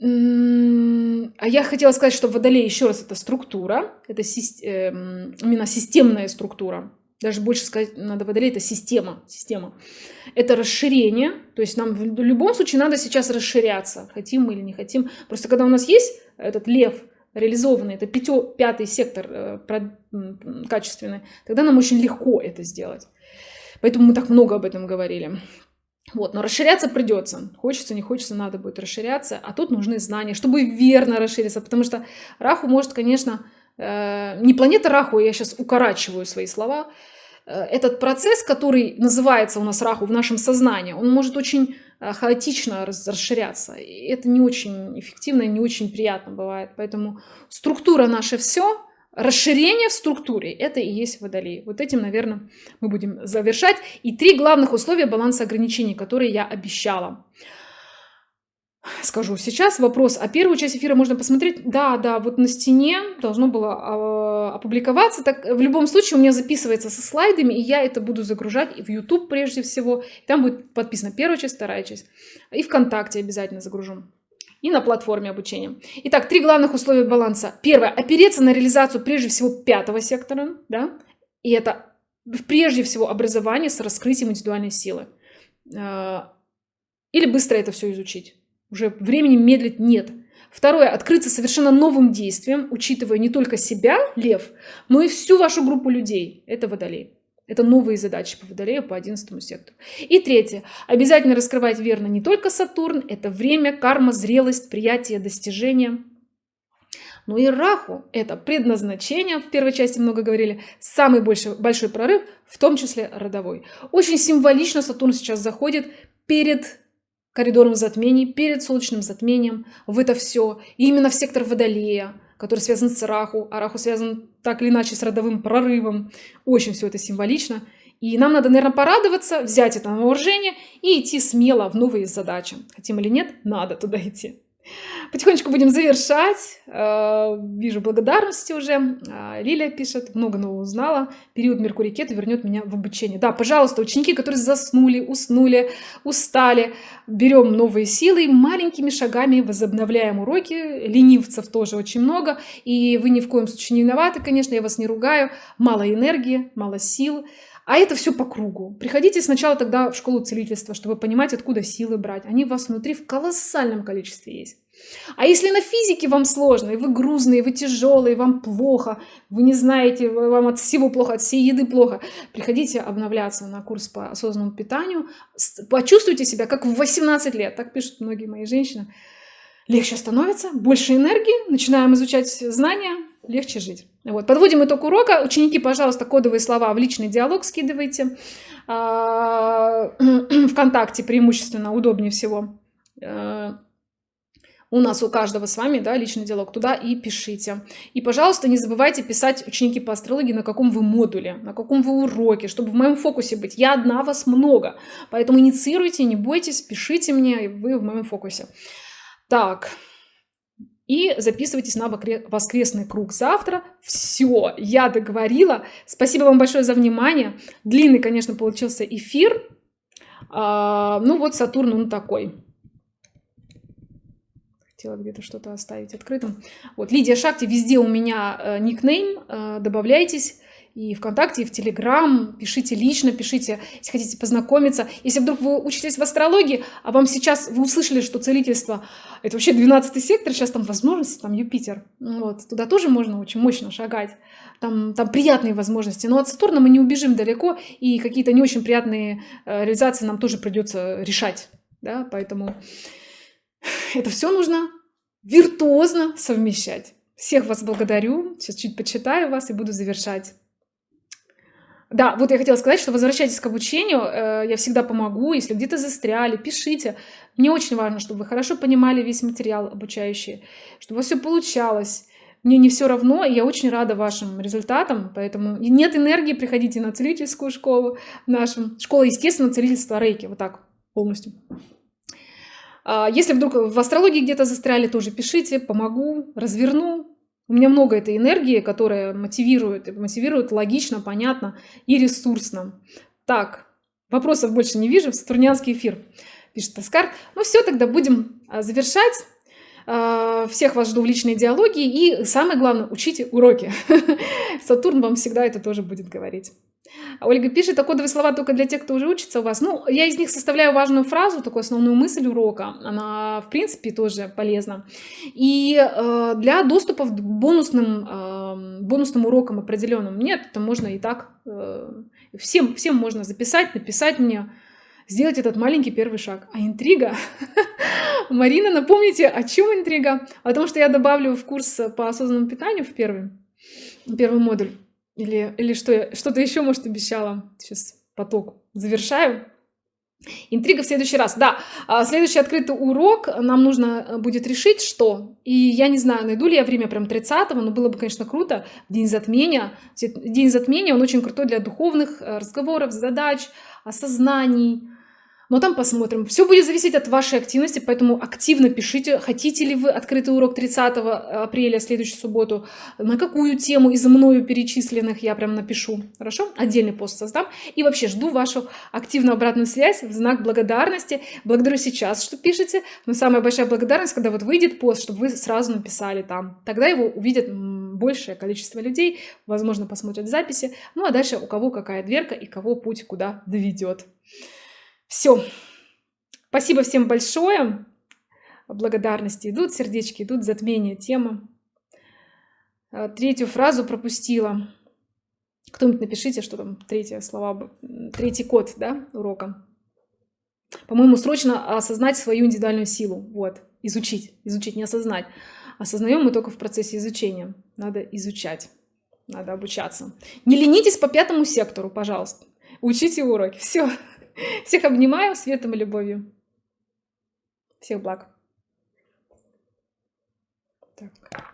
А я хотела сказать, что водолей, еще раз, это структура, это эм, именно системная структура. Даже больше сказать надо водолей, это система, система. Это расширение, то есть нам в любом случае надо сейчас расширяться, хотим мы или не хотим. Просто когда у нас есть этот лев реализованный, это пятё, пятый сектор э, качественный, тогда нам очень легко это сделать. Поэтому мы так много об этом говорили. Вот, но расширяться придется. Хочется, не хочется, надо будет расширяться. А тут нужны знания, чтобы верно расшириться. Потому что Раху может, конечно, э, не планета Раху, я сейчас укорачиваю свои слова. Э, этот процесс, который называется у нас Раху в нашем сознании, он может очень э, хаотично расширяться. И это не очень эффективно, не очень приятно бывает. Поэтому структура наша все, Расширение в структуре – это и есть водолей. Вот этим, наверное, мы будем завершать. И три главных условия баланса ограничений, которые я обещала. Скажу сейчас вопрос. А первую часть эфира можно посмотреть? Да, да, вот на стене должно было э, опубликоваться. Так, в любом случае у меня записывается со слайдами, и я это буду загружать и в YouTube прежде всего. Там будет подписана первая часть, вторая часть. И ВКонтакте обязательно загружу и на платформе обучения. Итак, три главных условия баланса. Первое. Опереться на реализацию прежде всего пятого сектора. Да? И это прежде всего образование с раскрытием индивидуальной силы. А, или быстро это все изучить. Уже времени медлить нет. Второе. Открыться совершенно новым действием, учитывая не только себя, лев, но и всю вашу группу людей. Это водолей. Это новые задачи по Водолею, по 11 сектору. И третье. Обязательно раскрывать верно не только Сатурн. Это время, карма, зрелость, приятие, достижение. Но и Раху – это предназначение, в первой части много говорили, самый большой, большой прорыв, в том числе родовой. Очень символично Сатурн сейчас заходит перед коридором затмений, перед солнечным затмением в это все. И именно в сектор Водолея – который связан с Раху, а Раху связан так или иначе с родовым прорывом. Очень все это символично. И нам надо, наверное, порадоваться, взять это на вооружение и идти смело в новые задачи. Хотим или нет, надо туда идти. Потихонечку будем завершать. Э, вижу благодарности уже. А, Лилия пишет, много нового узнала. Период Меркурий Кету вернет меня в обучение. Да, пожалуйста, ученики, которые заснули, уснули, устали, берем новые силы, маленькими шагами возобновляем уроки. Ленивцев тоже очень много. И вы ни в коем случае не виноваты, конечно, я вас не ругаю. Мало энергии, мало сил. А это все по кругу. Приходите сначала тогда в школу целительства, чтобы понимать, откуда силы брать. Они у вас внутри в колоссальном количестве есть. А если на физике вам сложно, и вы грузные, вы тяжелые, вам плохо, вы не знаете, вам от всего плохо, от всей еды плохо, приходите обновляться на курс по осознанному питанию, почувствуйте себя как в 18 лет, так пишут многие мои женщины. Легче становится, больше энергии, начинаем изучать знания, легче жить. Вот. Подводим итог урока. Ученики, пожалуйста, кодовые слова в личный диалог скидывайте. А, <clears throat> Вконтакте преимущественно удобнее всего. У нас у каждого с вами, да, личный диалог, туда и пишите. И, пожалуйста, не забывайте писать ученики по астрологии, на каком вы модуле, на каком вы уроке, чтобы в моем фокусе быть. Я одна, вас много, поэтому инициируйте, не бойтесь, пишите мне, вы в моем фокусе. Так, и записывайтесь на воскресный круг завтра. Все, я договорила. Спасибо вам большое за внимание. Длинный, конечно, получился эфир. А, ну вот Сатурн, он такой. Хотела где-то что-то оставить открытым. Вот, Лидия Шакти, везде у меня э, никнейм. Э, добавляйтесь и ВКонтакте, и в Телеграм. Пишите лично, пишите, если хотите познакомиться. Если вдруг вы учитесь в астрологии, а вам сейчас, вы услышали, что целительство – это вообще 12 сектор, сейчас там возможности, там Юпитер. Вот, туда тоже можно очень мощно шагать. Там, там приятные возможности. Но от Сатурна мы не убежим далеко, и какие-то не очень приятные э, реализации нам тоже придется решать. Да? Поэтому это все нужно виртуозно совмещать. Всех вас благодарю. Сейчас чуть почитаю вас и буду завершать. Да, вот я хотела сказать, что возвращайтесь к обучению, э, я всегда помогу, если где-то застряли, пишите. Мне очень важно, чтобы вы хорошо понимали весь материал обучающий, чтобы у вас все получалось. Мне не все равно, и я очень рада вашим результатам, поэтому нет энергии, приходите на целительскую школу нашу. Школа, естественно, целительства рейки, вот так полностью. А если вдруг в астрологии где-то застряли, тоже пишите, помогу, разверну, у меня много этой энергии, которая мотивирует, мотивирует логично, понятно и ресурсно. Так, вопросов больше не вижу. Сатурнианский эфир, пишет Оскар. Ну все, тогда будем а, завершать. А, всех вас жду в личной диалоге. И самое главное, учите уроки. <laughs> Сатурн вам всегда это тоже будет говорить. Ольга пишет, а кодовые слова только для тех, кто уже учится у вас. Ну, я из них составляю важную фразу, такую основную мысль урока. Она, в принципе, тоже полезна. И э, для доступа к бонусным, э, бонусным урокам определенным нет, это можно и так. Э, всем, всем можно записать, написать мне, сделать этот маленький первый шаг. А интрига? <laughs> Марина, напомните, о чем интрига? О том, что я добавлю в курс по осознанному питанию в первый, первый модуль. Или, или что, что-то еще, может, обещала. Сейчас поток завершаю. Интрига в следующий раз. Да, а, следующий открытый урок нам нужно э, будет решить, что. И я не знаю, найду ли я время прям 30-го, но было бы, конечно, круто. День затмения. День затмения, он очень крутой для духовных э, разговоров, задач, осознаний но там посмотрим. Все будет зависеть от вашей активности, поэтому активно пишите, хотите ли вы открытый урок 30 апреля, следующую субботу, на какую тему из мною перечисленных я прям напишу, хорошо? Отдельный пост создам. И вообще жду вашу активную обратную связь в знак благодарности. Благодарю сейчас, что пишете, но самая большая благодарность, когда вот выйдет пост, чтобы вы сразу написали там. Тогда его увидят большее количество людей, возможно, посмотрят записи. Ну а дальше у кого какая дверка и кого путь куда доведет. Все. Спасибо всем большое. Благодарности идут, сердечки идут, затмение тема. А, третью фразу пропустила. Кто-нибудь напишите, что там третье слова, третий код, да, урока. По-моему, срочно осознать свою индивидуальную силу. Вот, изучить, изучить, не осознать. Осознаем мы только в процессе изучения. Надо изучать, надо обучаться. Не ленитесь по пятому сектору, пожалуйста. Учите уроки. Все. <laughs> Всех обнимаю светом и любовью. Всех благ. Так.